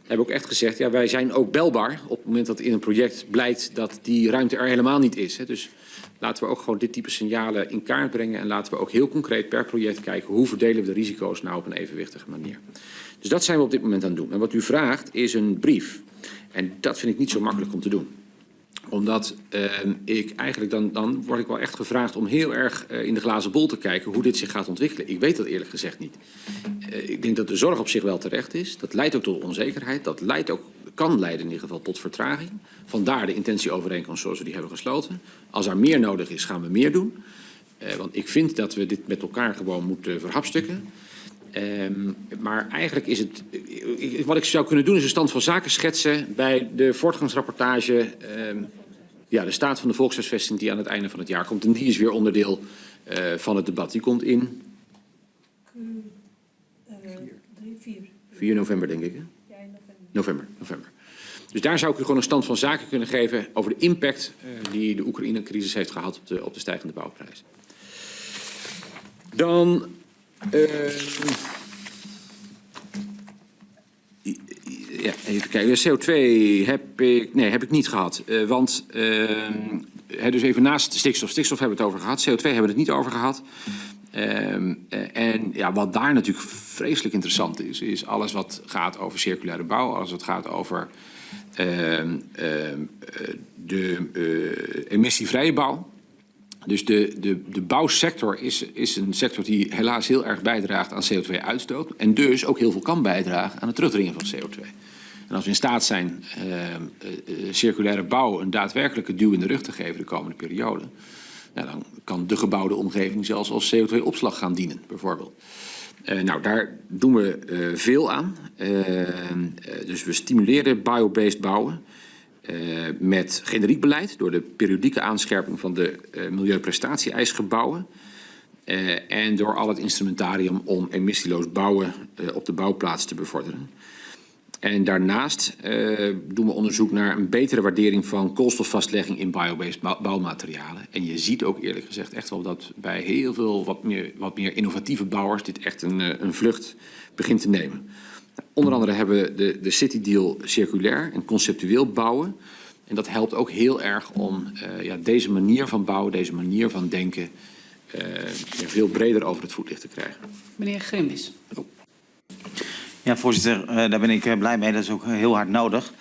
Hebben ook echt gezegd, ja, wij zijn ook belbaar op het moment dat in een project blijkt dat die ruimte er helemaal niet is. Hè. Dus laten we ook gewoon dit type signalen in kaart brengen en laten we ook heel concreet per project kijken hoe verdelen we de risico's nou op een evenwichtige manier. Dus dat zijn we op dit moment aan het doen. En wat u vraagt is een brief. En dat vind ik niet zo makkelijk om te doen omdat uh, ik eigenlijk dan, dan word ik wel echt gevraagd om heel erg uh, in de glazen bol te kijken hoe dit zich gaat ontwikkelen. Ik weet dat eerlijk gezegd niet. Uh, ik denk dat de zorg op zich wel terecht is. Dat leidt ook tot onzekerheid. Dat leidt ook, kan leiden in ieder geval tot vertraging. Vandaar de intentieovereenkomst zoals we die hebben gesloten. Als er meer nodig is, gaan we meer doen. want ik vind dat we dit met elkaar gewoon moeten verhapstukken. Um, maar eigenlijk is het... Wat ik zou kunnen doen is een stand van zaken schetsen bij de voortgangsrapportage... Um, ja, de staat van de volkshuisvesting die aan het einde van het jaar komt. En die is weer onderdeel uh, van het debat. Die komt in... Uh, 3, 4. 4 november, denk ik. Hè? Ja, in november. November. Dus daar zou ik u gewoon een stand van zaken kunnen geven over de impact uh, die de Oekraïne-crisis heeft gehad op de, op de stijgende bouwprijs. Dan... Uh, ja, even kijken. CO2 heb ik, nee, heb ik niet gehad. Uh, want, uh, dus even naast stikstof. Stikstof hebben we het over gehad. CO2 hebben we het niet over gehad. Uh, en ja, wat daar natuurlijk vreselijk interessant is, is alles wat gaat over circulaire bouw, alles wat gaat over de emissievrije bouw. Dus de, de, de bouwsector is, is een sector die helaas heel erg bijdraagt aan CO2-uitstoot. En dus ook heel veel kan bijdragen aan het terugdringen van CO2. En als we in staat zijn uh, uh, circulaire bouw een daadwerkelijke duw in de rug te geven de komende periode. Nou, dan kan de gebouwde omgeving zelfs als CO2-opslag gaan dienen, bijvoorbeeld. Nou, daar doen we veel aan. dus we stimuleren biobased bouwen. Uh, met generiek beleid door de periodieke aanscherping van de uh, milieuprestatie-eisgebouwen. Uh, en door al het instrumentarium om emissieloos bouwen op de bouwplaats te bevorderen. En daarnaast doen we onderzoek naar een betere waardering van koolstofvastlegging in biobased bouwmaterialen. En je ziet ook eerlijk gezegd echt wel dat bij heel veel wat meer, wat meer innovatieve bouwers dit echt een, een vlucht begint te nemen. Onder andere hebben we de, de City Deal circulair en conceptueel bouwen. En dat helpt ook heel erg om uh, ja, deze manier van bouwen, deze manier van denken... Uh, ja, veel breder over het voetlicht te krijgen. Meneer Grimbis. Oh. Ja, voorzitter, uh, daar ben ik blij mee. Dat is ook heel hard nodig.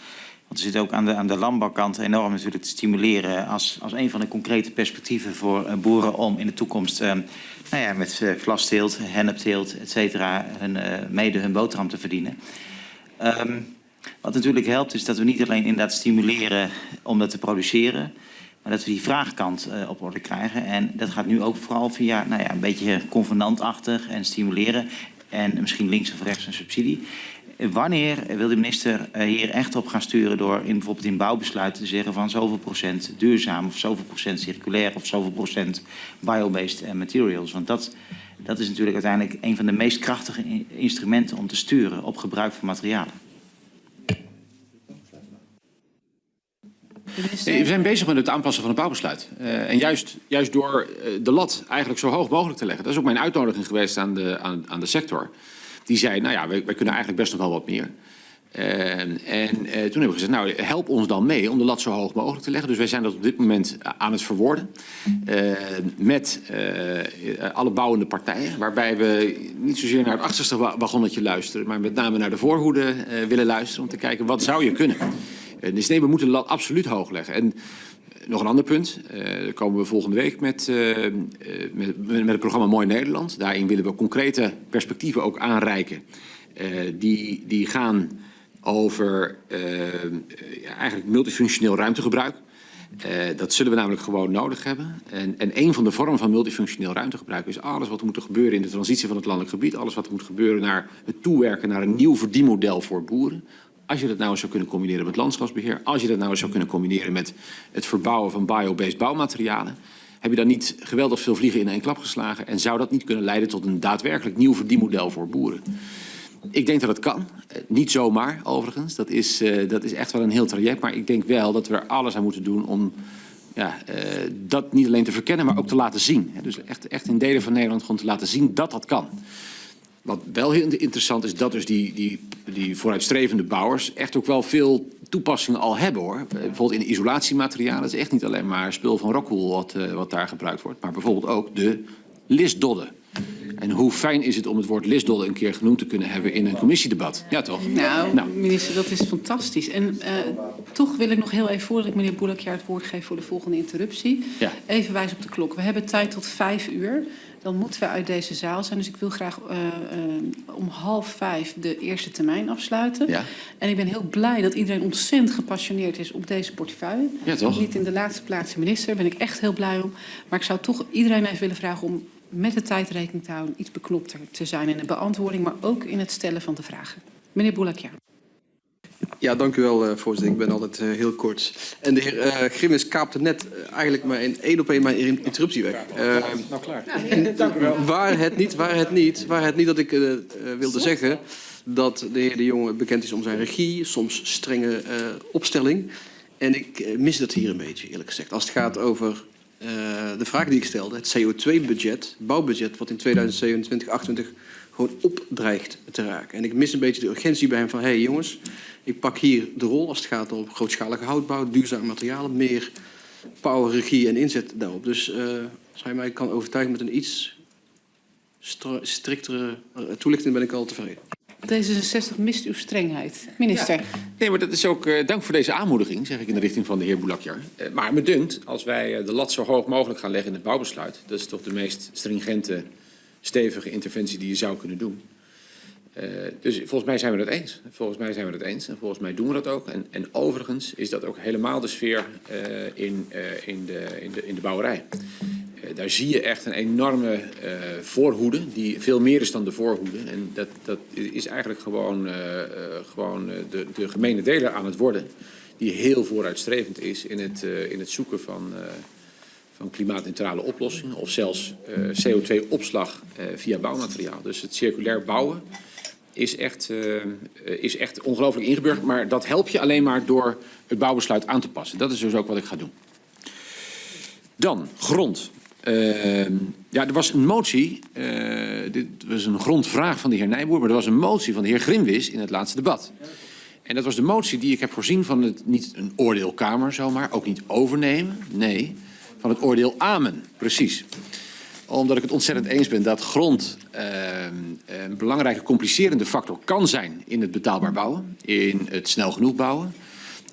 Want er zit ook aan de, aan de landbouwkant enorm natuurlijk te stimuleren... als, als een van de concrete perspectieven voor boeren om in de toekomst... nou ja, met vlasteelt, hennepteelt, et cetera, uh, mede hun boterham te verdienen. Um, wat natuurlijk helpt is dat we niet alleen inderdaad stimuleren om dat te produceren, maar dat we die vraagkant uh, op orde krijgen. En dat gaat nu ook vooral via nou ja, een beetje convenantachtig en stimuleren en misschien links of rechts een subsidie. Wanneer wil de minister hier echt op gaan sturen door in, bijvoorbeeld in bouwbesluiten te zeggen van zoveel procent duurzaam of zoveel procent circulair of zoveel procent biobased materials? Want dat, dat is natuurlijk uiteindelijk een van de meest krachtige instrumenten om te sturen op gebruik van materialen. We zijn bezig met het aanpassen van het bouwbesluit. Uh, en juist, juist door uh, de lat eigenlijk zo hoog mogelijk te leggen. Dat is ook mijn uitnodiging geweest aan de, aan, aan de sector. Die zei, nou ja, wij, kunnen eigenlijk best nog wel wat meer. Eh, en eh, toen hebben we gezegd, nou help ons dan mee om de lat zo hoog mogelijk te leggen. Dus wij zijn dat op dit moment aan het verwoorden eh, met eh, alle bouwende partijen. Waarbij we niet zozeer naar het achterste wa- wagonnetje luisteren, maar met name naar de voorhoede eh, willen luisteren om te kijken wat zou je kunnen. Eh, dus nee, we moeten de lat absoluut hoog leggen. En eh, nog een ander punt, eh daar komen we volgende week met, eh, eh, met, met het programma Mooi Nederland. Daarin willen we concrete perspectieven ook aanreiken. die, die gaan over ja, eigenlijk multifunctioneel ruimtegebruik. Dat zullen we namelijk gewoon nodig hebben. En, en een van de vormen van multifunctioneel ruimtegebruik is alles wat moet gebeuren in de transitie van het landelijk gebied. Alles wat moet gebeuren naar het toewerken naar een nieuw verdienmodel voor boeren. Als je dat nou eens zou kunnen combineren met landschapsbeheer, als je dat nou eens zou kunnen combineren met het verbouwen van biobased bouwmaterialen, heb je dan niet geweldig veel vliegen in één klap geslagen en zou dat niet kunnen leiden tot een daadwerkelijk nieuw verdienmodel voor boeren? Ik denk dat het kan. Eh, Niet zomaar, overigens. Dat is, eh, dat is echt wel een heel traject. Maar ik denk wel dat we er alles aan moeten doen om ja, eh, dat niet alleen te verkennen, maar ook te laten zien. Dus echt, echt in delen van Nederland gewoon te laten zien dat dat kan. Wat wel heel interessant is, dat dus die, die, die vooruitstrevende bouwers echt ook wel veel toepassingen al hebben hoor. Bijvoorbeeld in isolatiematerialen. Het is echt niet alleen maar spul van Rockwool wat, eh, wat daar gebruikt wordt. Maar bijvoorbeeld ook de listdodden. En hoe fijn is het om het woord listdodden een keer genoemd te kunnen hebben in een commissiedebat? Ja toch? Nou, Nou. minister, dat is fantastisch. En eh, toch wil ik nog heel even, voordat ik meneer Boelakjaar het woord geef voor de volgende interruptie, Ja. even wijzen op de klok. We hebben tijd tot vijf uur. Dan moeten we uit deze zaal zijn. Dus ik wil graag eh, eh, om half vijf de eerste termijn afsluiten. Ja. En ik ben heel blij dat iedereen ontzettend gepassioneerd is op deze portefeuille. Ja, toch? Niet in de laatste plaats de minister, daar ben ik echt heel blij om. Maar ik zou toch iedereen even willen vragen om met de tijd rekening te houden, iets beknopter te zijn in de beantwoording, maar ook in het stellen van de vragen. Meneer Boelakjaar. Ja, dank u wel, eh, voorzitter. Ik ben altijd eh, heel kort. En de heer eh, Grimmis kaapte net eigenlijk maar in één op één mijn in- interruptie weg. Eh, Nou klaar. Waar het niet, waar het niet, waar het niet dat ik wilde zeggen dat de heer De Jonge bekend is om zijn regie, soms strenge eh, opstelling. En ik mis dat hier een beetje, eerlijk gezegd. Als het gaat over eh, de vraag die ik stelde, het CO2-budget, bouwbudget, wat in 2027, 2028 gewoon opdreigt te raken. En ik mis een beetje de urgentie bij hem van, hé hey, jongens, ik pak hier de rol als het gaat om grootschalige houtbouw, duurzame materialen, meer power, regie en inzet daarop. Dus eh, als hij mij kan overtuigen met een iets striktere eh, toelichting, ben ik al tevreden. D66 mist uw strengheid. Minister. Nee, maar dat is ook eh, dank voor deze aanmoediging, zeg ik in de richting van de heer Boulakjar. Eh, maar me dunkt, als wij eh, de lat zo hoog mogelijk gaan leggen in het bouwbesluit, dat is toch de meest stringente, stevige interventie die je zou kunnen doen. Eh, dus volgens mij zijn we het eens. Volgens mij zijn we het eens en volgens mij doen we dat ook. En, en overigens is dat ook helemaal de sfeer eh, in, eh, in, de, in, de, in de bouwerij. Daar zie je echt een enorme voorhoede, die veel meer is dan de voorhoede. En dat, dat is eigenlijk gewoon, gewoon de, de gemene deler aan het worden, die heel vooruitstrevend is in het, in het zoeken van, van klimaatneutrale oplossingen of zelfs eh, CO2-opslag eh, via bouwmateriaal. Dus het circulair bouwen is echt, eh, is echt ongelooflijk ingeburgerd, maar dat help je alleen maar door het bouwbesluit aan te passen. Dat is dus ook wat ik ga doen. Dan, grond. Uh, ja, er was een motie, dit was een grondvraag van de heer Nijboer, maar er was een motie van de heer Grimwis in het laatste debat. En dat was de motie die ik heb voorzien van het, niet een oordeelkamer zomaar, ook niet overnemen, nee, van het oordeel Amen, precies. Omdat ik het ontzettend eens ben dat grond uh, een belangrijke complicerende factor kan zijn in het betaalbaar bouwen, in het snel genoeg bouwen.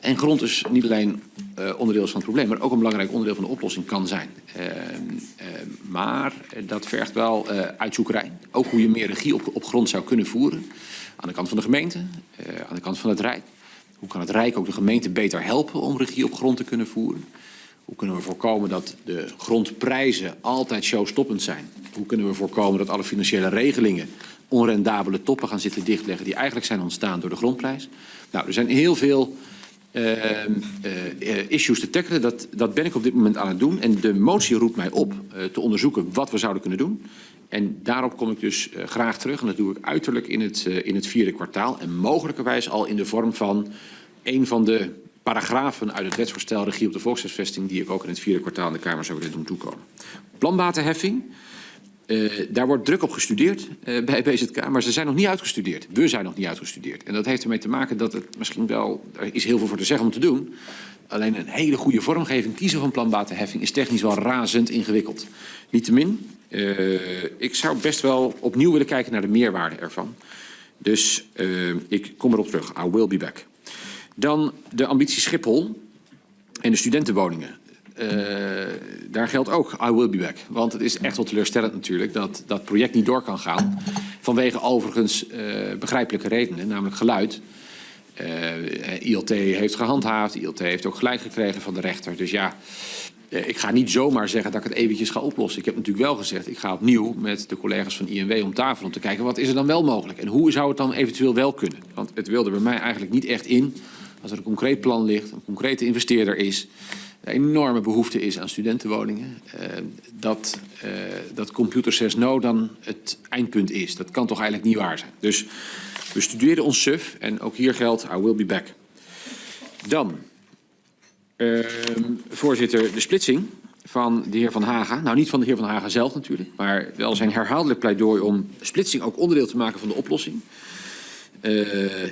En grond is niet alleen uh, onderdeel van het probleem, maar ook een belangrijk onderdeel van de oplossing kan zijn. Uh, uh, maar dat vergt wel uitzoekerij. Ook hoe je meer regie op, op, grond zou kunnen voeren. Aan de kant van de gemeente, aan de kant van het Rijk. Hoe kan het Rijk ook de gemeente beter helpen om regie op grond te kunnen voeren? Hoe kunnen we voorkomen dat de grondprijzen altijd showstoppend zijn? Hoe kunnen we voorkomen dat alle financiële regelingen onrendabele toppen gaan zitten dichtleggen die eigenlijk zijn ontstaan door de grondprijs? Nou, er zijn heel veel uh, uh, issues te tackelen. Dat, dat ben ik op dit moment aan het doen. En de motie roept mij op uh, te onderzoeken wat we zouden kunnen doen. En daarop kom ik dus graag terug. En dat doe ik uiterlijk in het, in het vierde kwartaal. En mogelijkerwijs al in de vorm van een van de paragrafen uit het wetsvoorstel regie op de volkshuisvesting... die ik ook in het vierde kwartaal in de Kamer zou willen doen toekomen. Planbatenheffing. Eh, daar wordt druk op gestudeerd eh, bij BZK, maar ze zijn nog niet uitgestudeerd. We zijn nog niet uitgestudeerd. En dat heeft ermee te maken dat het misschien wel, er is heel veel voor te zeggen om te doen. Alleen een hele goede vormgeving kiezen van planbatenheffing is technisch wel razend ingewikkeld. Niettemin, uh, ik zou best wel opnieuw willen kijken naar de meerwaarde ervan. Dus ik kom erop terug. I will be back. Dan de ambitie Schiphol en de studentenwoningen. Uh, daar geldt ook I will be back. Want het is echt wel teleurstellend natuurlijk dat dat project niet door kan gaan. Vanwege overigens uh, begrijpelijke redenen, namelijk geluid. Uh, ILT heeft gehandhaafd, ILT heeft ook gelijk gekregen van de rechter. Dus ja, ik ga niet zomaar zeggen dat ik het eventjes ga oplossen. Ik heb natuurlijk wel gezegd, ik ga opnieuw met de collega's van INW om tafel om te kijken wat is er dan wel mogelijk. En hoe zou het dan eventueel wel kunnen? Want het wilde bij mij eigenlijk niet echt in als er een concreet plan ligt, een concrete investeerder is een enorme behoefte is aan studentenwoningen, uh, dat, uh, dat Computer 6 No dan het eindpunt is. Dat kan toch eigenlijk niet waar zijn. Dus we studeren ons suf en ook hier geldt, I will be back. Dan, uh, voorzitter, de splitsing van de heer Van Haga. Nou, niet van de heer Van Haga zelf natuurlijk, maar wel zijn herhaaldelijk pleidooi om splitsing ook onderdeel te maken van de oplossing.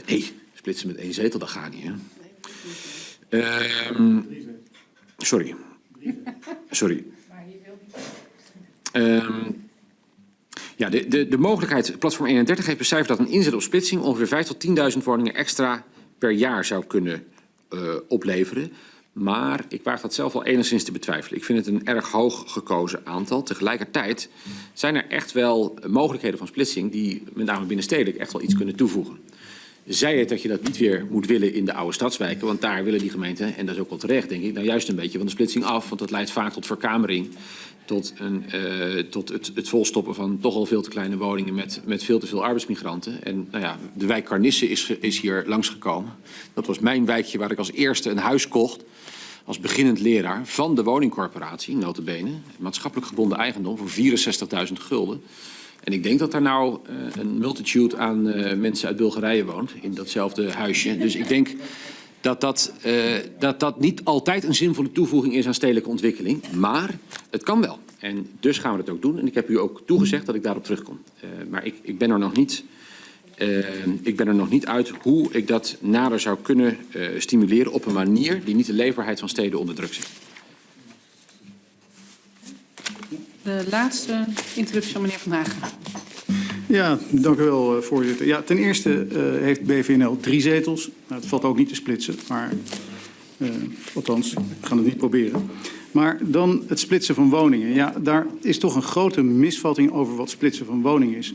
nee, splitsen met één zetel, dat gaat niet, hè? Uh, Sorry. Sorry. Um, ja, de, de, de mogelijkheid, platform 31 heeft becijferd dat een inzet op splitsing ongeveer 5.000 tot 10.000 woningen extra per jaar zou kunnen uh, opleveren. Maar ik waag dat zelf wel enigszins te betwijfelen. Ik vind het een erg hoog gekozen aantal. Tegelijkertijd zijn er echt wel mogelijkheden van splitsing die met name binnenstedelijk echt wel iets kunnen toevoegen. Zij het dat je dat niet weer moet willen in de oude stadswijken. Want daar willen die gemeenten, en dat is ook wel terecht denk ik, nou juist een beetje van de splitsing af. Want dat leidt vaak tot verkamering. Tot, een, uh, tot het, het volstoppen van toch al veel te kleine woningen met, met veel te veel arbeidsmigranten. En nou ja, de wijk Carnisse is, is hier langsgekomen. Dat was mijn wijkje waar ik als eerste een huis kocht. Als beginnend leraar van de woningcorporatie, notabene. Maatschappelijk gebonden eigendom voor 64.000 gulden. En ik denk dat daar nou uh, een multitude aan uh, mensen uit Bulgarije woont, in datzelfde huisje. Dus ik denk dat dat, uh, dat dat niet altijd een zinvolle toevoeging is aan stedelijke ontwikkeling. Maar het kan wel. En dus gaan we het ook doen. En ik heb u ook toegezegd dat ik daarop terugkom. maar ik, ik, ben er nog niet, ik ben er nog niet uit hoe ik dat nader zou kunnen stimuleren op een manier die niet de leefbaarheid van steden onder druk zet. De laatste interruptie van meneer Van Hagen. Ja, dank u wel, voorzitter. Ja, ten eerste uh, heeft BVNL drie zetels. Nou, het valt ook niet te splitsen, maar uh, althans, we gaan het niet proberen. Maar dan het splitsen van woningen. Ja, daar is toch een grote misvatting over wat splitsen van woningen is.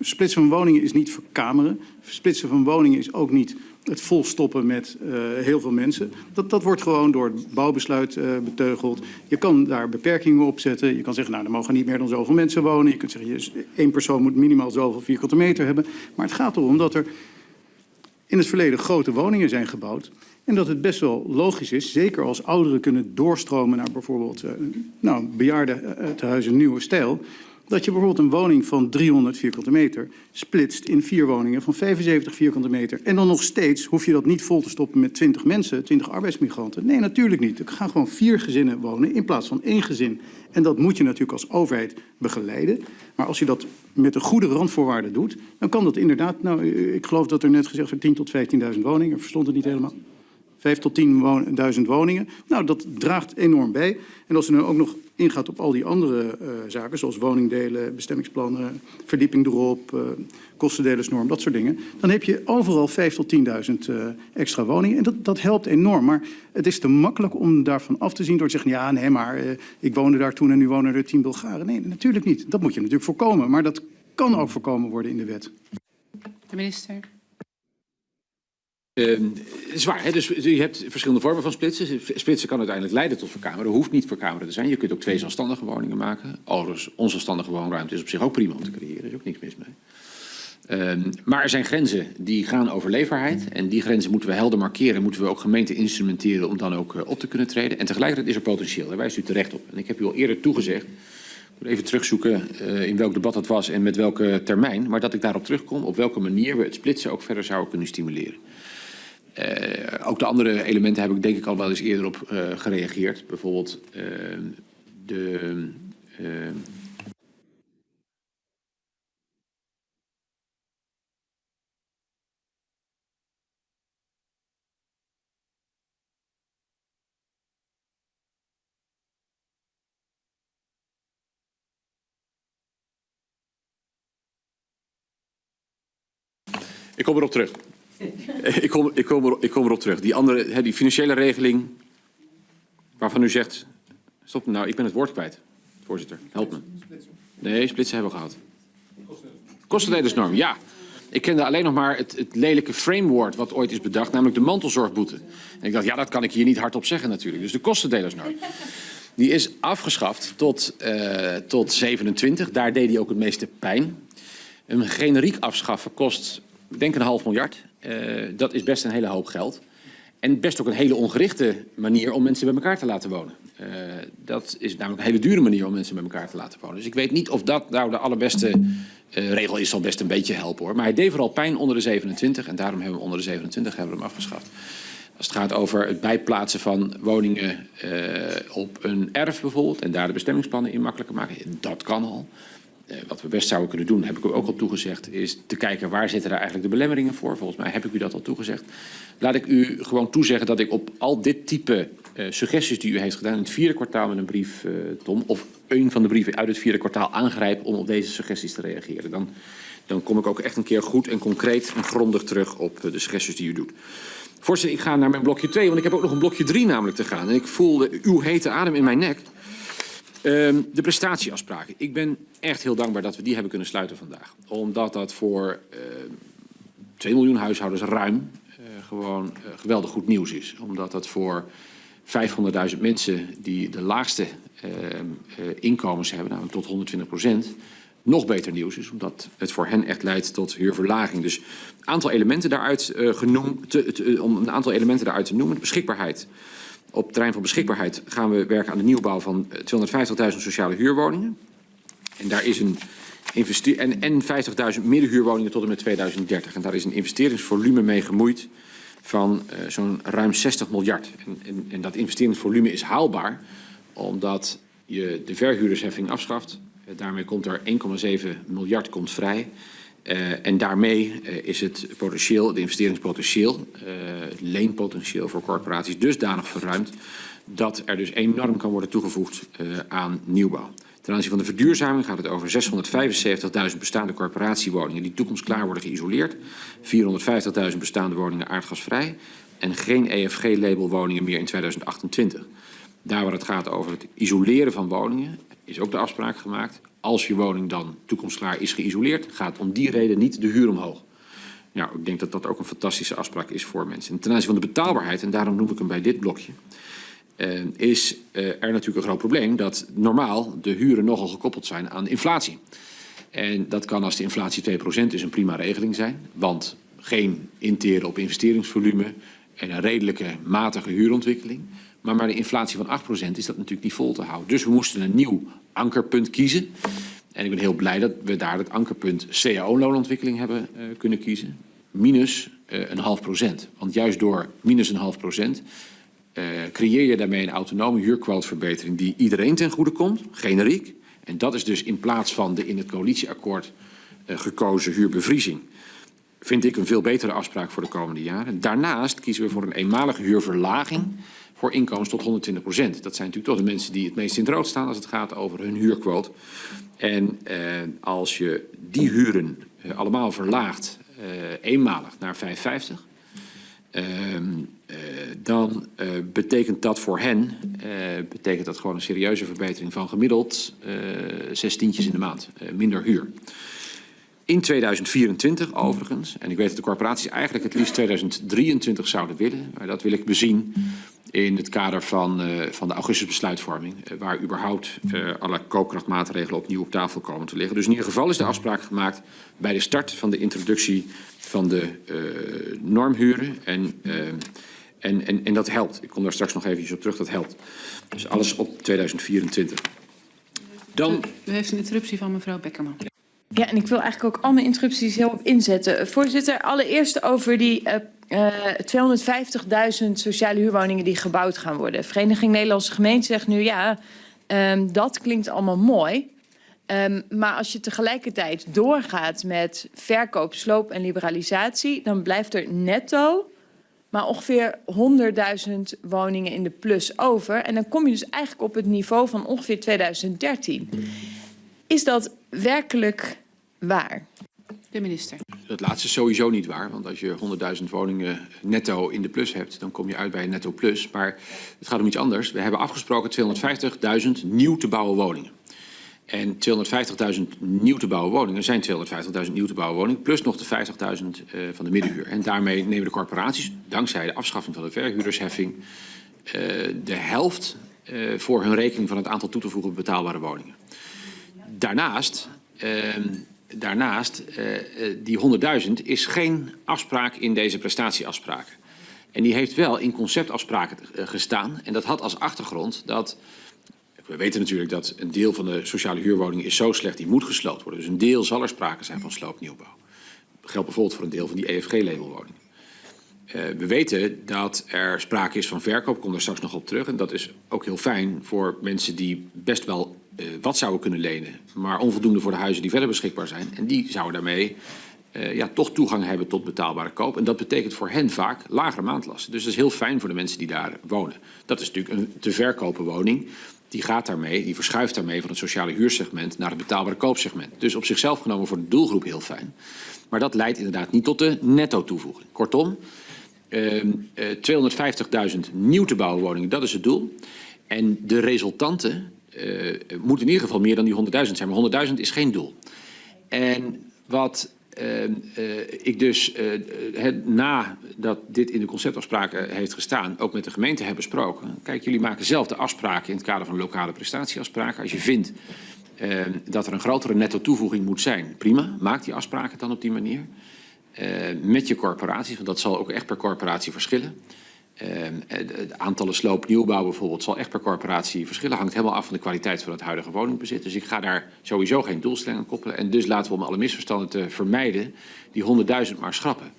Splitsen van woningen is niet verkameren. Splitsen van woningen is ook niet het volstoppen met uh, heel veel mensen. Dat, dat wordt gewoon door het bouwbesluit uh, beteugeld. Je kan daar beperkingen op zetten. Je kan zeggen, nou, er mogen niet meer dan zoveel mensen wonen. Je kunt zeggen, één persoon moet minimaal zoveel vierkante meter hebben. Maar het gaat erom dat er in het verleden grote woningen zijn gebouwd. En dat het best wel logisch is, zeker als ouderen kunnen doorstromen naar bijvoorbeeld uh, nou, bejaardentehuizen Nieuwe Stijl dat je bijvoorbeeld een woning van 300 vierkante meter splitst in vier woningen van 75 vierkante meter. En dan nog steeds hoef je dat niet vol te stoppen met 20 mensen, 20 arbeidsmigranten. Nee, natuurlijk niet. Er gaan gewoon vier gezinnen wonen in plaats van één gezin. En dat moet je natuurlijk als overheid begeleiden. Maar als je dat met een goede randvoorwaarden doet, dan kan dat inderdaad, nou, ik geloof dat er net gezegd werd 10 tot 15.000 woningen. Verstond het niet helemaal. 5 tot 10.000 woningen. Nou, dat draagt enorm bij. En als er dan ook nog ingaat op al die andere uh, zaken, zoals woningdelen, bestemmingsplannen, verdieping erop, uh, kostendelersnorm, dat soort dingen, dan heb je overal 5 tot 10.000 uh, extra woningen. En dat, dat helpt enorm. Maar het is te makkelijk om daarvan af te zien door te zeggen, ja, nee, maar ik woonde daar toen en nu wonen er 10 Bulgaren. Nee, natuurlijk niet. Dat moet je natuurlijk voorkomen. Maar dat kan ook voorkomen worden in de wet. De minister. Uh, zwaar, hè? dus je hebt verschillende vormen van splitsen. Splitsen kan uiteindelijk leiden tot verkameren. hoeft niet verkameren te zijn. Je kunt ook twee zelfstandige woningen maken. Overigens, onzelfstandige woonruimte is op zich ook prima om te creëren. Er is ook niks mis mee. Uh, maar er zijn grenzen die gaan over leefbaarheid. En die grenzen moeten we helder markeren. Moeten we ook gemeenten instrumenteren om dan ook uh, op te kunnen treden. En tegelijkertijd is er potentieel. Daar wijst u terecht op. En ik heb u al eerder toegezegd. Even terugzoeken uh, in welk debat dat was en met welke termijn. Maar dat ik daarop terugkom op welke manier we het splitsen ook verder zouden kunnen stimuleren. Eh, ook de andere elementen heb ik denk ik al wel eens eerder op eh, gereageerd. Bijvoorbeeld uh, de... ik kom erop terug ik, kom, ik, kom ik kom erop terug. Die andere, hè, die financiële regeling, waarvan u zegt... Stop, nou, ik ben het woord kwijt, voorzitter. Help me. Nee, splitsen hebben we gehad. Kostendelersnorm, ja. Ik kende alleen nog maar het, het lelijke framework wat ooit is bedacht, namelijk de mantelzorgboete. En ik dacht, ja, dat kan ik hier niet hardop zeggen natuurlijk. Dus de kostendelersnorm. Die is afgeschaft tot, eh, tot 27. Daar deed hij ook het meeste pijn. Een generiek afschaffen kost, ik denk een half miljard. Eh, dat is best een hele hoop geld. En best ook een hele ongerichte manier om mensen bij elkaar te laten wonen. Eh, dat is namelijk een hele dure manier om mensen bij elkaar te laten wonen. Dus ik weet niet of dat nou de allerbeste eh, regel is. Zal best een beetje helpen hoor. Maar hij deed vooral pijn onder de 27 en daarom hebben we onder de 27 hebben we hem afgeschaft. Als het gaat over het bijplaatsen van woningen op een erf bijvoorbeeld en daar de bestemmingsplannen in makkelijker maken, dat kan al. Eh, wat we best zouden kunnen doen, heb ik u ook al toegezegd, is te kijken waar zitten daar eigenlijk de belemmeringen voor. Volgens mij heb ik u dat al toegezegd. Laat ik u gewoon toezeggen dat ik op al dit type eh, suggesties die u heeft gedaan in het vierde kwartaal met een brief, eh, Tom, of een van de brieven uit het vierde kwartaal aangrijp om op deze suggesties te reageren. Dan, dan kom ik ook echt een keer goed en concreet en grondig terug op de suggesties die u doet. Voorzitter, ik ga naar mijn blokje 2, want ik heb ook nog een blokje 3 namelijk te gaan. En ik voelde uw hete adem in mijn nek. Ehm, de prestatieafspraken. Ik ben echt heel dankbaar dat we die hebben kunnen sluiten vandaag. Omdat dat voor ehm 2 miljoen huishoudens ruim eh, gewoon eh, geweldig goed nieuws is. Omdat dat voor 500.000 mensen die de laagste ehm, eh, inkomens hebben, namelijk tot 120 procent, nog beter nieuws is. Omdat het voor hen echt leidt tot huurverlaging. Dus een aantal elementen daaruit genoemd, te- om een aantal elementen daaruit te noemen. Beschikbaarheid. Op terrein van beschikbaarheid gaan we werken aan de nieuwbouw van eh, 250.000 sociale huurwoningen. En daar is een en, en 50.000 middenhuurwoningen tot en met 2030. En daar is een investeringsvolume mee gemoeid van eh, zo'n ruim 60 miljard. En, en, en dat investeringsvolume is haalbaar omdat je de verhuurdersheffing afschaft. Eh, daarmee komt er 1,7 miljard komt vrij. Eh, en daarmee eh, is het potentieel, het investeringspotentieel, eh, het leenpotentieel voor corporaties dusdanig verruimd dat er dus enorm kan worden toegevoegd aan nieuwbouw. Ten aanzien van de verduurzaming gaat het over 675.000 bestaande corporatiewoningen die toekomstklaar worden geïsoleerd, 450.000 bestaande woningen aardgasvrij en geen EFG-label woningen meer in 2028. Daar waar het gaat over het isoleren van woningen is ook de afspraak gemaakt. Als je woning dan toekomstklaar is geïsoleerd, gaat om die reden niet de huur omhoog. Nou, ik denk dat dat ook een fantastische afspraak is voor mensen. En ten aanzien van de betaalbaarheid, en daarom noem ik hem bij dit blokje, eh, is eh, er natuurlijk een groot probleem dat normaal de huren nogal gekoppeld zijn aan inflatie. En dat kan als de inflatie 2% is een prima regeling zijn, want geen interen op investeringsvolume en een redelijke matige huurontwikkeling. Maar bij de inflatie van 8% is dat natuurlijk niet vol te houden. Dus we moesten een nieuw ankerpunt kiezen. En ik ben heel blij dat we daar het ankerpunt cao-loonontwikkeling hebben eh, kunnen kiezen. Minus eh, een half procent. Want juist door minus een half procent eh, creëer je daarmee een autonome huurquoteverbetering die iedereen ten goede komt, generiek. En dat is dus in plaats van de in het coalitieakkoord gekozen huurbevriezing. Vind ik een veel betere afspraak voor de komende jaren. Daarnaast kiezen we voor een eenmalige huurverlaging voor inkomens tot 120 procent. Dat zijn natuurlijk toch de mensen die het meest in het rood staan als het gaat over hun huurquote. En eh, als je die huren eh, allemaal verlaagt, eh, eenmalig naar 5,50, Ehm, eh, dan eh, betekent dat voor hen betekent dat gewoon een serieuze verbetering van gemiddeld zes tientjes in de maand, minder huur. In 2024 overigens, en ik weet dat de corporaties eigenlijk het liefst 2023 zouden willen, maar dat wil ik bezien in het kader van, eh, van de augustusbesluitvorming, eh, waar überhaupt eh, alle koopkrachtmaatregelen opnieuw op tafel komen te liggen. Dus in ieder geval is de afspraak gemaakt bij de start van de introductie van de eh, normhuren. En, en, en, en dat helpt. Ik kom daar straks nog eventjes op terug, dat helpt. Dus alles op 2024. Dan U heeft een interruptie van mevrouw Beckerman. Ja, en ik wil eigenlijk ook al mijn interrupties heel op inzetten. Voorzitter, allereerst over die 250.000 sociale huurwoningen die gebouwd gaan worden. Vereniging Nederlandse Gemeenten zegt nu ja, ehm, dat klinkt allemaal mooi. Ehm, maar als je tegelijkertijd doorgaat met verkoop, sloop en liberalisatie, dan blijft er netto maar ongeveer 100.000 woningen in de plus over. En dan kom je dus eigenlijk op het niveau van ongeveer 2013. Is dat werkelijk waar? Minister. dat laatste is sowieso niet waar. Want als je 100.000 woningen netto in de plus hebt, dan kom je uit bij een netto plus. Maar het gaat om iets anders. We hebben afgesproken 250.000 nieuw te bouwen woningen. En 250.000 nieuw te bouwen woningen zijn 250.000 nieuw te bouwen woningen... plus nog de 50.000 uh, van de middenhuur. En daarmee nemen de corporaties, dankzij de afschaffing van de verhuurdersheffing... Uh, de helft uh, voor hun rekening van het aantal toe te voegen betaalbare woningen. Daarnaast, daarnaast die 100.000 is geen afspraak in deze prestatieafspraken. En die heeft wel in conceptafspraken gestaan. En dat had als achtergrond dat... We weten natuurlijk dat een deel van de sociale huurwoningen is zo slecht, die moet gesloopt worden. Dus een deel zal er sprake zijn van sloopnieuwbouw. Dat geldt bijvoorbeeld voor een deel van die EFG-labelwoningen. Uh, we weten dat er sprake is van verkoop, ik kom daar straks nog op terug. En dat is ook heel fijn voor mensen die best wel uh, wat zouden kunnen lenen, maar onvoldoende voor de huizen die verder beschikbaar zijn. En die zouden daarmee uh, ja, toch toegang hebben tot betaalbare koop. En dat betekent voor hen vaak lagere maandlasten. Dus dat is heel fijn voor de mensen die daar wonen. Dat is natuurlijk een te verkopen woning die gaat daarmee, die verschuift daarmee van het sociale huursegment naar het betaalbare koopsegment. Dus op zichzelf genomen voor de doelgroep heel fijn. Maar dat leidt inderdaad niet tot de netto toevoeging. Kortom, 250.000 nieuw te bouwen woningen, dat is het doel. En de resultanten uh, moeten in ieder geval meer dan die 100.000 zijn. Maar 100.000 is geen doel. En wat uh, uh, ik dus uh, het, nadat dit in de conceptafspraken heeft gestaan, ook met de gemeente heb besproken. Kijk, jullie maken zelf de afspraken in het kader van lokale prestatieafspraken. Als je vindt dat er een grotere netto toevoeging moet zijn, prima, maak die afspraken dan op die manier. Met je corporaties, want dat zal ook echt per corporatie verschillen. Uh, het aantallen sloop nieuwbouw bijvoorbeeld zal echt per corporatie verschillen. Hangt helemaal af van de kwaliteit van het huidige woningbezit. Dus ik ga daar sowieso geen doelstelling aan koppelen. En dus laten we om alle misverstanden te vermijden die 100.000 maar schrappen.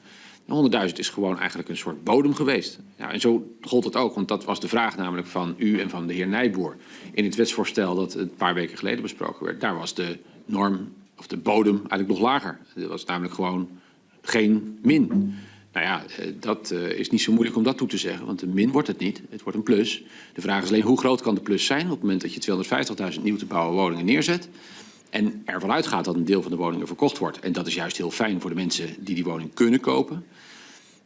100.000 is gewoon eigenlijk een soort bodem geweest. Ja, en zo gold het ook, want dat was de vraag namelijk van u en van de heer Nijboer. In het wetsvoorstel dat een paar weken geleden besproken werd, daar was de norm of de bodem eigenlijk nog lager. Dat was namelijk gewoon geen min. Nou ja, dat uh, is niet zo moeilijk om dat toe te zeggen, want een min wordt het niet. Het wordt een plus. De vraag is alleen hoe groot kan de plus zijn op het moment dat je 250.000 nieuw te bouwen woningen neerzet. En ervan uitgaat dat een deel van de woningen verkocht wordt. En dat is juist heel fijn voor de mensen die die woning kunnen kopen.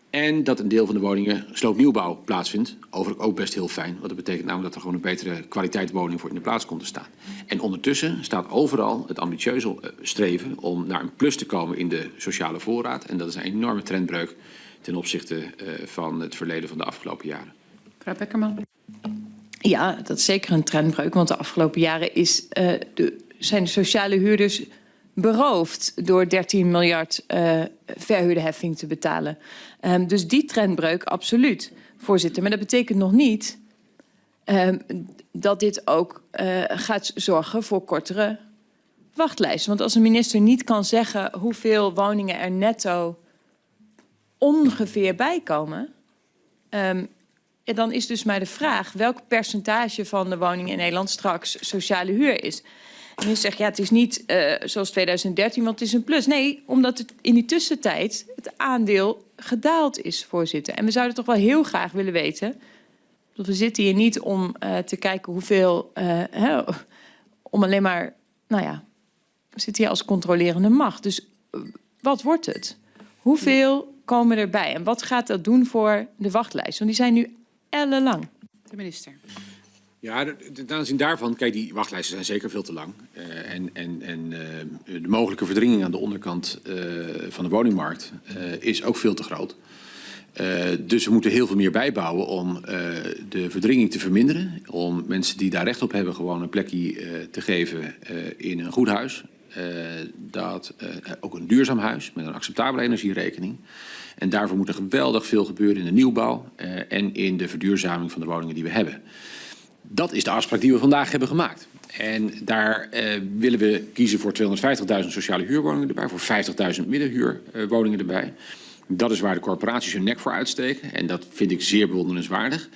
En dat een deel van de woningen sloopnieuwbouw plaatsvindt. Overigens ook best heel fijn. Want dat betekent namelijk dat er gewoon een betere kwaliteit woning voor in de plaats komt te staan. En ondertussen staat overal het ambitieuze streven om naar een plus te komen in de sociale voorraad. En dat is een enorme trendbreuk ten opzichte uh, van het verleden van de afgelopen jaren. Mevrouw Beckerman. Ja, dat is zeker een trendbreuk. Want de afgelopen jaren is, uh, de, zijn de sociale huurders beroofd door 13 miljard uh, verhuurderheffing te betalen. Um, dus die trendbreuk, absoluut, voorzitter. Maar dat betekent nog niet um, dat dit ook uh, gaat zorgen voor kortere wachtlijsten. Want als een minister niet kan zeggen hoeveel woningen er netto ongeveer bijkomen... Ja, dan is dus maar de vraag welk percentage van de woningen in Nederland straks sociale huur is. En je zegt, ja, het is niet uh, zoals 2013, want het is een plus. Nee, omdat het in die tussentijd het aandeel gedaald is, voorzitter. En we zouden toch wel heel graag willen weten... we zitten hier niet om uh, te kijken hoeveel... Uh, hè, om alleen maar, nou ja, we zitten hier als controlerende macht. Dus wat wordt het? Hoeveel komen erbij? En wat gaat dat doen voor de wachtlijst? Want die zijn nu ellenlang. De minister. Ja, ten aanzien daarvan, kijk, die wachtlijsten zijn zeker veel te lang. Uh, en en, en uh, de mogelijke verdringing aan de onderkant uh, van de woningmarkt is ook veel te groot. dus we moeten heel veel meer bijbouwen om de verdringing te verminderen. Om mensen die daar recht op hebben gewoon een plekje te geven in een goed huis. dat, ook een duurzaam huis met een acceptabele energierekening. En daarvoor moet er geweldig veel gebeuren in de nieuwbouw en in de verduurzaming van de woningen die we hebben. Dat is de afspraak die we vandaag hebben gemaakt. En daar uh, willen we kiezen voor 250.000 sociale huurwoningen erbij, voor 50.000 middenhuurwoningen erbij. Dat is waar de corporaties hun nek voor uitsteken. En dat vind ik zeer bewonderenswaardig. 1,7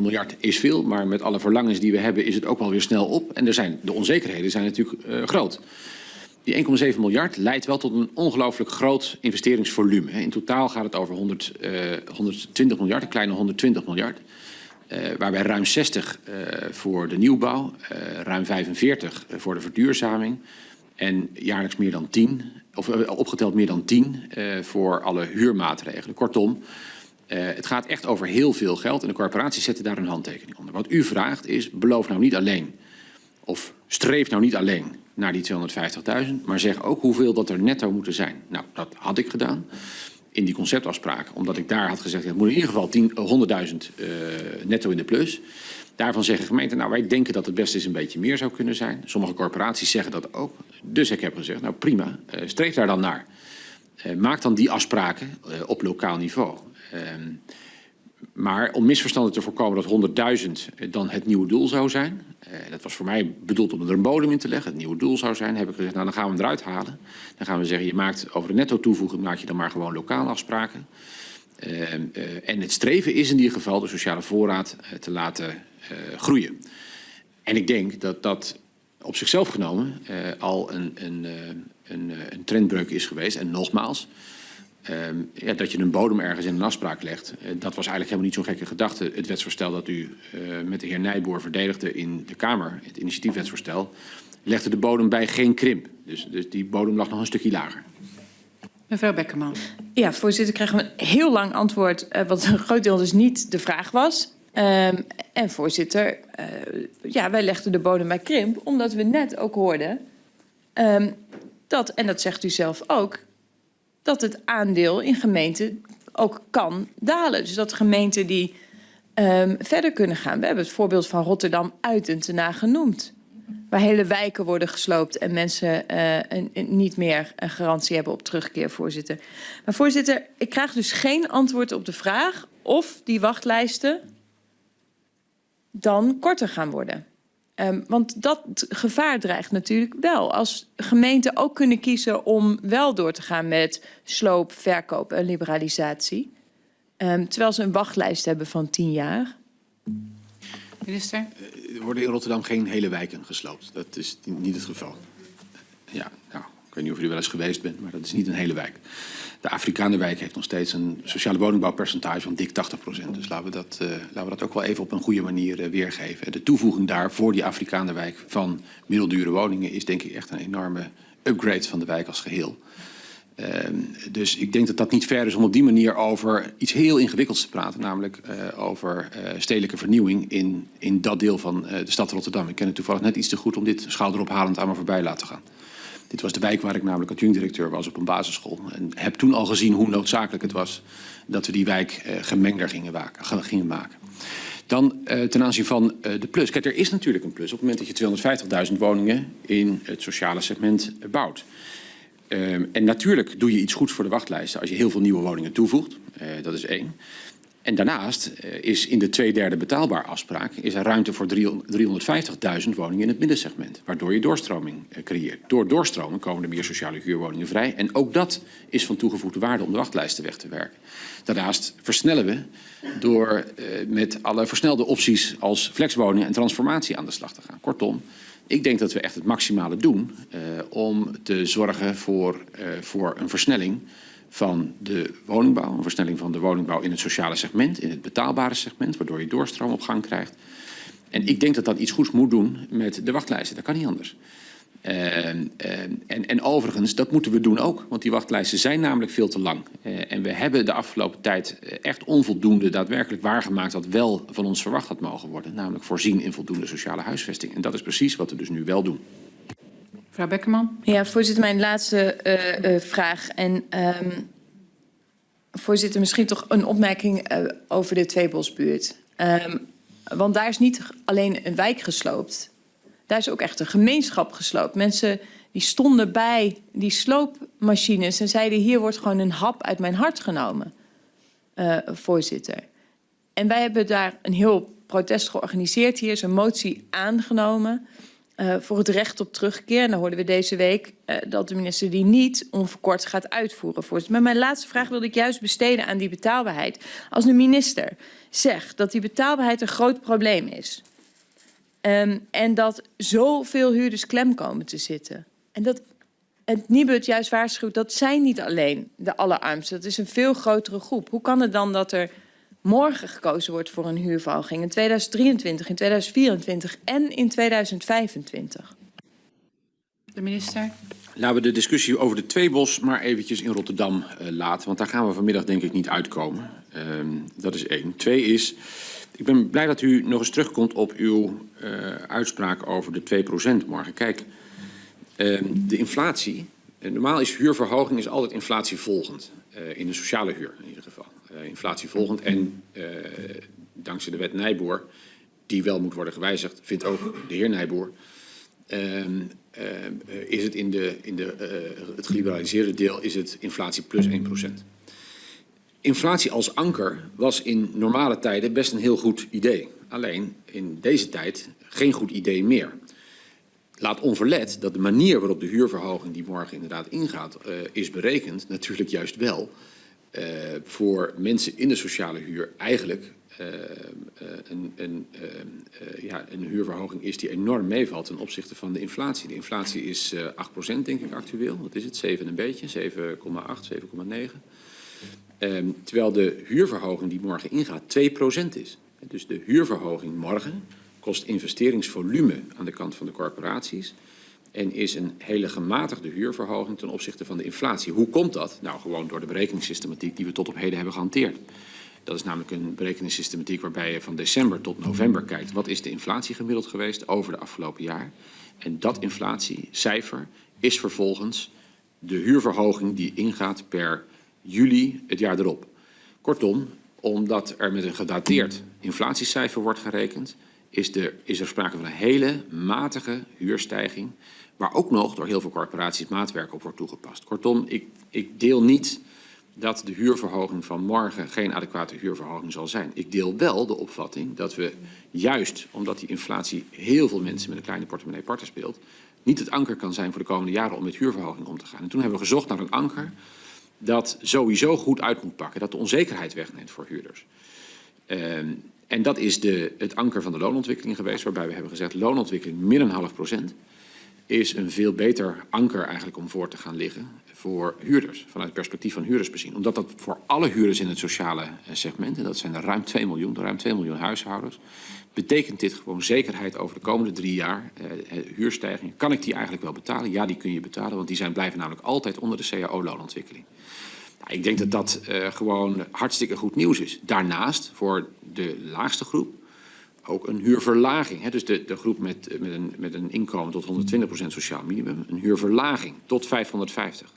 miljard is veel, maar met alle verlangens die we hebben is het ook wel weer snel op. En er zijn, de onzekerheden zijn natuurlijk uh, groot. Die 1,7 miljard leidt wel tot een ongelooflijk groot investeringsvolume. In totaal gaat het over 100, uh, 120 miljard, een kleine 120 miljard. Uh, waarbij ruim 60 uh, voor de nieuwbouw, uh, ruim 45 voor de verduurzaming En jaarlijks meer dan 10, of eh, opgeteld meer dan 10 eh, voor alle huurmaatregelen. Kortom, eh, het gaat echt over heel veel geld en de corporaties zetten daar een handtekening onder. Wat u vraagt is, beloof nou niet alleen, of streef nou niet alleen naar die 250.000, maar zeg ook hoeveel dat er netto moeten zijn. Nou, dat had ik gedaan in die conceptafspraak, omdat ik daar had gezegd, het moet in ieder geval 10 eh, 100.000 eh, netto in de plus. Daarvan zeggen gemeenten, nou wij denken dat het best eens een beetje meer zou kunnen zijn. Sommige corporaties zeggen dat ook. Dus ik heb gezegd, nou prima, eh, streef daar dan naar. Maak dan die afspraken op lokaal niveau. Maar om misverstanden te voorkomen dat 100.000 dan het nieuwe doel zou zijn. eh, dat was voor mij bedoeld om er een bodem in te leggen. Het nieuwe doel zou zijn. Heb ik gezegd, nou dan gaan we hem eruit halen. Dan gaan we zeggen, je maakt over de netto toevoeging maak je dan maar gewoon lokale afspraken. Eh, eh, en het streven is in ieder geval de sociale voorraad eh, te laten eh, groeien. En ik denk dat dat op zichzelf genomen eh, al een, een, eh, een, eh, een trendbreuk is geweest. En nogmaals, ehm, ja, dat je een bodem ergens in een afspraak legt, eh, dat was eigenlijk helemaal niet zo'n gekke gedachte. Het wetsvoorstel dat u eh, met de heer Nijboer verdedigde in de Kamer, het initiatiefwetsvoorstel, legde de bodem bij geen krimp. Dus, dus die bodem lag nog een stukje lager. Mevrouw Bekkerman. Ja, voorzitter, krijgen we een heel lang antwoord, eh, wat een groot deel dus niet de vraag was. Ehm, en voorzitter, eh, ja, wij legden de bodem bij krimp, omdat we net ook hoorden ehm, dat, en dat zegt u zelf ook, dat het aandeel in gemeenten ook kan dalen. Dus dat gemeenten die ehm, verder kunnen gaan. We hebben het voorbeeld van Rotterdam Uitentenaar genoemd. Waar hele wijken worden gesloopt en mensen eh, een- niet meer een garantie hebben op terugkeer, voorzitter. Maar voorzitter, ik krijg dus geen antwoord op de vraag of die wachtlijsten dan korter gaan worden. Ehm, want dat gevaar dreigt natuurlijk wel. Als gemeenten ook kunnen kiezen om wel door te gaan met sloop, verkoop en liberalisatie. Ehm, terwijl ze een wachtlijst hebben van tien jaar. Minister? Er worden in Rotterdam geen hele wijken gesloopt. Dat is niet het geval. Ja, nou, ik weet niet of u er wel eens geweest bent, maar dat is niet een hele wijk. De Afrikanenwijk heeft nog steeds een sociale woningbouwpercentage van dik 80% Dus laten we, dat, eh, laten we dat ook wel even op een goede manier eh, weergeven. De toevoeging daar voor die Afrikanenwijk van middeldure woningen is denk ik echt een enorme upgrade van de wijk als geheel. Ehm, dus ik denk dat dat niet ver is om op die manier over iets heel ingewikkelds te praten. Namelijk eh, over stedelijke vernieuwing in, in dat deel van de stad Rotterdam. Ik ken het toevallig net iets te goed om dit schouderophalend aan me voorbij laten gaan. Dit was de wijk waar ik namelijk adjunct-directeur was op een basisschool. En heb toen al gezien hoe noodzakelijk het was dat we die wijk eh, gemengder gingen, gingen maken. Dan eh, ten aanzien van eh, de plus. Kijk, er is natuurlijk een plus op het moment dat je 250.000 woningen in het sociale segment bouwt. Ehm, en natuurlijk doe je iets goeds voor de wachtlijsten als je heel veel nieuwe woningen toevoegt. Dat is één. En daarnaast eh, is in de twee derde betaalbaar afspraak is er ruimte voor 350.000 woningen in het middensegment. Waardoor je doorstroming eh, creëert. Door doorstroming komen er meer sociale huurwoningen vrij. En ook dat is van toegevoegde waarde om de wachtlijsten weg te werken. Daarnaast versnellen we door eh, met alle versnelde opties als flexwoningen en transformatie aan de slag te gaan. Kortom, ik denk dat we echt het maximale doen om te zorgen voor, voor een versnelling van de woningbouw. Een versnelling van de woningbouw in het sociale segment, in het betaalbare segment, waardoor je doorstroom op gang krijgt. En ik denk dat dat iets goeds moet doen met de wachtlijsten. Dat kan niet anders. Eh, eh, en, en overigens, dat moeten we doen ook, want die wachtlijsten zijn namelijk veel te lang. Eh, en we hebben de afgelopen tijd eh, echt onvoldoende daadwerkelijk waargemaakt wat wel van ons verwacht had mogen worden. Namelijk voorzien in voldoende sociale huisvesting. En dat is precies wat we dus nu wel doen. Mevrouw Bekkerman? Ja, voorzitter, mijn laatste eh, eh, vraag. En ehm, voorzitter, misschien toch een opmerking eh, over de Tweebosbuurt. Ehm, want daar is niet alleen een wijk gesloopt. Daar is ook echt een gemeenschap gesloopt. Mensen die stonden bij die sloopmachines en zeiden... hier wordt gewoon een hap uit mijn hart genomen, voorzitter. En wij hebben daar een heel protest georganiseerd. Hier is een motie aangenomen eh, voor het recht op terugkeer. En dan hoorden we deze week eh, dat de minister die niet onverkort gaat uitvoeren. Voorzitter. Maar mijn laatste vraag wilde ik juist besteden aan die betaalbaarheid. Als de minister zegt dat die betaalbaarheid een groot probleem is... ehm, en dat zoveel huurders klem komen te zitten... en dat het Nibud juist waarschuwt, dat zijn niet alleen de allerarmsten. Dat is een veel grotere groep. Hoe kan het dan dat er morgen gekozen wordt voor een huurverhoging in 2023, in 2024 en in 2025? De minister. Laten we de discussie over de tweebos maar eventjes in Rotterdam uh, laten. Want daar gaan we vanmiddag denk ik niet uitkomen. Uh, dat is één. Twee is, ik ben blij dat u nog eens terugkomt op uw uh, uitspraak over de 2% morgen. Kijk, uh, de inflatie, normaal is huurverhoging is altijd inflatievolgend. in de sociale huur in ieder geval. Inflatievolgend en dankzij de wet Nijboer, die wel moet worden gewijzigd, vindt ook de heer Nijboer... Um, uh, is het in de, in de, het geliberaliseerde deel is het inflatie plus 1%. Inflatie als anker was in normale tijden best een heel goed idee. Alleen in deze tijd geen goed idee meer. Laat onverlet dat de manier waarop de huurverhoging die morgen inderdaad ingaat is berekend natuurlijk juist wel uh, voor mensen in de sociale huur eigenlijk uh, een, een, uh, ja, een huurverhoging is die enorm meevalt ten opzichte van de inflatie. De inflatie is 8% denk ik actueel. Wat is het? 7 een beetje, 7,8, 7,9. Um, terwijl de huurverhoging die morgen ingaat 2% is. Dus de huurverhoging morgen kost investeringsvolume aan de kant van de corporaties en is een hele gematigde huurverhoging ten opzichte van de inflatie. Hoe komt dat? Nou, gewoon door de berekeningssystematiek die we tot op heden hebben gehanteerd. Dat is namelijk een berekeningssystematiek waarbij je van december tot november kijkt. Wat is de inflatie gemiddeld geweest over de afgelopen jaar? En dat inflatiecijfer is vervolgens de huurverhoging die ingaat per juli het jaar erop. Kortom, omdat er met een gedateerd inflatiecijfer wordt gerekend, is, is er sprake van een hele matige huurstijging, waar ook nog door heel veel corporaties maatwerk op wordt toegepast. Kortom, ik, ik deel niet dat de huurverhoging van morgen geen adequate huurverhoging zal zijn. Ik deel wel de opvatting dat we juist omdat die inflatie heel veel mensen met een kleine portemonnee parten speelt, niet het anker kan zijn voor de komende jaren om met huurverhoging om te gaan. En toen hebben we gezocht naar een anker dat sowieso goed uit moet pakken, dat de onzekerheid wegneemt voor huurders. Uh, en dat is de, het anker van de loonontwikkeling geweest, waarbij we hebben gezegd loonontwikkeling min een half procent is een veel beter anker eigenlijk om voor te gaan liggen voor huurders, vanuit het perspectief van huurders bezien. Omdat dat voor alle huurders in het sociale segment, en dat zijn er ruim 2 miljoen, ruim 2 miljoen huishoudens, betekent dit gewoon zekerheid over de komende drie jaar eh, huurstijgingen. Kan ik die eigenlijk wel betalen? Ja, die kun je betalen, want die zijn, blijven namelijk altijd onder de cao-loonontwikkeling. Nou, ik denk dat dat uh, gewoon hartstikke goed nieuws is. Daarnaast, voor de laagste groep, ook een huurverlaging. Hè? Dus de, de groep met, met, een, met een inkomen tot 120% sociaal minimum, een huurverlaging tot 550.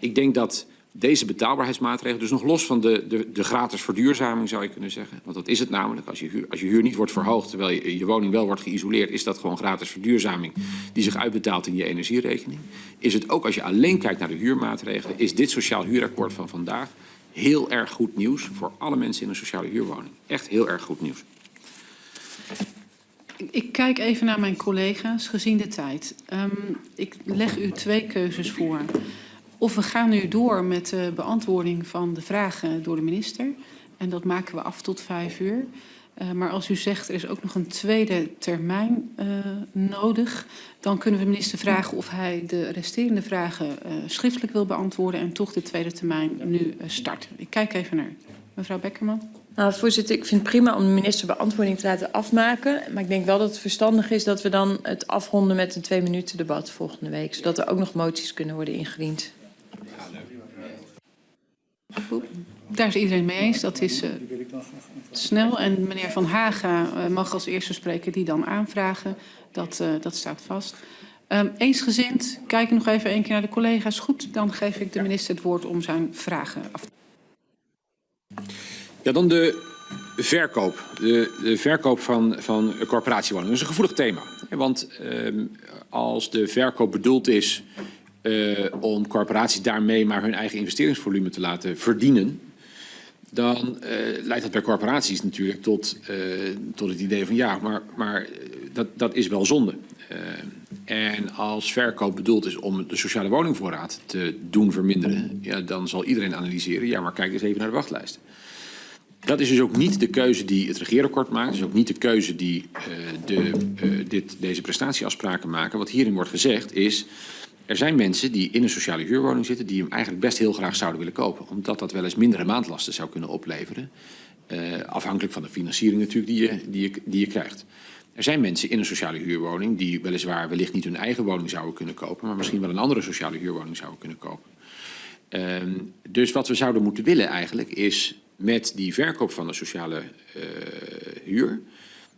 Ik denk dat deze betaalbaarheidsmaatregelen, dus nog los van de, de, de gratis verduurzaming zou je kunnen zeggen, want dat is het namelijk. Als je, huur, als je huur niet wordt verhoogd terwijl je, je woning wel wordt geïsoleerd, is dat gewoon gratis verduurzaming die zich uitbetaalt in je energierekening. Is het ook als je alleen kijkt naar de huurmaatregelen, is dit sociaal huurakkoord van vandaag heel erg goed nieuws voor alle mensen in een sociale huurwoning. Echt heel erg goed nieuws. Ik kijk even naar mijn collega's gezien de tijd. Um, ik leg u twee keuzes voor. Of we gaan nu door met de beantwoording van de vragen door de minister. En dat maken we af tot vijf uur. Uh, maar als u zegt er is ook nog een tweede termijn uh, nodig, dan kunnen we de minister vragen of hij de resterende vragen uh, schriftelijk wil beantwoorden en toch de tweede termijn nu start. Ik kijk even naar mevrouw Beckerman. Nou, voorzitter, ik vind het prima om de minister beantwoording te laten afmaken. Maar ik denk wel dat het verstandig is dat we dan het afronden met een twee minuten debat volgende week. Zodat er ook nog moties kunnen worden ingediend. Daar is iedereen mee eens. Dat is uh, snel. En meneer Van Haga uh, mag als eerste spreker die dan aanvragen. Dat, uh, dat staat vast. Um, eensgezind, kijk nog even een keer naar de collega's. Goed, dan geef ik de minister het woord om zijn vragen af te Ja, dan de verkoop. De, de verkoop van, van corporatiewoningen. Dat is een gevoelig thema. Want um, als de verkoop bedoeld is uh, om corporaties daarmee maar hun eigen investeringsvolume te laten verdienen, dan uh, leidt dat bij corporaties natuurlijk tot, uh, tot het idee van ja, maar, maar dat, dat is wel zonde. en als verkoop bedoeld is om de sociale woningvoorraad te doen verminderen, ja, dan zal iedereen analyseren, ja, maar kijk eens even naar de wachtlijsten. Dat is dus ook niet de keuze die het regeerakkoord maakt. Dat is ook niet de keuze die de, dit, deze prestatieafspraken maken. Wat hierin wordt gezegd is... Er zijn mensen die in een sociale huurwoning zitten... die hem eigenlijk best heel graag zouden willen kopen. Omdat dat wel eens mindere maandlasten zou kunnen opleveren. Uh, afhankelijk van de financiering natuurlijk die je, die je, die je krijgt. Er zijn mensen in een sociale huurwoning die weliswaar wellicht niet hun eigen woning zouden kunnen kopen, maar misschien wel een andere sociale huurwoning zouden kunnen kopen. Ehm, dus wat we zouden moeten willen eigenlijk is met die verkoop van de sociale eh, huur,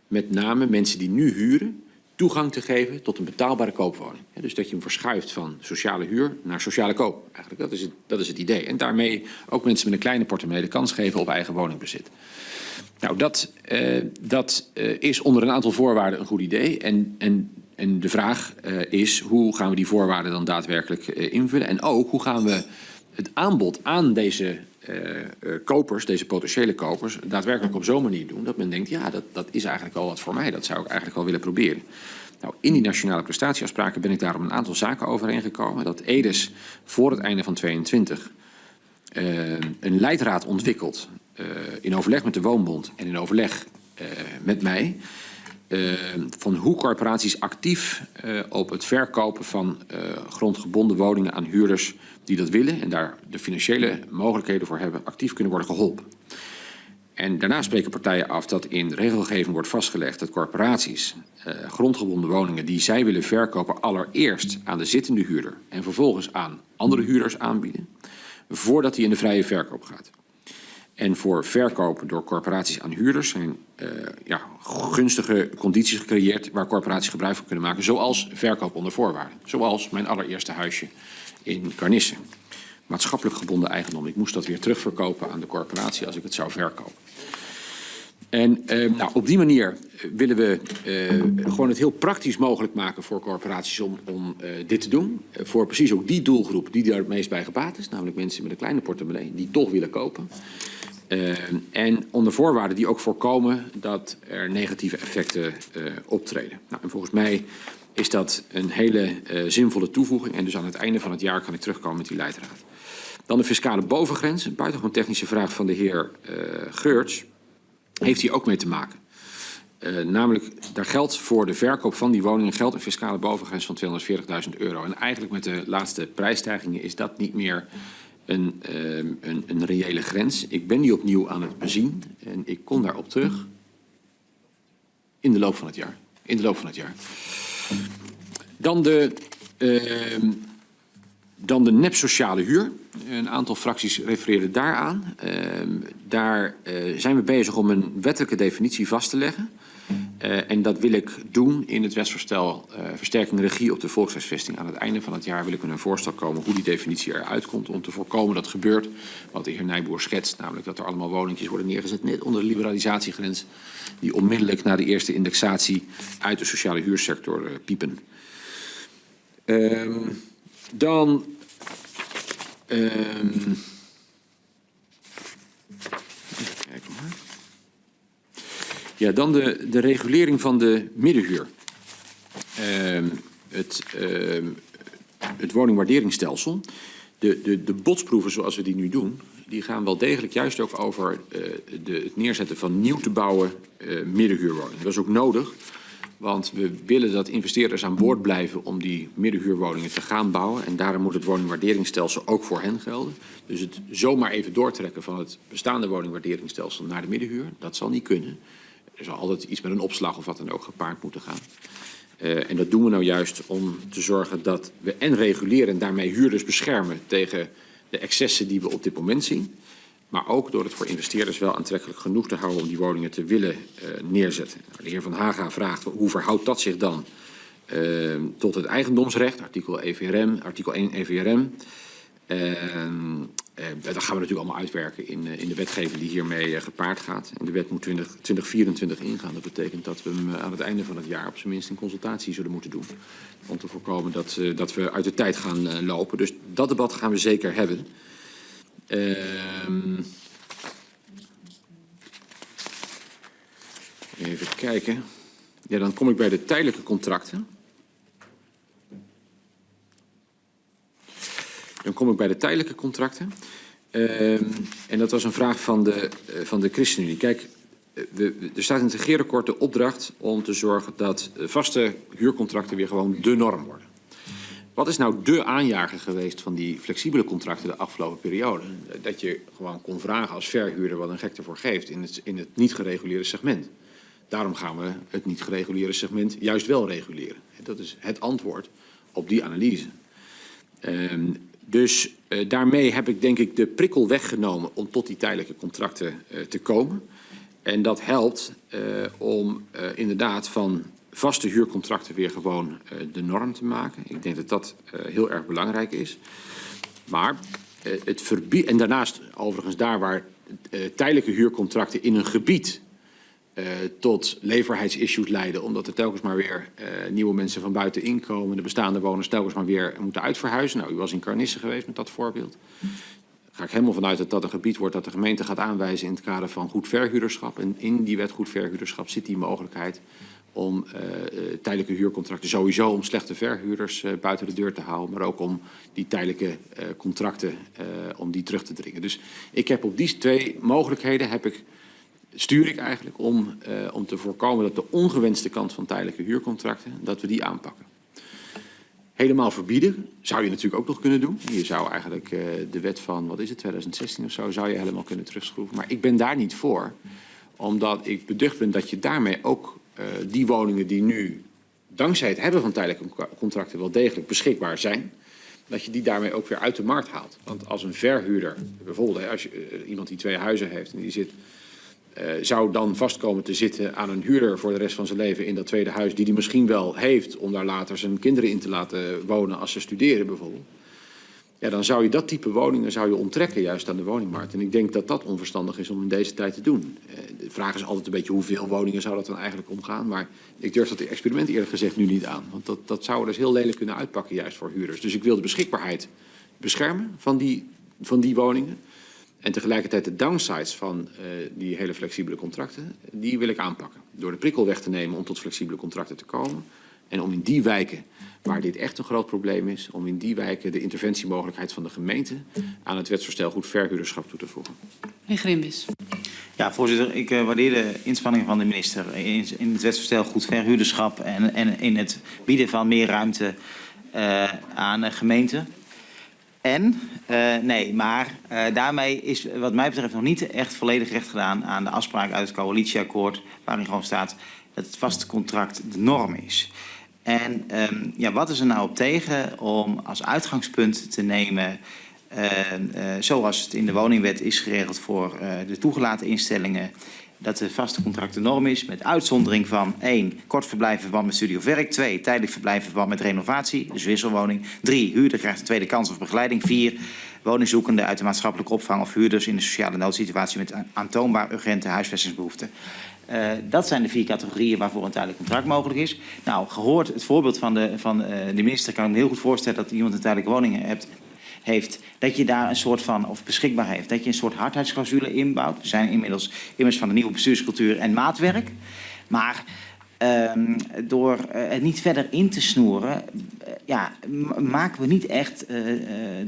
met name mensen die nu huren, toegang te geven tot een betaalbare koopwoning. Dus dat je hem verschuift van sociale huur naar sociale koop. Eigenlijk, dat is het, dat is het idee. En daarmee ook mensen met een kleine portemonnee de kans geven op eigen woningbezit. Nou, dat, eh, dat eh, is onder een aantal voorwaarden een goed idee. En, en, en de vraag eh, is, hoe gaan we die voorwaarden dan daadwerkelijk invullen? En ook, hoe gaan we het aanbod aan deze kopers, deze potentiële kopers, daadwerkelijk op zo'n manier doen dat men denkt, ja, dat, dat is eigenlijk wel wat voor mij. Dat zou ik eigenlijk wel willen proberen. Nou, in die nationale prestatieafspraken ben ik daarom een aantal zaken overeengekomen. Dat EDES voor het einde van 22 eh, een leidraad ontwikkelt eh, in overleg met de Woonbond en in overleg eh, met mij. Eh, van hoe corporaties actief eh, op het verkopen van eh, grondgebonden woningen aan huurders die dat willen en daar de financiële mogelijkheden voor hebben, actief kunnen worden geholpen. En daarna spreken partijen af dat in regelgeving wordt vastgelegd dat corporaties grondgebonden woningen die zij willen verkopen allereerst aan de zittende huurder en vervolgens aan andere huurders aanbieden, voordat die in de vrije verkoop gaat. En voor verkopen door corporaties aan huurders zijn eh, ja, gunstige condities gecreëerd waar corporaties gebruik van kunnen maken, zoals verkoop onder voorwaarden. Zoals mijn allereerste huisje in Carnissen. Maatschappelijk gebonden eigendom. Ik moest dat weer terugverkopen aan de corporatie als ik het zou verkopen. En eh, nou, op die manier willen we eh, gewoon het heel praktisch mogelijk maken voor corporaties om, om eh, dit te doen. Eh, voor precies ook die doelgroep die daar het meest bij gebaat is. Namelijk mensen met een kleine portemonnee die toch willen kopen. Eh, en onder voorwaarden die ook voorkomen dat er negatieve effecten eh, optreden. Nou, en volgens mij is dat een hele eh, zinvolle toevoeging. En dus aan het einde van het jaar kan ik terugkomen met die leidraad. Dan de fiscale bovengrens. Een buitengewoon technische vraag van de heer eh Geurts. Heeft hier ook mee te maken. Uh, namelijk, daar geldt voor de verkoop van die woningen geldt een fiscale bovengrens van 240.000 euro. En eigenlijk met de laatste prijsstijgingen is dat niet meer een, uh, een, een reële grens. Ik ben die opnieuw aan het bezien en ik kom daarop terug in de loop van het jaar. In de loop van het jaar. Dan de, uh, dan de nep-sociale huur. Een aantal fracties refereerden daaraan. Daar uh, zijn we bezig om een wettelijke definitie vast te leggen. Uh, en dat wil ik doen in het wetsvoorstel uh, versterking regie op de volkshuisvesting. Aan het einde van het jaar wil ik met een voorstel komen hoe die definitie eruit komt. Om te voorkomen dat gebeurt wat de heer Nijboer schetst. Namelijk dat er allemaal woningjes worden neergezet net onder de liberalisatiegrens. Die onmiddellijk na de eerste indexatie uit de sociale huursector uh, piepen. Um, dan... Um, Ja, dan de, de regulering van de middenhuur. Uh, het, uh, het woningwaarderingsstelsel. De, de, de botsproeven zoals we die nu doen, die gaan wel degelijk juist ook over uh, de, het neerzetten van nieuw te bouwen uh, middenhuurwoningen. Dat is ook nodig, want we willen dat investeerders aan boord blijven om die middenhuurwoningen te gaan bouwen. En daarom moet het woningwaarderingsstelsel ook voor hen gelden. Dus het zomaar even doortrekken van het bestaande woningwaarderingsstelsel naar de middenhuur, dat zal niet kunnen. Er zal altijd iets met een opslag of wat dan ook gepaard moeten gaan. Uh, en dat doen we nou juist om te zorgen dat we en reguleren en daarmee huurders beschermen tegen de excessen die we op dit moment zien. Maar ook door het voor investeerders wel aantrekkelijk genoeg te houden om die woningen te willen uh, neerzetten. De heer Van Haga vraagt hoe verhoudt dat zich dan uh, tot het eigendomsrecht, artikel EVRM, artikel 1 EVRM. Uh, dat gaan we natuurlijk allemaal uitwerken in, uh, in de wetgeving die hiermee uh, gepaard gaat. En de wet moet 20, 2024 ingaan. Dat betekent dat we hem aan het einde van het jaar op zijn minst in consultatie zullen moeten doen. Om te voorkomen dat, dat we uit de tijd gaan lopen. Dus dat debat gaan we zeker hebben. Ehm, even kijken. Ja, dan kom ik bij de tijdelijke contracten. Dan kom ik bij de tijdelijke contracten. Uh, en dat was een vraag van de, uh, van de ChristenUnie. Kijk, we, er staat in het regeerakkoord de opdracht om te zorgen dat vaste huurcontracten weer gewoon de norm worden. Wat is nou de aanjager geweest van die flexibele contracten de afgelopen periode? Dat je gewoon kon vragen als verhuurder wat een gek ervoor geeft in het, in het niet gereguleerde segment. daarom gaan we het niet gereguleerde segment juist wel reguleren. Dat is het antwoord op die analyse. Ehm, dus uh, daarmee heb ik denk ik de prikkel weggenomen om tot die tijdelijke contracten uh, te komen. En dat helpt uh, om inderdaad van vaste huurcontracten weer gewoon de norm te maken. Ik denk dat dat heel erg belangrijk is. Maar het verbiedt, en daarnaast overigens daar waar tijdelijke huurcontracten in een gebied uh, tot leverheidsissues leiden. Omdat er telkens maar weer uh, nieuwe mensen van buiten inkomen. De bestaande woners telkens maar weer moeten uitverhuizen. Nou, u was in Carnisse geweest met dat voorbeeld. Ga ik helemaal vanuit dat dat een gebied wordt dat de gemeente gaat aanwijzen in het kader van goed verhuurderschap. En in die wet goed verhuurderschap zit die mogelijkheid om uh, tijdelijke huurcontracten sowieso om slechte verhuurders uh, buiten de deur te houden, maar ook om die tijdelijke uh, contracten om die terug te dringen. Dus ik heb op die twee mogelijkheden heb ik stuur ik eigenlijk om, uh, om te voorkomen dat de ongewenste kant van tijdelijke huurcontracten, dat we die aanpakken. Helemaal verbieden zou je natuurlijk ook nog kunnen doen. Je zou eigenlijk uh, de wet van, wat is het, 2016 of zo, zou je helemaal kunnen terugschroeven. Maar ik ben daar niet voor, omdat ik beducht ben dat je daarmee ook uh, die woningen die nu dankzij het hebben van tijdelijke contracten wel degelijk beschikbaar zijn, dat je die daarmee ook weer uit de markt haalt. Want als een verhuurder, bijvoorbeeld als je, iemand die twee huizen heeft en die zit uh, zou dan vastkomen te zitten aan een huurder voor de rest van zijn leven in dat tweede huis, die hij misschien wel heeft om daar later zijn kinderen in te laten wonen als ze studeren bijvoorbeeld. Ja, dan zou je dat type woningen zou je onttrekken juist aan de woningmarkt. En ik denk dat dat onverstandig is om in deze tijd te doen. Uh, de vraag is altijd een beetje hoeveel woningen zou dat dan eigenlijk omgaan. Maar ik durf dat experiment eerlijk gezegd nu niet aan. Want dat, dat zou dus heel lelijk kunnen uitpakken juist voor huurders. Dus ik wil de beschikbaarheid beschermen van die, van die woningen. En tegelijkertijd de downsides van uh, die hele flexibele contracten, die wil ik aanpakken. Door de prikkel weg te nemen om tot flexibele contracten te komen. En om in die wijken waar dit echt een groot probleem is, om in die wijken de interventiemogelijkheid van de gemeente aan het wetsvoorstel goed verhuurderschap toe te voegen. Meneer Grimbis. Ja, voorzitter, ik uh, waardeer de inspanningen van de minister in, in het wetsvoorstel goed verhuurderschap en, en in het bieden van meer ruimte uh, aan de gemeenten. En, uh, nee, maar uh, daarmee is wat mij betreft nog niet echt volledig recht gedaan aan de afspraak uit het coalitieakkoord, waarin gewoon staat dat het vaste contract de norm is. En um, ja, wat is er nou op tegen om als uitgangspunt te nemen, uh, zoals het in de woningwet is geregeld voor de toegelaten instellingen, dat de vaste contract de norm is, met uitzondering van 1. Kort verblijfverband met studie of werk. 2. Tijdelijk verblijfverband met renovatie, dus wisselwoning. 3. Huurder krijgt een tweede kans of begeleiding. 4. Woningzoekenden uit de maatschappelijke opvang of huurders in een sociale noodsituatie met aantoonbaar urgente huisvestingsbehoeften. Uh, dat zijn de vier categorieën waarvoor een tijdelijk contract mogelijk is. Nou, gehoord het voorbeeld van de, van, uh, de minister, kan ik me heel goed voorstellen dat iemand een tijdelijke woning hebt, heeft, dat je daar een soort van, of beschikbaar heeft, dat je een soort hardheidsclausule inbouwt. Er zijn inmiddels immers van de nieuwe bestuurscultuur en maatwerk. Maar um, door uh, het niet verder in te snoeren, uh, ja, maken we niet echt uh,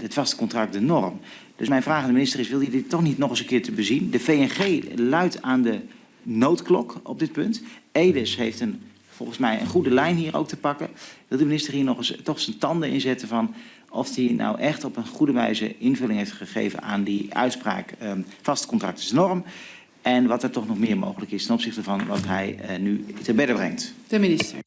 het vaste contract de norm. Dus mijn vraag aan de minister is, wil je dit toch niet nog eens een keer te bezien? De VNG luidt aan de noodklok op dit punt. Edes heeft een, volgens mij een goede lijn hier ook te pakken. Wil de minister hier nog eens toch zijn tanden inzetten van of hij nou echt op een goede wijze invulling heeft gegeven aan die uitspraak um, vaste contract is norm. En wat er toch nog meer mogelijk is ten opzichte van wat hij uh, nu te bedden brengt. De minister.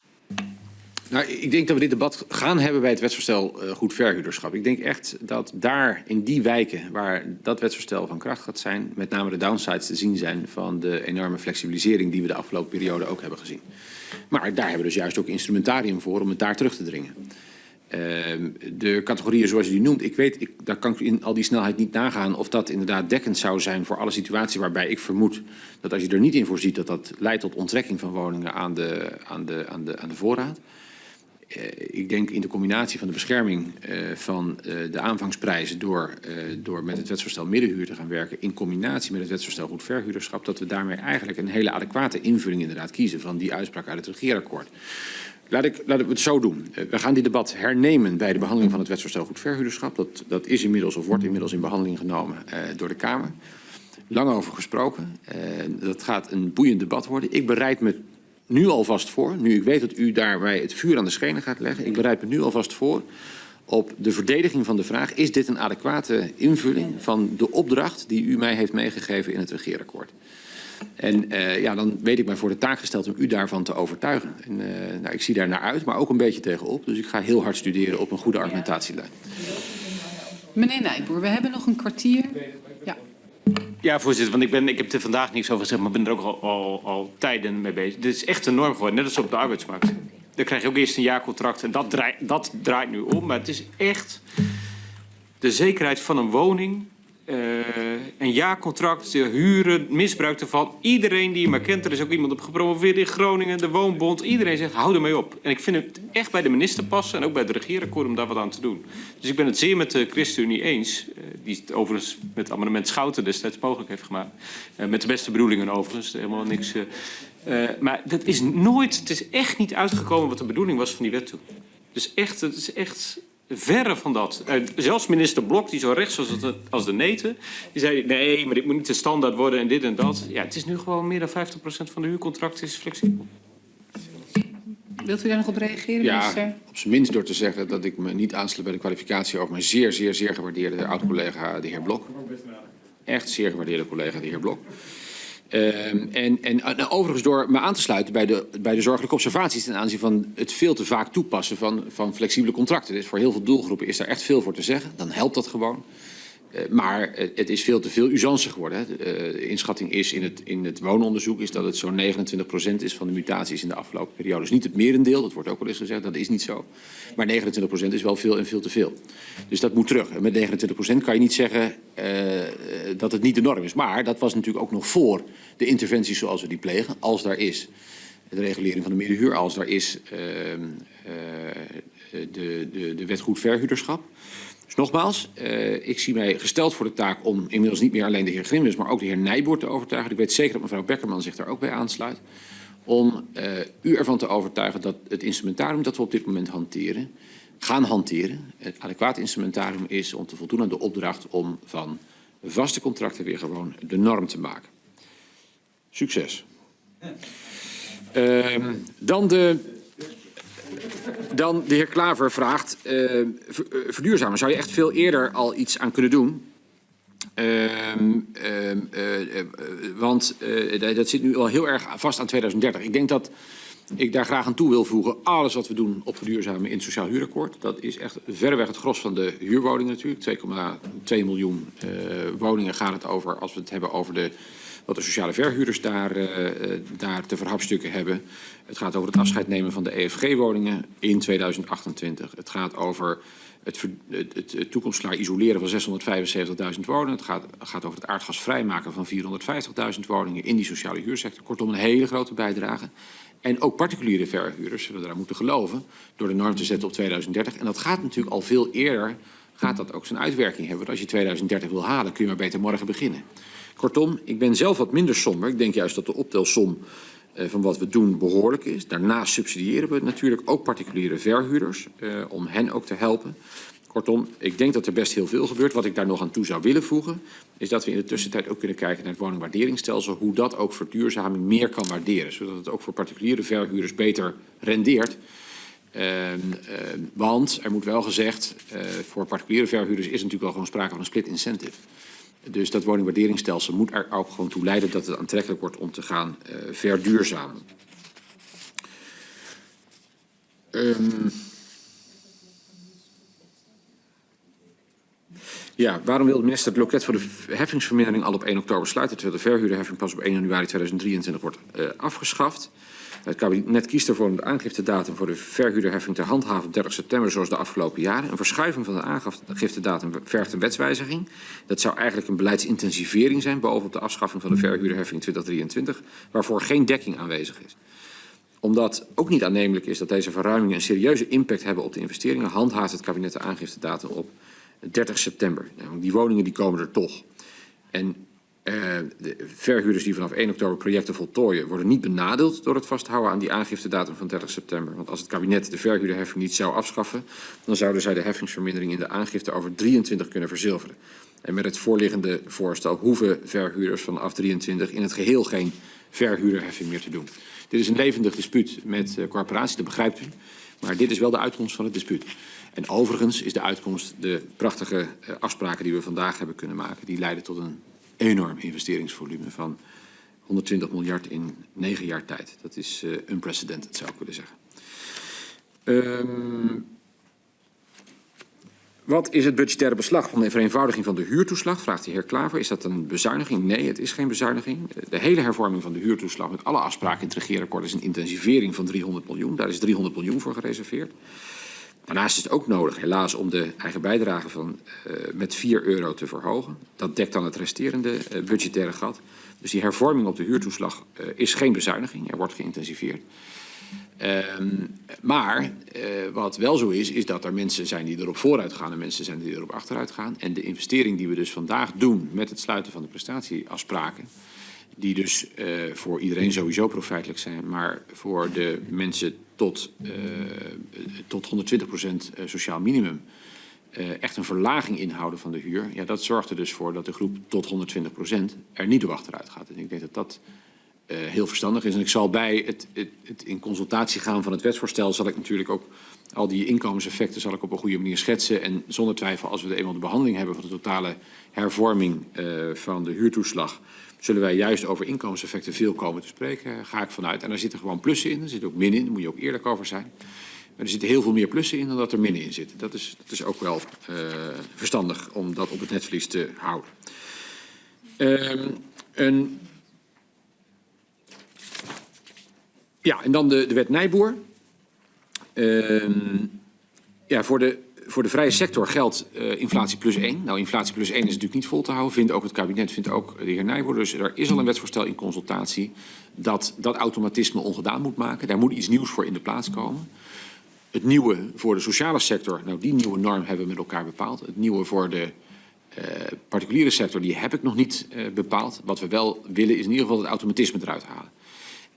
Nou, ik denk dat we dit debat gaan hebben bij het wetsvoorstel uh, goed verhuurderschap. Ik denk echt dat daar in die wijken waar dat wetsvoorstel van kracht gaat zijn, met name de downsides te zien zijn van de enorme flexibilisering die we de afgelopen periode ook hebben gezien. Maar daar hebben we dus juist ook instrumentarium voor om het daar terug te dringen. Uh, de categorieën zoals je die noemt, ik weet, ik, daar kan ik in al die snelheid niet nagaan of dat inderdaad dekkend zou zijn voor alle situaties waarbij ik vermoed dat als je er niet in voorziet dat dat leidt tot onttrekking van woningen aan de, aan de, aan de, aan de voorraad. Uh, ik denk in de combinatie van de bescherming uh, van uh, de aanvangsprijzen door, door met het wetsvoorstel middenhuur te gaan werken in combinatie met het wetsvoorstel goed verhuurderschap, dat we daarmee eigenlijk een hele adequate invulling inderdaad kiezen van die uitspraak uit het regeerakkoord. Laat ik, we het zo doen. We gaan dit debat hernemen bij de behandeling van het wetsvoorstel goed verhuurderschap. Dat, dat is inmiddels of wordt inmiddels in behandeling genomen uh, door de Kamer. Lang over gesproken. Uh, dat gaat een boeiend debat worden. Ik bereid me nu alvast voor, nu ik weet dat u daarbij het vuur aan de schenen gaat leggen. Ik bereid me nu alvast voor op de verdediging van de vraag... is dit een adequate invulling van de opdracht die u mij heeft meegegeven in het regeerakkoord? En eh, ja, dan weet ik mij voor de taak gesteld om u daarvan te overtuigen. En, eh, nou, ik zie daar naar uit, maar ook een beetje tegenop. Dus ik ga heel hard studeren op een goede argumentatielijn. Meneer Nijboer, we hebben nog een kwartier. Ja. Ja, voorzitter, want ik, ben, ik heb er vandaag niks over gezegd, maar ben er ook al, al, al tijden mee bezig. Dit is echt een norm geworden, net als op de arbeidsmarkt. Dan krijg je ook eerst een jaarcontract en dat draait, dat draait nu om. Maar het is echt de zekerheid van een woning, eh, een jaarcontract, de huren, misbruik ervan. Iedereen die je maar kent, er is ook iemand op gepromoveerd in Groningen, de Woonbond. Iedereen zegt, hou ermee op. En ik vind het echt bij de minister passen en ook bij het regeerakkoord om daar wat aan te doen. Dus ik ben het zeer met de ChristenUnie eens, eh, die het overigens met amendement Schouten destijds mogelijk heeft gemaakt. Eh, met de beste bedoelingen overigens, helemaal niks. maar dat is nooit, het is echt niet uitgekomen wat de bedoeling was van die wet toen. Dus echt, het is echt verre van dat. Eh, zelfs minister Blok, die zo rechts was als de, als de neten, die zei nee, maar dit moet niet de standaard worden en dit en dat. Ja, het is nu gewoon meer dan 50% van de huurcontracten is flexibel. Wilt u daar nog op reageren, Ja, minister? op zijn minst door te zeggen dat ik me niet aansluit bij de kwalificatie over mijn zeer, zeer, zeer gewaardeerde oud-collega, de heer Blok. Echt zeer gewaardeerde collega, de heer Blok. Ehm, en, en nou, overigens door me aan te sluiten bij de, bij de zorgelijke observaties ten aanzien van het veel te vaak toepassen van, van flexibele contracten. Dus voor heel veel doelgroepen is daar echt veel voor te zeggen. Dan helpt dat gewoon. Eh, maar eh, het is veel te veel usance geworden. Hè. De eh, inschatting is in het, in het woononderzoek is dat het zo'n 29% is van de mutaties in de afgelopen periode. Dus niet het merendeel, dat wordt ook wel eens gezegd, dat is niet zo. Maar 29% is wel veel en veel te veel. Dus dat moet terug. En met 29% kan je niet zeggen eh, dat het niet de norm is. Maar dat was natuurlijk ook nog voor de interventies zoals we die plegen, als daar is. De regulering van de middenhuur, als daar is ehm, eh, de, de, de wet goed verhuurderschap. Dus nogmaals, eh, ik zie mij gesteld voor de taak om inmiddels niet meer alleen de heer Grimwis, maar ook de heer Nijboer te overtuigen. Ik weet zeker dat mevrouw Beckerman zich daar ook bij aansluit. Om eh, u ervan te overtuigen dat het instrumentarium dat we op dit moment hanteren, gaan hanteren, het adequaat instrumentarium is om te voldoen aan de opdracht om van vaste contracten weer gewoon de norm te maken. Succes. Ehm, dan de dan de heer Klaver vraagt, eh, eh, verduurzamen, zou je echt veel eerder al iets aan kunnen doen? Ehm, ehm, eh, want dat- zit nu al heel erg vast aan 2030. Ik denk dat ik daar graag aan toe wil voegen. Alles wat we doen op verduurzamen in het sociaal huurakkoord. Dat is echt verreweg het gros van de huurwoningen natuurlijk. 2,2 miljoen woningen gaat het over als we het hebben over de, wat de sociale verhuurders daar, eh, eh, daar te verhapstukken hebben. Het gaat over het afscheid nemen van de EFG-woningen in 2028. Het gaat over het, het, het, isoleren van 675.000 woningen. Het gaat, gaat over het aardgas vrijmaken van 450.000 woningen in die sociale huursector. Kortom, een hele grote bijdrage. En ook particuliere verhuurders zullen eraan moeten geloven door de norm te zetten op 2030. En dat gaat natuurlijk al veel eerder, gaat dat ook zijn uitwerking hebben. Want als je 2030 wil halen, kun je maar beter morgen beginnen. Kortom, ik ben zelf wat minder somber. Ik denk juist dat de optelsom eh, van wat we doen behoorlijk is. Daarnaast subsidiëren we natuurlijk ook particuliere verhuurders eh, om hen ook te helpen. Kortom, ik denk dat er best heel veel gebeurt. Wat ik daar nog aan toe zou willen voegen, is dat we in de tussentijd ook kunnen kijken naar het woningwaarderingsstelsel, hoe dat ook verduurzaming meer kan waarderen, zodat het ook voor particuliere verhuurders beter rendeert. Ehm, ehm, want er moet wel gezegd, eh, voor particuliere verhuurders is natuurlijk wel gewoon sprake van een split incentive. Dus dat woningwaarderingsstelsel moet er ook gewoon toe leiden dat het aantrekkelijk wordt om te gaan eh, verduurzamen. Ehm, Ja, waarom wil de minister het loket voor de heffingsvermindering al op 1 oktober sluiten, terwijl de verhuurderheffing pas op 1 januari 2023 wordt eh, afgeschaft? Het kabinet kiest ervoor om de aangiftedatum voor de verhuurderheffing te handhaven op 30 september, zoals de afgelopen jaren. Een verschuiving van de aangiftedatum vergt een wetswijziging. Dat zou eigenlijk een beleidsintensivering zijn, bovenop de afschaffing van de verhuurderheffing 2023, waarvoor geen dekking aanwezig is omdat ook niet aannemelijk is dat deze verruimingen een serieuze impact hebben op de investeringen, handhaaft het kabinet de aangiftedatum op 30 september. Nou, die woningen die komen er toch. En de verhuurders die vanaf 1 oktober projecten voltooien, worden niet benadeeld door het vasthouden aan die aangiftedatum van 30 september. Want als het kabinet de verhuurderheffing niet zou afschaffen, dan zouden zij de heffingsvermindering in de aangifte over 23 kunnen verzilveren. En met het voorliggende voorstel hoeven verhuurders vanaf 23 in het geheel geen verhuurderheffing meer te doen. Dit is een levendig dispuut met eh, corporaties, dat begrijpt u. Maar dit is wel de uitkomst van het dispuut. En overigens is de uitkomst de prachtige eh, afspraken die we vandaag hebben kunnen maken. Die leiden tot een enorm investeringsvolume van 120 miljard in negen jaar tijd. Dat is uh, unprecedented, zou ik willen zeggen. Um, wat is het budgettaire beslag van de vereenvoudiging van de huurtoeslag? Vraagt de heer Klaver. Is dat een bezuiniging? Nee, het is geen bezuiniging. De hele hervorming van de huurtoeslag met alle afspraken in het regeerakkoord is een intensivering van 300 miljoen. Daar is 300 miljoen voor gereserveerd. Daarnaast is het ook nodig, helaas, om de eigen bijdrage van, uh, met 4 euro te verhogen. Dat dekt dan het resterende uh, budgettaire gat. Dus die hervorming op de huurtoeslag uh, is geen bezuiniging. Er wordt geïntensiveerd. Um, maar wat wel zo is, is dat er mensen zijn die erop vooruit gaan en mensen zijn die erop achteruit gaan. En de investering die we dus vandaag doen met het sluiten van de prestatieafspraken, die dus voor iedereen sowieso profijtelijk zijn, maar voor de mensen tot, uh, tot 120% sociaal minimum uh, echt een verlaging inhouden van de huur. Ja, dat zorgt er dus voor dat de groep tot 120% er niet op achteruit gaat. En ik denk dat dat heel verstandig is. En ik zal bij het, het, het, in consultatie gaan van het wetsvoorstel... zal ik natuurlijk ook al die inkomenseffecten zal ik op een goede manier schetsen. En zonder twijfel, als we de eenmaal de behandeling hebben... van de totale hervorming van de huurtoeslag... zullen wij juist over inkomenseffecten veel komen te spreken, ga ik vanuit. En daar zitten gewoon plussen in, er zitten ook min in, daar moet je ook eerlijk over zijn. Maar er zitten heel veel meer plussen in dan dat er minnen in zitten. Dat is, dat is ook wel uh, verstandig om dat op het netvlies te houden. Een Ja, en dan de, de wet Nijboer. Uh, ja, voor de, voor de vrije sector geldt uh, inflatie plus 1. Nou, inflatie plus 1 is natuurlijk niet vol te houden. Vindt ook het kabinet, vindt ook de heer Nijboer. Dus er is al een wetsvoorstel in consultatie dat dat automatisme ongedaan moet maken. Daar moet iets nieuws voor in de plaats komen. Het nieuwe voor de sociale sector, nou die nieuwe norm hebben we met elkaar bepaald. Het nieuwe voor de uh, particuliere sector, die heb ik nog niet uh, bepaald. Wat we wel willen is in ieder geval het automatisme eruit halen.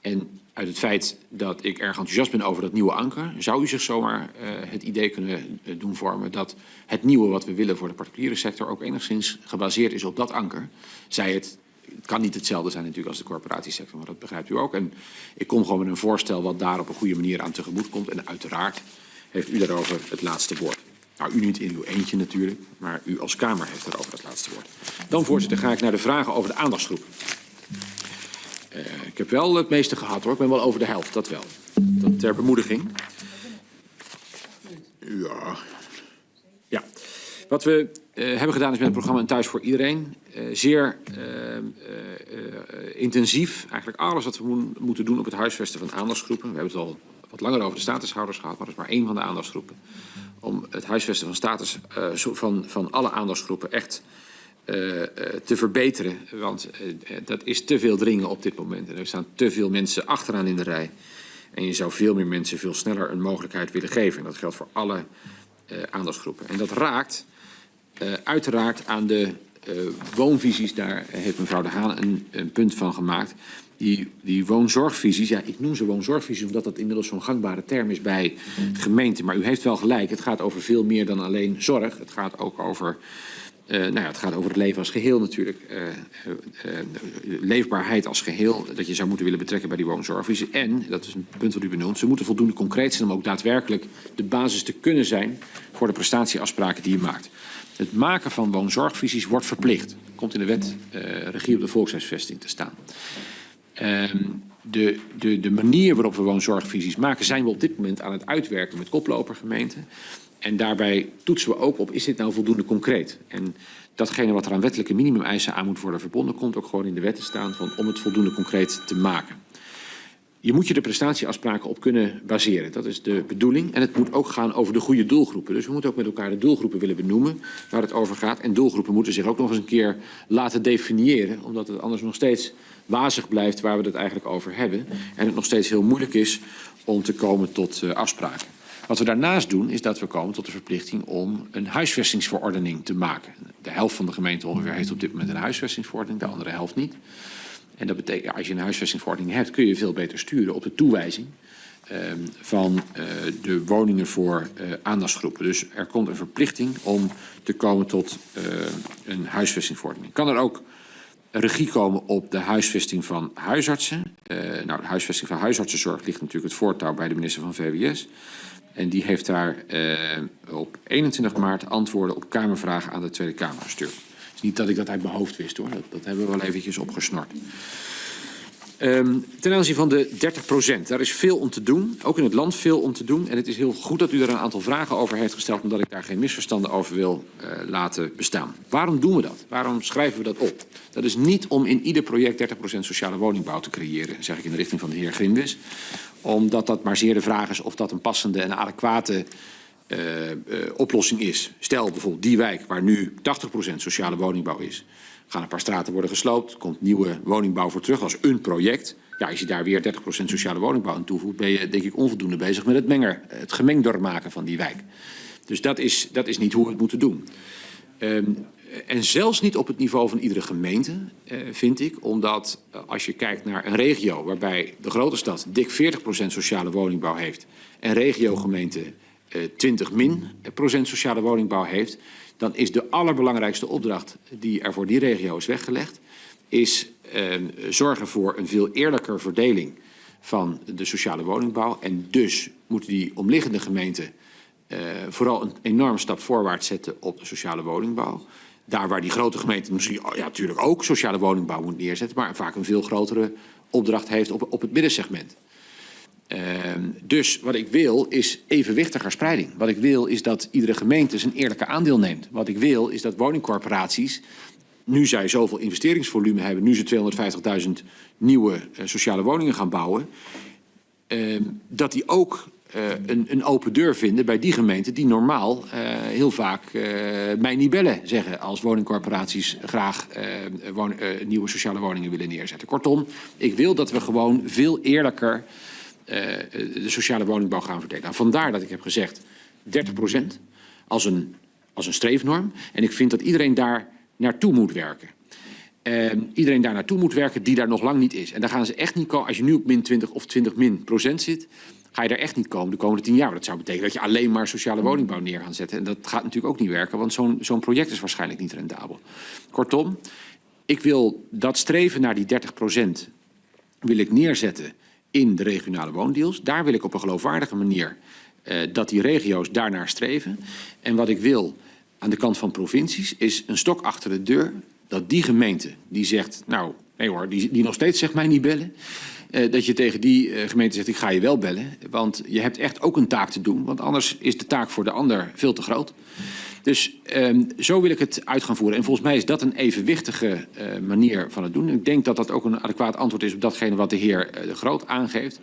En uit het feit dat ik erg enthousiast ben over dat nieuwe anker, zou u zich zomaar uh, het idee kunnen uh, doen vormen dat het nieuwe wat we willen voor de particuliere sector ook enigszins gebaseerd is op dat anker. Zij het, het kan niet hetzelfde zijn natuurlijk als de corporatiesector, maar dat begrijpt u ook. En ik kom gewoon met een voorstel wat daar op een goede manier aan tegemoet komt. En uiteraard heeft u daarover het laatste woord. Nou, u niet in uw eentje natuurlijk, maar u als Kamer heeft daarover het laatste woord. Dan, voorzitter, ga ik naar de vragen over de aandachtsgroep. Uh, ik heb wel het meeste gehad hoor. Ik ben wel over de helft, dat wel. Dat ter bemoediging. Ja. Ja. Wat we uh, hebben gedaan is met het programma Thuis voor Iedereen. Uh, zeer intensief. Eigenlijk alles wat we mo moeten doen op het huisvesten van aandachtsgroepen. We hebben het al wat langer over de statushouders gehad, maar dat is maar één van de aandachtsgroepen. Om het huisvesten van status van, van alle aandachtsgroepen echt te verbeteren. Want uh, dat is te veel dringen op dit moment. En er staan te veel mensen achteraan in de rij. En je zou veel meer mensen veel sneller een mogelijkheid willen geven. En dat geldt voor alle aandachtsgroepen. En dat raakt uiteraard aan de woonvisies. Daar heeft mevrouw De Haan een, een punt van gemaakt. Die, die woonzorgvisies, ja, ik noem ze woonzorgvisies omdat dat inmiddels zo'n gangbare term is bij gemeenten. Maar u heeft wel gelijk, het gaat over veel meer dan alleen zorg. Het gaat ook over Uh, nou ja, het gaat over het leven als geheel natuurlijk. Uh, uh, leefbaarheid als geheel, dat je zou moeten willen betrekken bij die woonzorgvisie. En, dat is een punt wat u benoemt, ze moeten voldoende concreet zijn om ook daadwerkelijk de basis te kunnen zijn voor de prestatieafspraken die je maakt. Het maken van woonzorgvisies wordt verplicht. Komt in de wet regie op de volkshuisvesting te staan. Ehm, de, de, de manier waarop we woonzorgvisies maken zijn we op dit moment aan het uitwerken met koplopergemeenten. En daarbij toetsen we ook op, is dit nou voldoende concreet? En datgene wat er aan wettelijke minimumeisen aan moet worden verbonden, komt ook gewoon in de wet te staan van, om het voldoende concreet te maken. Je moet je de prestatieafspraken op kunnen baseren. Dat is de bedoeling. En het moet ook gaan over de goede doelgroepen. Dus we moeten ook met elkaar de doelgroepen willen benoemen waar het over gaat. En doelgroepen moeten zich ook nog eens een keer laten definiëren. Omdat het anders nog steeds wazig blijft waar we het eigenlijk over hebben. En het nog steeds heel moeilijk is om te komen tot uh, afspraken. Wat we daarnaast doen, is dat we komen tot de verplichting om een huisvestingsverordening te maken. De helft van de gemeente ongeveer heeft op dit moment een huisvestingsverordening, de andere helft niet. En dat betekent, als je een huisvestingsverordening hebt, kun je veel beter sturen op de toewijzing uh, van uh, de woningen voor uh, aandachtsgroepen. Dus er komt een verplichting om te komen tot uh, een huisvestingsverordening. Kan er ook regie komen op de huisvesting van huisartsen? Nou, de huisvesting van huisartsenzorg ligt natuurlijk het voortouw bij de minister van VWS. En die heeft daar uh, op 21 maart antwoorden op Kamervragen aan de Tweede Kamer gestuurd. Is niet dat ik dat uit mijn hoofd wist hoor, dat, dat hebben we wel eventjes opgesnord. Ehm, ten aanzien van de 30 procent, daar is veel om te doen. Ook in het land veel om te doen. En het is heel goed dat u er een aantal vragen over heeft gesteld... omdat ik daar geen misverstanden over wil uh, laten bestaan. Waarom doen we dat? Waarom schrijven we dat op? Dat is niet om in ieder project 30 procent sociale woningbouw te creëren... zeg ik in de richting van de heer Grimwis. Omdat dat maar zeer de vraag is of dat een passende en adequate... Uh, uh, oplossing is. Stel bijvoorbeeld die wijk waar nu 80% sociale woningbouw is gaan een paar straten worden gesloopt, komt nieuwe woningbouw voor terug als een project. Ja, als je daar weer 30% sociale woningbouw aan toevoegt, ben je denk ik onvoldoende bezig met het, menger, het gemengdor maken van die wijk. Dus dat is, dat is niet hoe we het moeten doen. Um, en zelfs niet op het niveau van iedere gemeente, uh, vind ik. Omdat uh, als je kijkt naar een regio waarbij de grote stad dik 40% sociale woningbouw heeft... en regiogemeente uh, 20 min procent sociale woningbouw heeft dan is de allerbelangrijkste opdracht die er voor die regio is weggelegd, is eh, zorgen voor een veel eerlijker verdeling van de sociale woningbouw. En dus moeten die omliggende gemeenten eh, vooral een enorme stap voorwaarts zetten op de sociale woningbouw. Daar waar die grote gemeente misschien oh ja, natuurlijk ook sociale woningbouw moet neerzetten, maar vaak een veel grotere opdracht heeft op, op het middensegment. Uh, dus wat ik wil is evenwichtiger spreiding. Wat ik wil is dat iedere gemeente zijn eerlijke aandeel neemt. Wat ik wil is dat woningcorporaties, nu zij zoveel investeringsvolume hebben, nu ze 250.000 nieuwe uh, sociale woningen gaan bouwen, uh, dat die ook uh, een, een, open deur vinden bij die gemeenten die normaal uh, heel vaak uh, mij niet bellen zeggen als woningcorporaties graag won nieuwe sociale woningen willen neerzetten. Kortom, ik wil dat we gewoon veel eerlijker de sociale woningbouw gaan verdelen. Nou, vandaar dat ik heb gezegd 30 procent als een, als een streefnorm. En ik vind dat iedereen daar naartoe moet werken. Iedereen daar naartoe moet werken die daar nog lang niet is. En daar gaan ze echt niet komen. Als je nu op min 20 of 20 min procent zit, ga je daar echt niet komen de komende 10 jaar. Dat zou betekenen dat je alleen maar sociale woningbouw neer gaat zetten. En dat gaat natuurlijk ook niet werken, want zo'n zo'n project is waarschijnlijk niet rendabel. Kortom, ik wil dat streven naar die 30 procent wil ik neerzetten in de regionale woondeals. Daar wil ik op een geloofwaardige manier uh, dat die regio's daarnaar streven. En wat ik wil aan de kant van provincies is een stok achter de deur. Dat die gemeente die zegt, nou nee hoor, die, die nog steeds zegt mij niet bellen. Uh, dat je tegen die uh, gemeente zegt, ik ga je wel bellen. Want je hebt echt ook een taak te doen. Want anders is de taak voor de ander veel te groot. Dus um, zo wil ik het uit gaan voeren. En volgens mij is dat een evenwichtige uh, manier van het doen. Ik denk dat dat ook een adequaat antwoord is op datgene wat de heer De Groot aangeeft.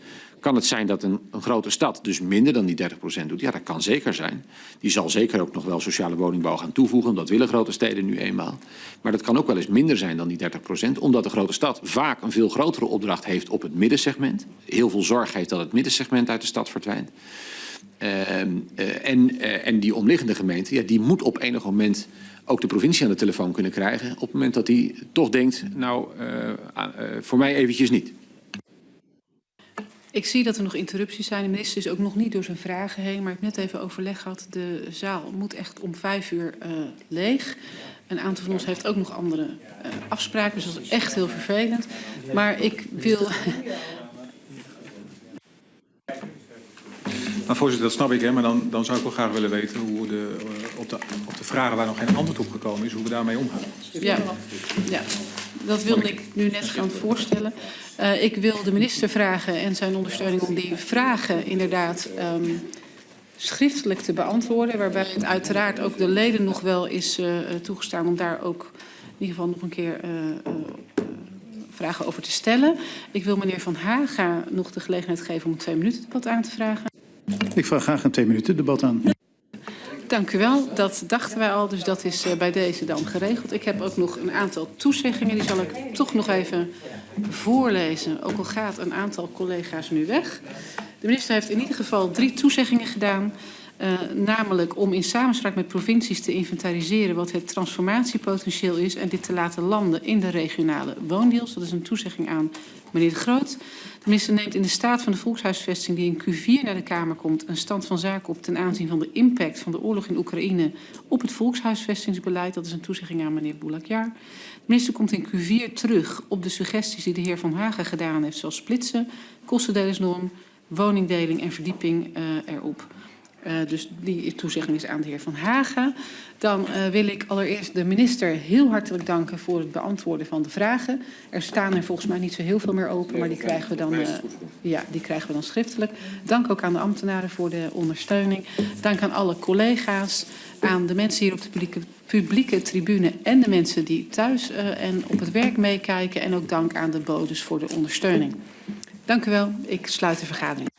Kan het zijn dat een, grote stad dus minder dan die 30% doet? Ja, dat kan zeker zijn. Die zal zeker ook nog wel sociale woningbouw gaan toevoegen. Dat willen grote steden nu eenmaal. Maar dat kan ook wel eens minder zijn dan die 30%. Omdat de grote stad vaak een veel grotere opdracht heeft op het middensegment. Heel veel zorg heeft dat het middensegment uit de stad verdwijnt. Uh, uh, en, uh, en die omliggende gemeente, ja, die moet op enig moment ook de provincie aan de telefoon kunnen krijgen. Op het moment dat hij toch denkt, nou, voor mij eventjes niet. Ik zie dat er nog interrupties zijn. De minister is ook nog niet door zijn vragen heen. Maar ik heb net even overleg gehad. De zaal moet echt om vijf uur leeg. Een aantal van ons heeft ook nog andere afspraken. Dus dat is echt heel vervelend. Maar ik wil... Maar voorzitter, dat snap ik, hè, maar dan, dan zou ik wel graag willen weten hoe de, uh, op, de, op de vragen waar nog geen antwoord op gekomen is, hoe we daarmee omgaan. Ja, ja. Dat wilde ik nu net gaan voorstellen. Uh, ik wil de minister vragen en zijn ondersteuning om die vragen inderdaad um, schriftelijk te beantwoorden. Waarbij het uiteraard ook de leden nog wel is uh, toegestaan om daar ook in ieder geval nog een keer vragen over te stellen. Ik wil meneer Van Haga nog de gelegenheid geven om een twee minuten debat aan te vragen. Ik vraag graag een twee minuten debat aan. Dank u wel. Dat dachten wij al, dus dat is uh, bij deze dan geregeld. Ik heb ook nog een aantal toezeggingen, die zal ik toch nog even voorlezen. Ook al gaat een aantal collega's nu weg. De minister heeft in ieder geval drie toezeggingen gedaan. Uh, namelijk om in samenspraak met provincies te inventariseren wat het transformatiepotentieel is en dit te laten landen in de regionale woondeals. Dat is een toezegging aan meneer De Groot. De minister neemt in de staat van de volkshuisvesting die in Q4 naar de Kamer komt een stand van zaken op ten aanzien van de impact van de oorlog in Oekraïne op het volkshuisvestingsbeleid. Dat is een toezegging aan meneer Boulakjar. De minister komt in Q4 terug op de suggesties die de heer Van Hagen gedaan heeft, zoals splitsen, kostendelingsnorm, woningdeling en verdieping uh, erop. Eh, dus die toezegging is aan de heer Van Haga. Dan eh, wil ik allereerst de minister heel hartelijk danken voor het beantwoorden van de vragen. Er staan er volgens mij niet zo heel veel meer open, maar die krijgen we dan, eh, ja, die krijgen we dan schriftelijk. Dank ook aan de ambtenaren voor de ondersteuning. Dank aan alle collega's, aan de mensen hier op de publieke, publieke tribune en de mensen die thuis en op het werk meekijken. En ook dank aan de bodes voor de ondersteuning. Dank u wel. Ik sluit de vergadering.